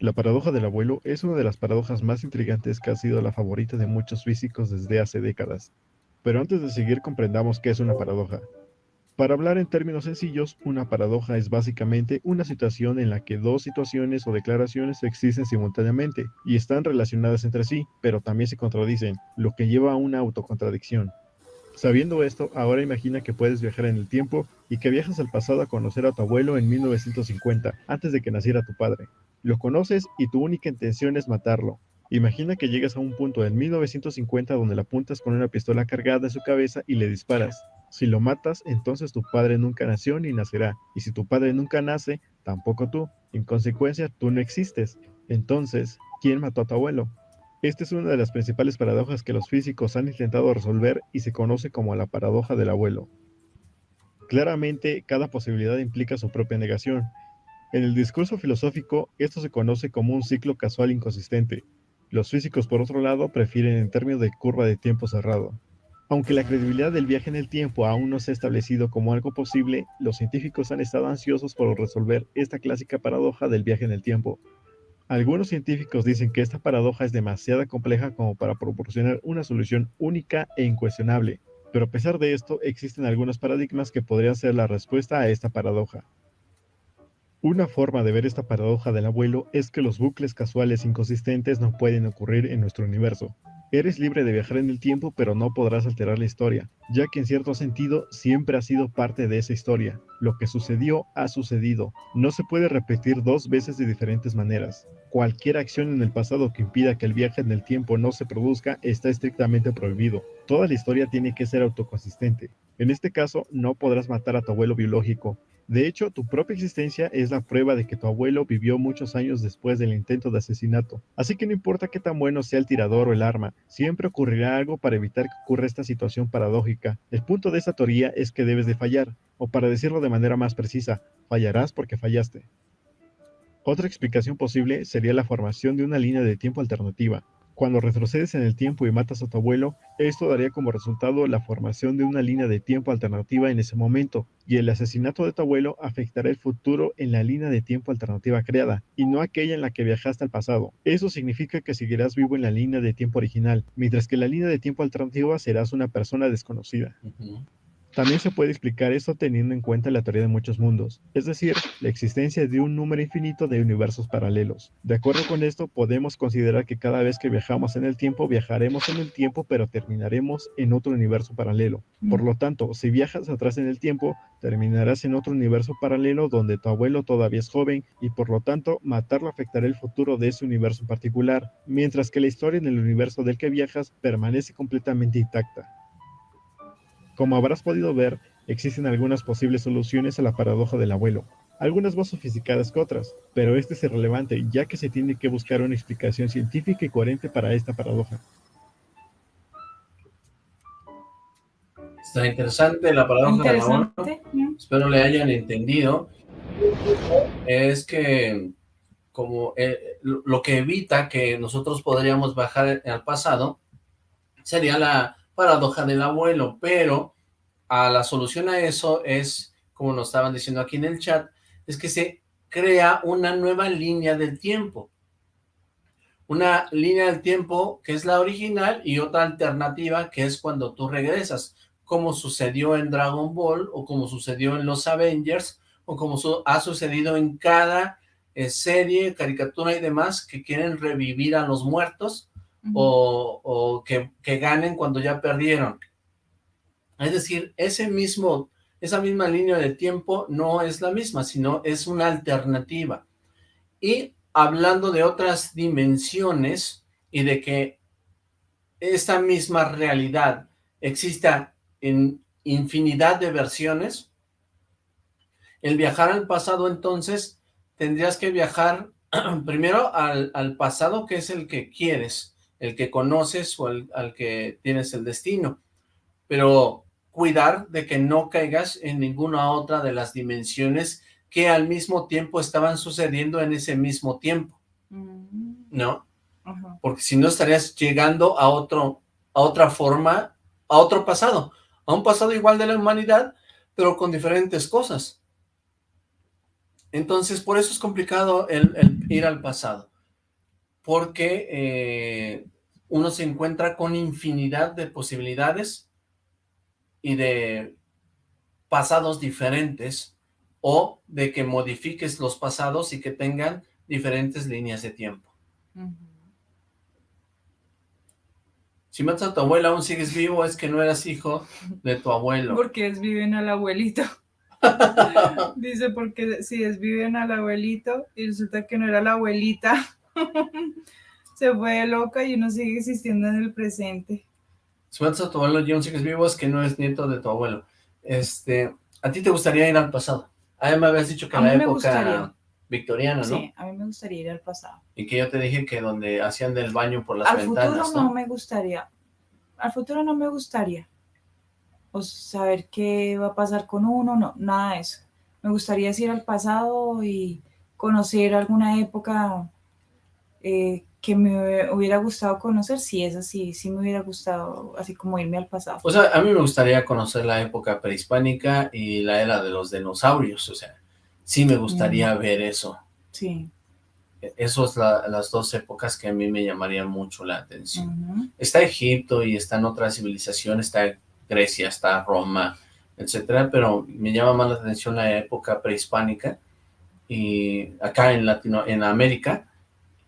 La paradoja del abuelo es una de las paradojas más intrigantes que ha sido la favorita de muchos físicos desde hace décadas. Pero antes de seguir comprendamos qué es una paradoja. Para hablar en términos sencillos, una paradoja es básicamente una situación en la que dos situaciones o declaraciones existen simultáneamente y están relacionadas entre sí, pero también se contradicen, lo que lleva a una autocontradicción. Sabiendo esto, ahora imagina que puedes viajar en el tiempo y que viajas al pasado a conocer a tu abuelo en 1950, antes de que naciera tu padre. Lo conoces y tu única intención es matarlo. Imagina que llegas a un punto en 1950 donde le apuntas con una pistola cargada en su cabeza y le disparas. Si lo matas, entonces tu padre nunca nació ni nacerá. Y si tu padre nunca nace, tampoco tú. En consecuencia, tú no existes. Entonces, ¿quién mató a tu abuelo? Esta es una de las principales paradojas que los físicos han intentado resolver y se conoce como la paradoja del abuelo. Claramente, cada posibilidad implica su propia negación. En el discurso filosófico, esto se conoce como un ciclo casual inconsistente. Los físicos, por otro lado, prefieren en términos de curva de tiempo cerrado. Aunque la credibilidad del viaje en el tiempo aún no se ha establecido como algo posible, los científicos han estado ansiosos por resolver esta clásica paradoja del viaje en el tiempo. Algunos científicos dicen que esta paradoja es demasiado compleja como para proporcionar una solución única e incuestionable, pero a pesar de esto existen algunos paradigmas que podrían ser la respuesta a esta paradoja. Una forma de ver esta paradoja del abuelo es que los bucles casuales inconsistentes no pueden ocurrir en nuestro universo. Eres libre de viajar en el tiempo, pero no podrás alterar la historia, ya que en cierto sentido siempre has sido parte de esa historia. Lo que sucedió ha sucedido. No se puede repetir dos veces de diferentes maneras. Cualquier acción en el pasado que impida que el viaje en el tiempo no se produzca está estrictamente prohibido. Toda la historia tiene que ser autoconsistente. En este caso, no podrás matar a tu abuelo biológico, de hecho, tu propia existencia es la prueba de que tu abuelo vivió muchos años después del intento de asesinato. Así que no importa qué tan bueno sea el tirador o el arma, siempre ocurrirá algo para evitar que ocurra esta situación paradójica. El punto de esta teoría es que debes de fallar, o para decirlo de manera más precisa, fallarás porque fallaste. Otra explicación posible sería la formación de una línea de tiempo alternativa. Cuando retrocedes en el tiempo y matas a tu abuelo, esto daría como resultado la formación de una línea de tiempo alternativa en ese momento, y el asesinato de tu abuelo afectará el futuro en la línea de tiempo alternativa creada, y no aquella en la que viajaste al pasado. Eso significa que seguirás vivo en la línea de tiempo original, mientras que la línea de tiempo alternativa serás una persona desconocida. También se puede explicar esto teniendo en cuenta la teoría de muchos mundos, es decir, la existencia de un número infinito de universos paralelos. De acuerdo con esto, podemos considerar que cada vez que viajamos en el tiempo, viajaremos en el tiempo, pero terminaremos en otro universo paralelo. Por lo tanto, si viajas atrás en el tiempo, terminarás en otro universo paralelo donde tu abuelo todavía es joven y por lo tanto matarlo afectará el futuro de ese universo particular, mientras que la historia en el universo del que viajas permanece completamente intacta. Como habrás podido ver, existen algunas posibles soluciones a la paradoja del abuelo, algunas más sofisticadas que otras, pero este es irrelevante ya que se tiene que buscar una explicación científica y coherente para esta paradoja. Está interesante la paradoja del abuelo. Interesante. espero le hayan entendido, es que como eh, lo que evita que nosotros podríamos bajar al pasado sería la paradoja del abuelo, pero a la solución a eso es, como nos estaban diciendo aquí en el chat, es que se crea una nueva línea del tiempo. Una línea del tiempo que es la original y otra alternativa que es cuando tú regresas, como sucedió en Dragon Ball o como sucedió en los Avengers o como ha sucedido en cada eh, serie, caricatura y demás que quieren revivir a los muertos o, o que, que, ganen cuando ya perdieron. Es decir, ese mismo, esa misma línea de tiempo no es la misma, sino es una alternativa. Y hablando de otras dimensiones y de que esta misma realidad exista en infinidad de versiones, el viajar al pasado entonces tendrías que viajar primero al, al, pasado que es el que quieres, el que conoces o el, al que tienes el destino, pero cuidar de que no caigas en ninguna otra de las dimensiones que al mismo tiempo estaban sucediendo en ese mismo tiempo, Mm, ¿no? Porque si no estarías llegando a otro, a otra forma, a otro pasado, a un pasado igual de la humanidad, pero con diferentes cosas. Entonces, por eso es complicado el, el ir al pasado, porque eh, uno se encuentra con infinidad de posibilidades y de pasados diferentes, o de que modifiques los pasados y que tengan diferentes líneas de tiempo. Si matas a tu abuela aún sigues vivo, es que no eras hijo de tu abuelo. Porque es viven al abuelito. Dice, porque si es viven al abuelito y resulta que no era la abuelita, se fue loca y uno sigue existiendo en el presente. Matas a tu abuelo aún sigues vivo, es que no es nieto de tu abuelo. Este, ¿a ti te gustaría ir al pasado? Ah, me habías dicho que A en la época gustaría. victoriana, ¿no? Sí, a mí me gustaría ir al pasado. Y que yo te dije que donde hacían del baño por las al ventanas, futuro no ¿no? me gustaría. Al futuro no me gustaría. O saber qué va a pasar con uno, no, nada de eso. Me gustaría ir al pasado y conocer alguna época eh, que me hubiera gustado conocer. Si es así, sí me hubiera gustado, así como irme al pasado. O sea, a mí me gustaría conocer la época prehispánica y la era de los dinosaurios, o sea, sí me gustaría ver eso. Sí. Esas son las dos épocas que a mí me llamarían mucho la atención. ujú. Está Egipto y están otras civilizaciones, está Grecia, está Roma, etcétera, pero me llama más la atención la época prehispánica y acá en Latino, en América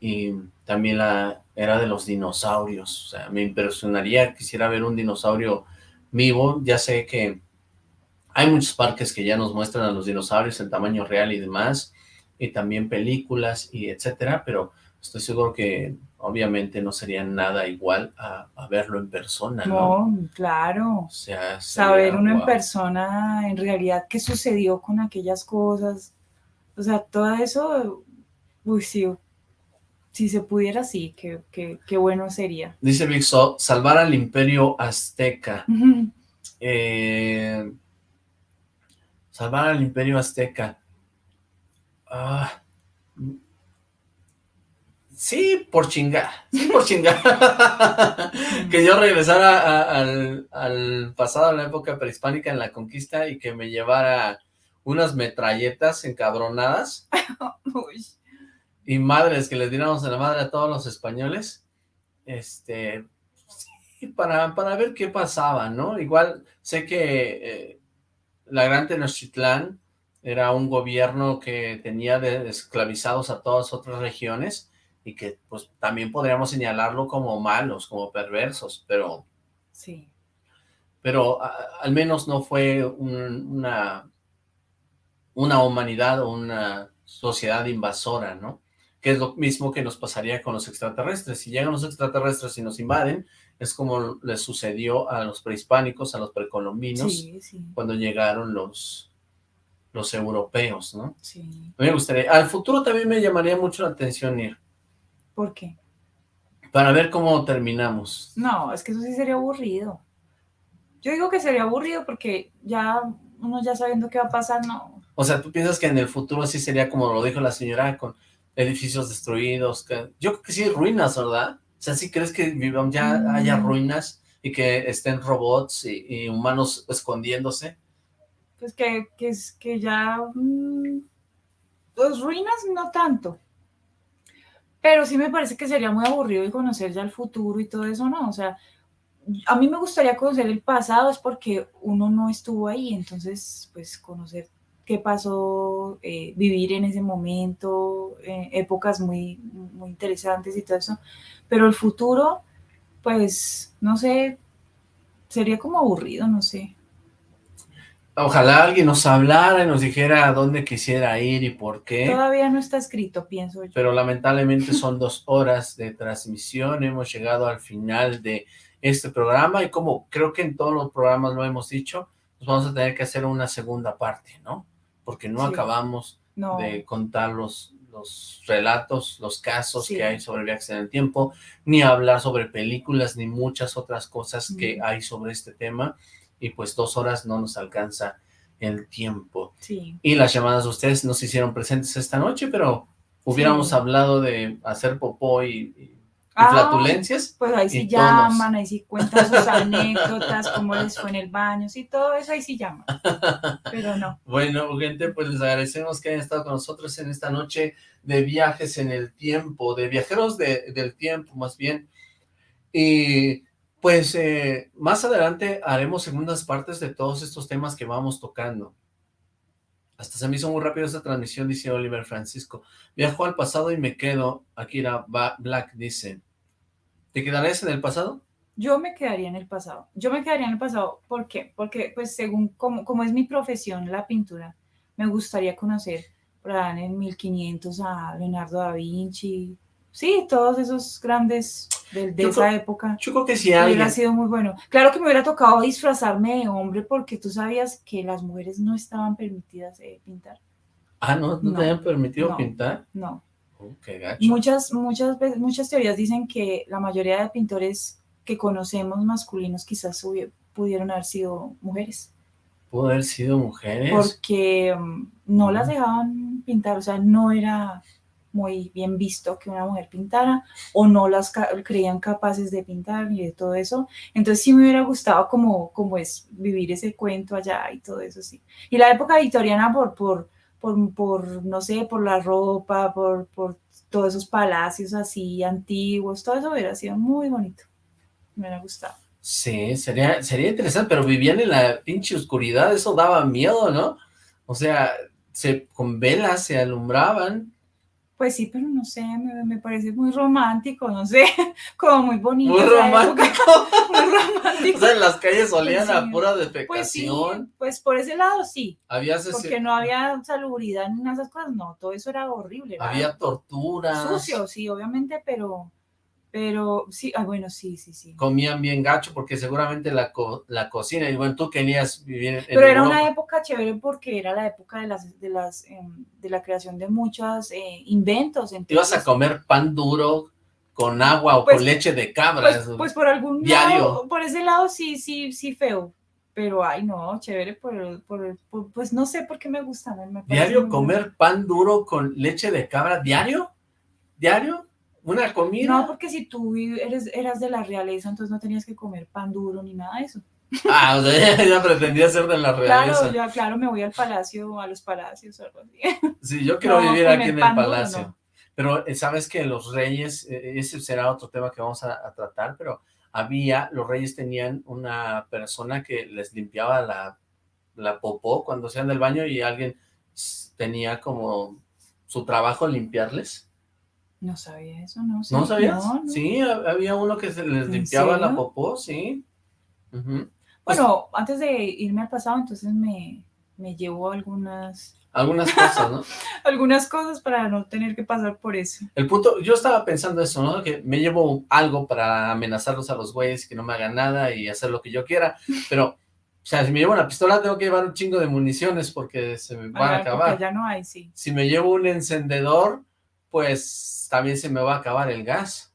y también la era de los dinosaurios, o sea, me impresionaría, quisiera ver un dinosaurio vivo, ya sé que hay muchos parques que ya nos muestran a los dinosaurios en tamaño real y demás, y también películas y etcétera, pero estoy seguro que obviamente no sería nada igual a, a verlo en persona, ¿no? No, claro. O sea, Saber uno en persona en realidad qué sucedió con aquellas cosas. O sea, todo eso, uy, sí, si se pudiera, sí, qué, qué, qué bueno sería. Dice Big So, salvar al imperio azteca. Eh, salvar al imperio azteca. Ah, sí, por chingar. Sí, por chingar. que yo regresara a- al, al pasado, a la época prehispánica en la conquista y que me llevara unas metralletas encabronadas Uy, y madres que les diéramos a la madre a todos los españoles, este, sí, para, para ver qué pasaba, ¿no? Igual sé que eh, la Gran Tenochtitlán era un gobierno que tenía de- esclavizados a todas otras regiones y que pues también podríamos señalarlo como malos, como perversos, pero, sí. pero a- al menos no fue un- una, una humanidad o una sociedad invasora, ¿no? Que es lo mismo que nos pasaría con los extraterrestres. Si llegan los extraterrestres y nos invaden, es como les sucedió a los prehispánicos, a los precolombinos, Sí, sí, cuando llegaron los, los europeos, ¿no? sí. A mí me gustaría, al futuro también me llamaría mucho la atención ir, ¿Por qué? para ver cómo terminamos. No, es que eso sí sería aburrido. Yo digo que sería aburrido porque ya uno ya sabiendo qué va a pasar, no. O sea, ¿tú piensas que en el futuro sí sería como lo dijo la señora, con edificios destruidos? que- yo creo que sí, ruinas, ¿verdad? O sea, ¿sí crees que vivam- ya Mm. haya ruinas y que estén robots y, y humanos escondiéndose. Pues que, que, es, que ya... mm, pues ruinas no tanto. Pero sí me parece que sería muy aburrido y conocer ya el futuro y todo eso, ¿no? O sea, a mí me gustaría conocer el pasado, es porque uno no estuvo ahí, entonces, pues conocer qué pasó, eh, vivir en ese momento, eh, épocas muy, muy interesantes y todo eso. Pero el futuro, pues, no sé, sería como aburrido, no sé. Ojalá alguien nos hablara y nos dijera a dónde quisiera ir y por qué. Todavía no está escrito, pienso yo. pero lamentablemente son dos horas de transmisión, hemos llegado al final de este programa y como creo que en todos los programas lo hemos dicho, pues vamos a tener que hacer una segunda parte, ¿no? Porque no Sí. acabamos No, de contar los, los relatos, los casos Sí. que hay sobre viajes en el tiempo, ni hablar sobre películas, ni muchas otras cosas que hay sobre este tema, y pues dos horas no nos alcanza el tiempo. sí. Y las llamadas de ustedes no se hicieron presentes esta noche, pero hubiéramos Sí. hablado de hacer popó y Ah, flatulencias. Pues ahí sí tonos. llaman, ahí sí cuentan sus anécdotas, cómo les fue en el baño, sí, todo eso ahí sí llaman. Pero no. Bueno, gente, pues les agradecemos que hayan estado con nosotros en esta noche de viajes en el tiempo, de viajeros de- del tiempo, más bien. Y pues eh, más adelante haremos segundas partes de todos estos temas que vamos tocando. Hasta se me hizo muy rápido esta transmisión, dice Oliver Francisco. Viajo al pasado y me quedo. Akira Ba- Black dice. ¿Te quedarás en el pasado? Yo me quedaría en el pasado. Yo me quedaría en el pasado. ¿Por qué? Porque, pues, según como, como es mi profesión, la pintura, me gustaría conocer por en 1500 a Leonardo da Vinci. Sí, todos esos grandes de, esa creo- época. Yo creo que Hubiera alguien... sido muy bueno. Claro que me hubiera tocado disfrazarme de hombre porque tú sabías que las mujeres no estaban permitidas eh, pintar. Ah, ¿no? ¿No, No, te habían permitido no. pintar? No. Oh, qué gacho. Muchas, muchas muchas teorías dicen que la mayoría de pintores que conocemos masculinos quizás pudieron haber sido mujeres, Pudo haber sido mujeres. porque mm, no las dejaban pintar, o sea, no era muy bien visto que una mujer pintara o no las creían capaces de pintar y de todo eso. Entonces sí me hubiera gustado como, como es vivir ese cuento allá y todo eso, sí. Y la época victoriana por, por, por, por no sé, por la ropa, por, por todos esos palacios así antiguos, todo eso hubiera sido muy bonito. Me hubiera gustado. Sí, sería, sería interesante, pero vivían en la pinche oscuridad, eso daba miedo, ¿no? O sea, se, con velas se alumbraban. Pues sí, pero no sé, me, me parece muy romántico, no sé, como muy bonito. Muy romántico. muy romántico. O sea, en las calles olían Pues a sí. pura Pues sí, defecación. pues por ese lado sí, había, porque no había salubridad ni nada de esas cosas, no, todo eso era horrible. había torturas. sucio, sí, obviamente, pero, pero sí, ah, bueno, sí, sí, sí. Comían bien gacho porque seguramente la, co- la cocina, y bueno, tú querías vivir en Pero era una época chévere porque era la época de las, de las, em, de la creación de muchos eh, inventos. Ibas a entonces, comer pan duro con agua o Pues- con leche de cabra. Pues, pues por algún Diario. lado, por ese lado sí, sí, sí feo. Pero ay no, chévere por, por, por- pues no sé por qué me gusta. me- ¿Diario comer pan duro con leche de cabra? ¿Diario? ¿Diario? ¿Una comida? No, porque si tú eres, eras de la realeza, entonces no tenías que comer pan duro ni nada de eso. Ah, o sea, ella pretendía ser de la realeza. Claro, yo, claro, me voy al palacio, a los palacios o algo así. Sí, yo quiero No, vivir aquí en el duro, palacio. no. Pero eh, sabes que los reyes, eh, ese será otro tema que vamos a, a tratar, pero había, los reyes tenían una persona que les limpiaba la, la popó cuando hacían del baño y alguien tenía como su trabajo limpiarles. No sabía eso, no. ¿No sabías? No, no. Sí, ha- había uno que se les ¿En limpiaba la popó, sí. Pues, Bueno, antes de irme al pasado, entonces me, me llevo algunas, algunas cosas, ¿no? algunas cosas para no tener que pasar por eso. El punto, yo estaba pensando eso, ¿no? Que me llevo algo para amenazarlos a los güeyes, que no me hagan nada y hacer lo que yo quiera, pero, o sea, si me llevo una pistola tengo que llevar un chingo de municiones porque se me van a acabar. Ya no hay, sí. Si me llevo un encendedor, pues también se me va a acabar el gas.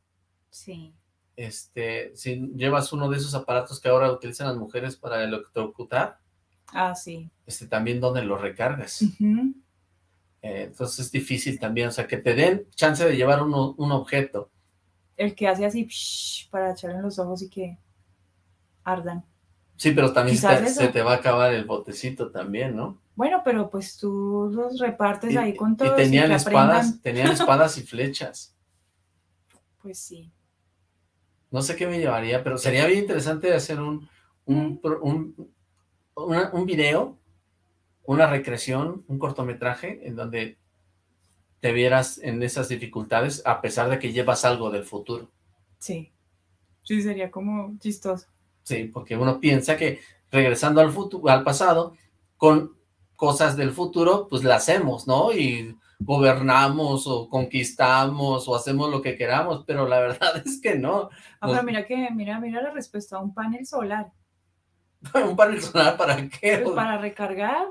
Sí. Este, si llevas uno de esos aparatos que ahora utilizan las mujeres para electrocutar, Ah, sí. este, también donde lo recargas. Eh, entonces es difícil también, o sea, que te den chance de llevar uno- un objeto. El que hace así psh, para echar en los ojos y que. ardan. Sí, pero también se te va a acabar el botecito también, ¿no? Bueno, pero pues tú los repartes Y, ahí con y todos tenían que espadas, aprendan. tenían espadas y flechas. Pues sí. No sé qué me llevaría, pero sería bien interesante hacer un, un, un, una- un video, una recreación, un cortometraje en donde te vieras en esas dificultades a pesar de que llevas algo del futuro. Sí. Sí, sería como chistoso. Sí, porque uno piensa que regresando al futuro, al pasado, con cosas del futuro, pues la hacemos, ¿no? Y gobernamos o conquistamos o hacemos lo que queramos, pero la verdad es que no. Ah, pero mira que, mira, mira la respuesta a un panel solar. ¿Un panel solar para qué? Pues para recargar,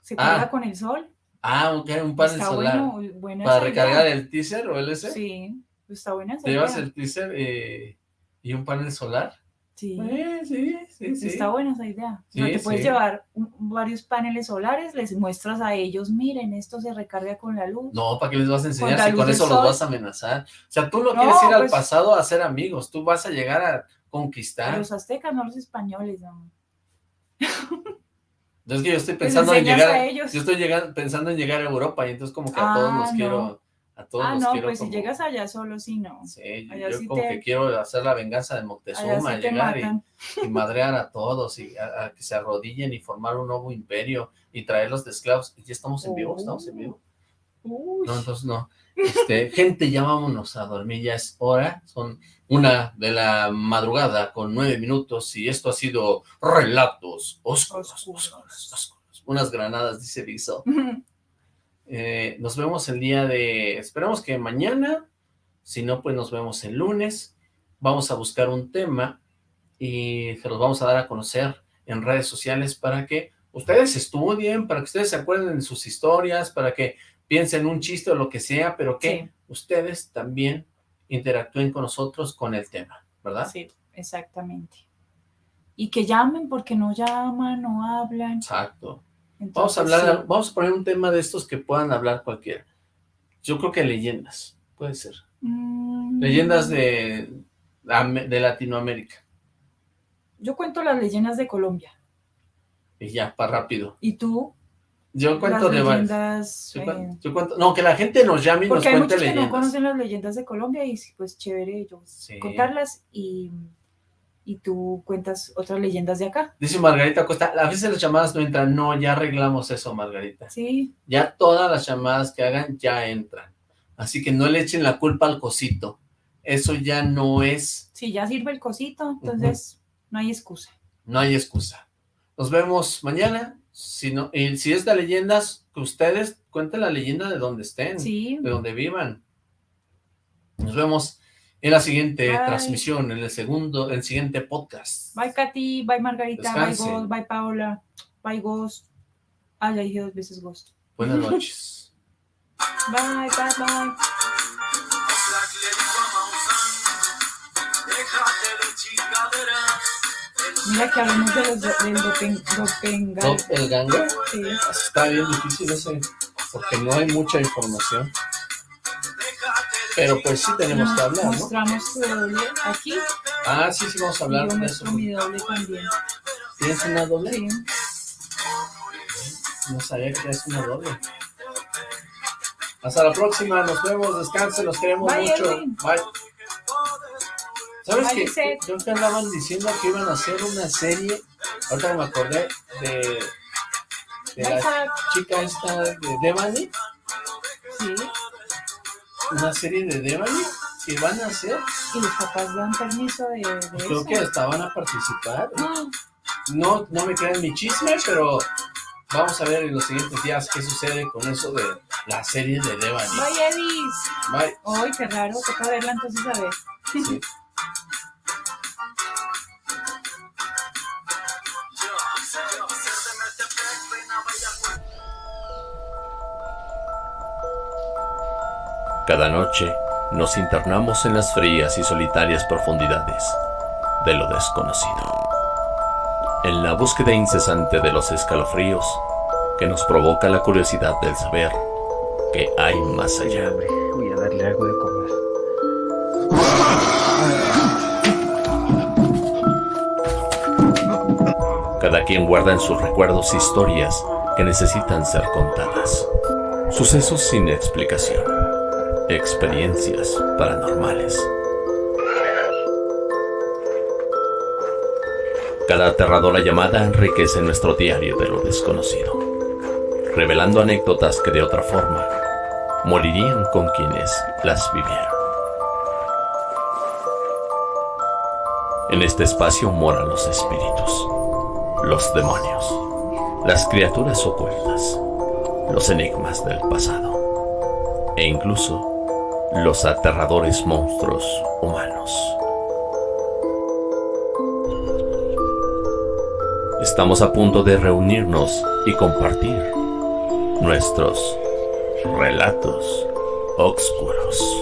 se Ah, carga con el sol. Ah, ok, un panel está solar. bueno, buena ¿Para recargar el teaser o el ese? Sí, está buena esa ¿Te llevas el teaser eh, y un panel solar? Sí, Eh, sí, sí, sí. está buena esa idea. o sea, Sí, te puedes sí. llevar un- varios paneles solares, les muestras a ellos, miren, esto se recarga con la luz. No, ¿para qué les vas a enseñar si con eso los vas a amenazar? O sea, tú no, No, quieres ir al pues- pasado a hacer amigos, tú vas a llegar a A conquistar. los aztecas, no los españoles. no. Entonces que yo estoy pensando en llegar, a ellos. yo estoy llegando, pensando en llegar a Europa y entonces como que a todos Ah, los no. quiero, a todos Ah, los no, pues como- si llegas allá solo, sí, no. Sí, yo, allá yo sí como te- que quiero hacer la venganza de Moctezuma, sí llegar y, y madrear a todos y a, a que se arrodillen y formar un nuevo imperio y traerlos de esclavos. ¿Ya estamos en vivo? ¿Estamos en vivo? Uy, No, entonces no. Este, gente, ya vámonos a dormir, ya es hora, son una de la madrugada con nueve minutos y esto ha sido Relatos Oscuros, Oscuros. oscuros. Unas granadas, dice Viso. Eh, nos vemos el día de, esperamos que mañana, si no, pues nos vemos el lunes. Vamos a buscar un tema y se los vamos a dar a conocer en redes sociales para que ustedes estudien, para que ustedes se acuerden de sus historias, para que piensen un chiste o lo que sea, pero que Sí. ustedes también interactúen con nosotros con el tema, ¿verdad? Sí, exactamente. Y que llamen porque no llaman, no hablan. Exacto. Vamos a hablar, sí. vamos a poner un tema de estos que puedan hablar cualquiera. Yo creo que leyendas, puede ser. Mm, Leyendas de, de Latinoamérica. Yo cuento las leyendas de Colombia. Y ya, para rápido. ¿Y tú? Yo cuento las de leyendas. Yo eh, cuento, yo cuento- no, que la gente nos llame y nos porque hay cuente muchos que no leyendas. conocen las leyendas de Colombia y pues chévere Sí. contarlas y, y tú cuentas otras leyendas de acá. Dice Margarita Costa, a veces las llamadas no entran. No, ya arreglamos eso, Margarita. Sí, Ya todas las llamadas que hagan ya entran. Así que no le echen la culpa al cosito. Eso ya no es, sí, ya sirve el cosito, entonces no hay excusa. no hay excusa. Nos vemos mañana. Si no, y si es de leyendas, que ustedes cuenten la leyenda de donde estén. Sí, de donde vivan. Nos vemos en la siguiente Bye. transmisión, en el segundo, en el siguiente podcast. bye Katy, bye Margarita, bye Ghost, bye Paola, bye Ghost. Ah, ya dije dos veces Ghost. Buenas noches. Bye, bye, bye. Mira que hablamos de los del dopen, dopengal. ¿Doppelganger? Sí. Está bien difícil ese, porque no hay mucha información. Pero pues sí tenemos que hablar, ¿no? Mostramos tu doble aquí. Ah, sí, sí, vamos a hablar de eso. mi doble también. ¿Tienes una doble? Sí. No sabía que es una doble. Hasta la próxima, nos vemos, descansen, los queremos Bye, mucho. Edwin. Bye. ¿Sabes Bye, qué? Yo que andaban diciendo que iban a hacer una serie, ahorita me acordé de, de la chica esta de Devani. Una serie de Devani que van a hacer, Y los papás dan permiso de, de creo eso. que hasta van a participar. Ah, No, no me crean mi chisme, pero vamos a ver en los siguientes días qué sucede con eso de la serie de Devani. Bye, Edis. Bye. Ay, qué raro. Toca verla entonces a ver. Sí. Cada noche nos internamos en las frías y solitarias profundidades de lo desconocido. En la búsqueda incesante de los escalofríos que nos provoca la curiosidad del saber que hay más allá. Voy a darle algo de comer. Cada quien guarda en sus recuerdos historias que necesitan ser contadas. Sucesos sin explicación. Experiencias paranormales. Cada aterradora llamada enriquece nuestro diario de lo desconocido, revelando anécdotas que de otra forma morirían con quienes las vivieron. En este espacio moran los espíritus, los demonios, las criaturas ocultas, los enigmas del pasado e incluso los aterradores monstruos humanos. Estamos a punto de reunirnos y compartir nuestros relatos oscuros.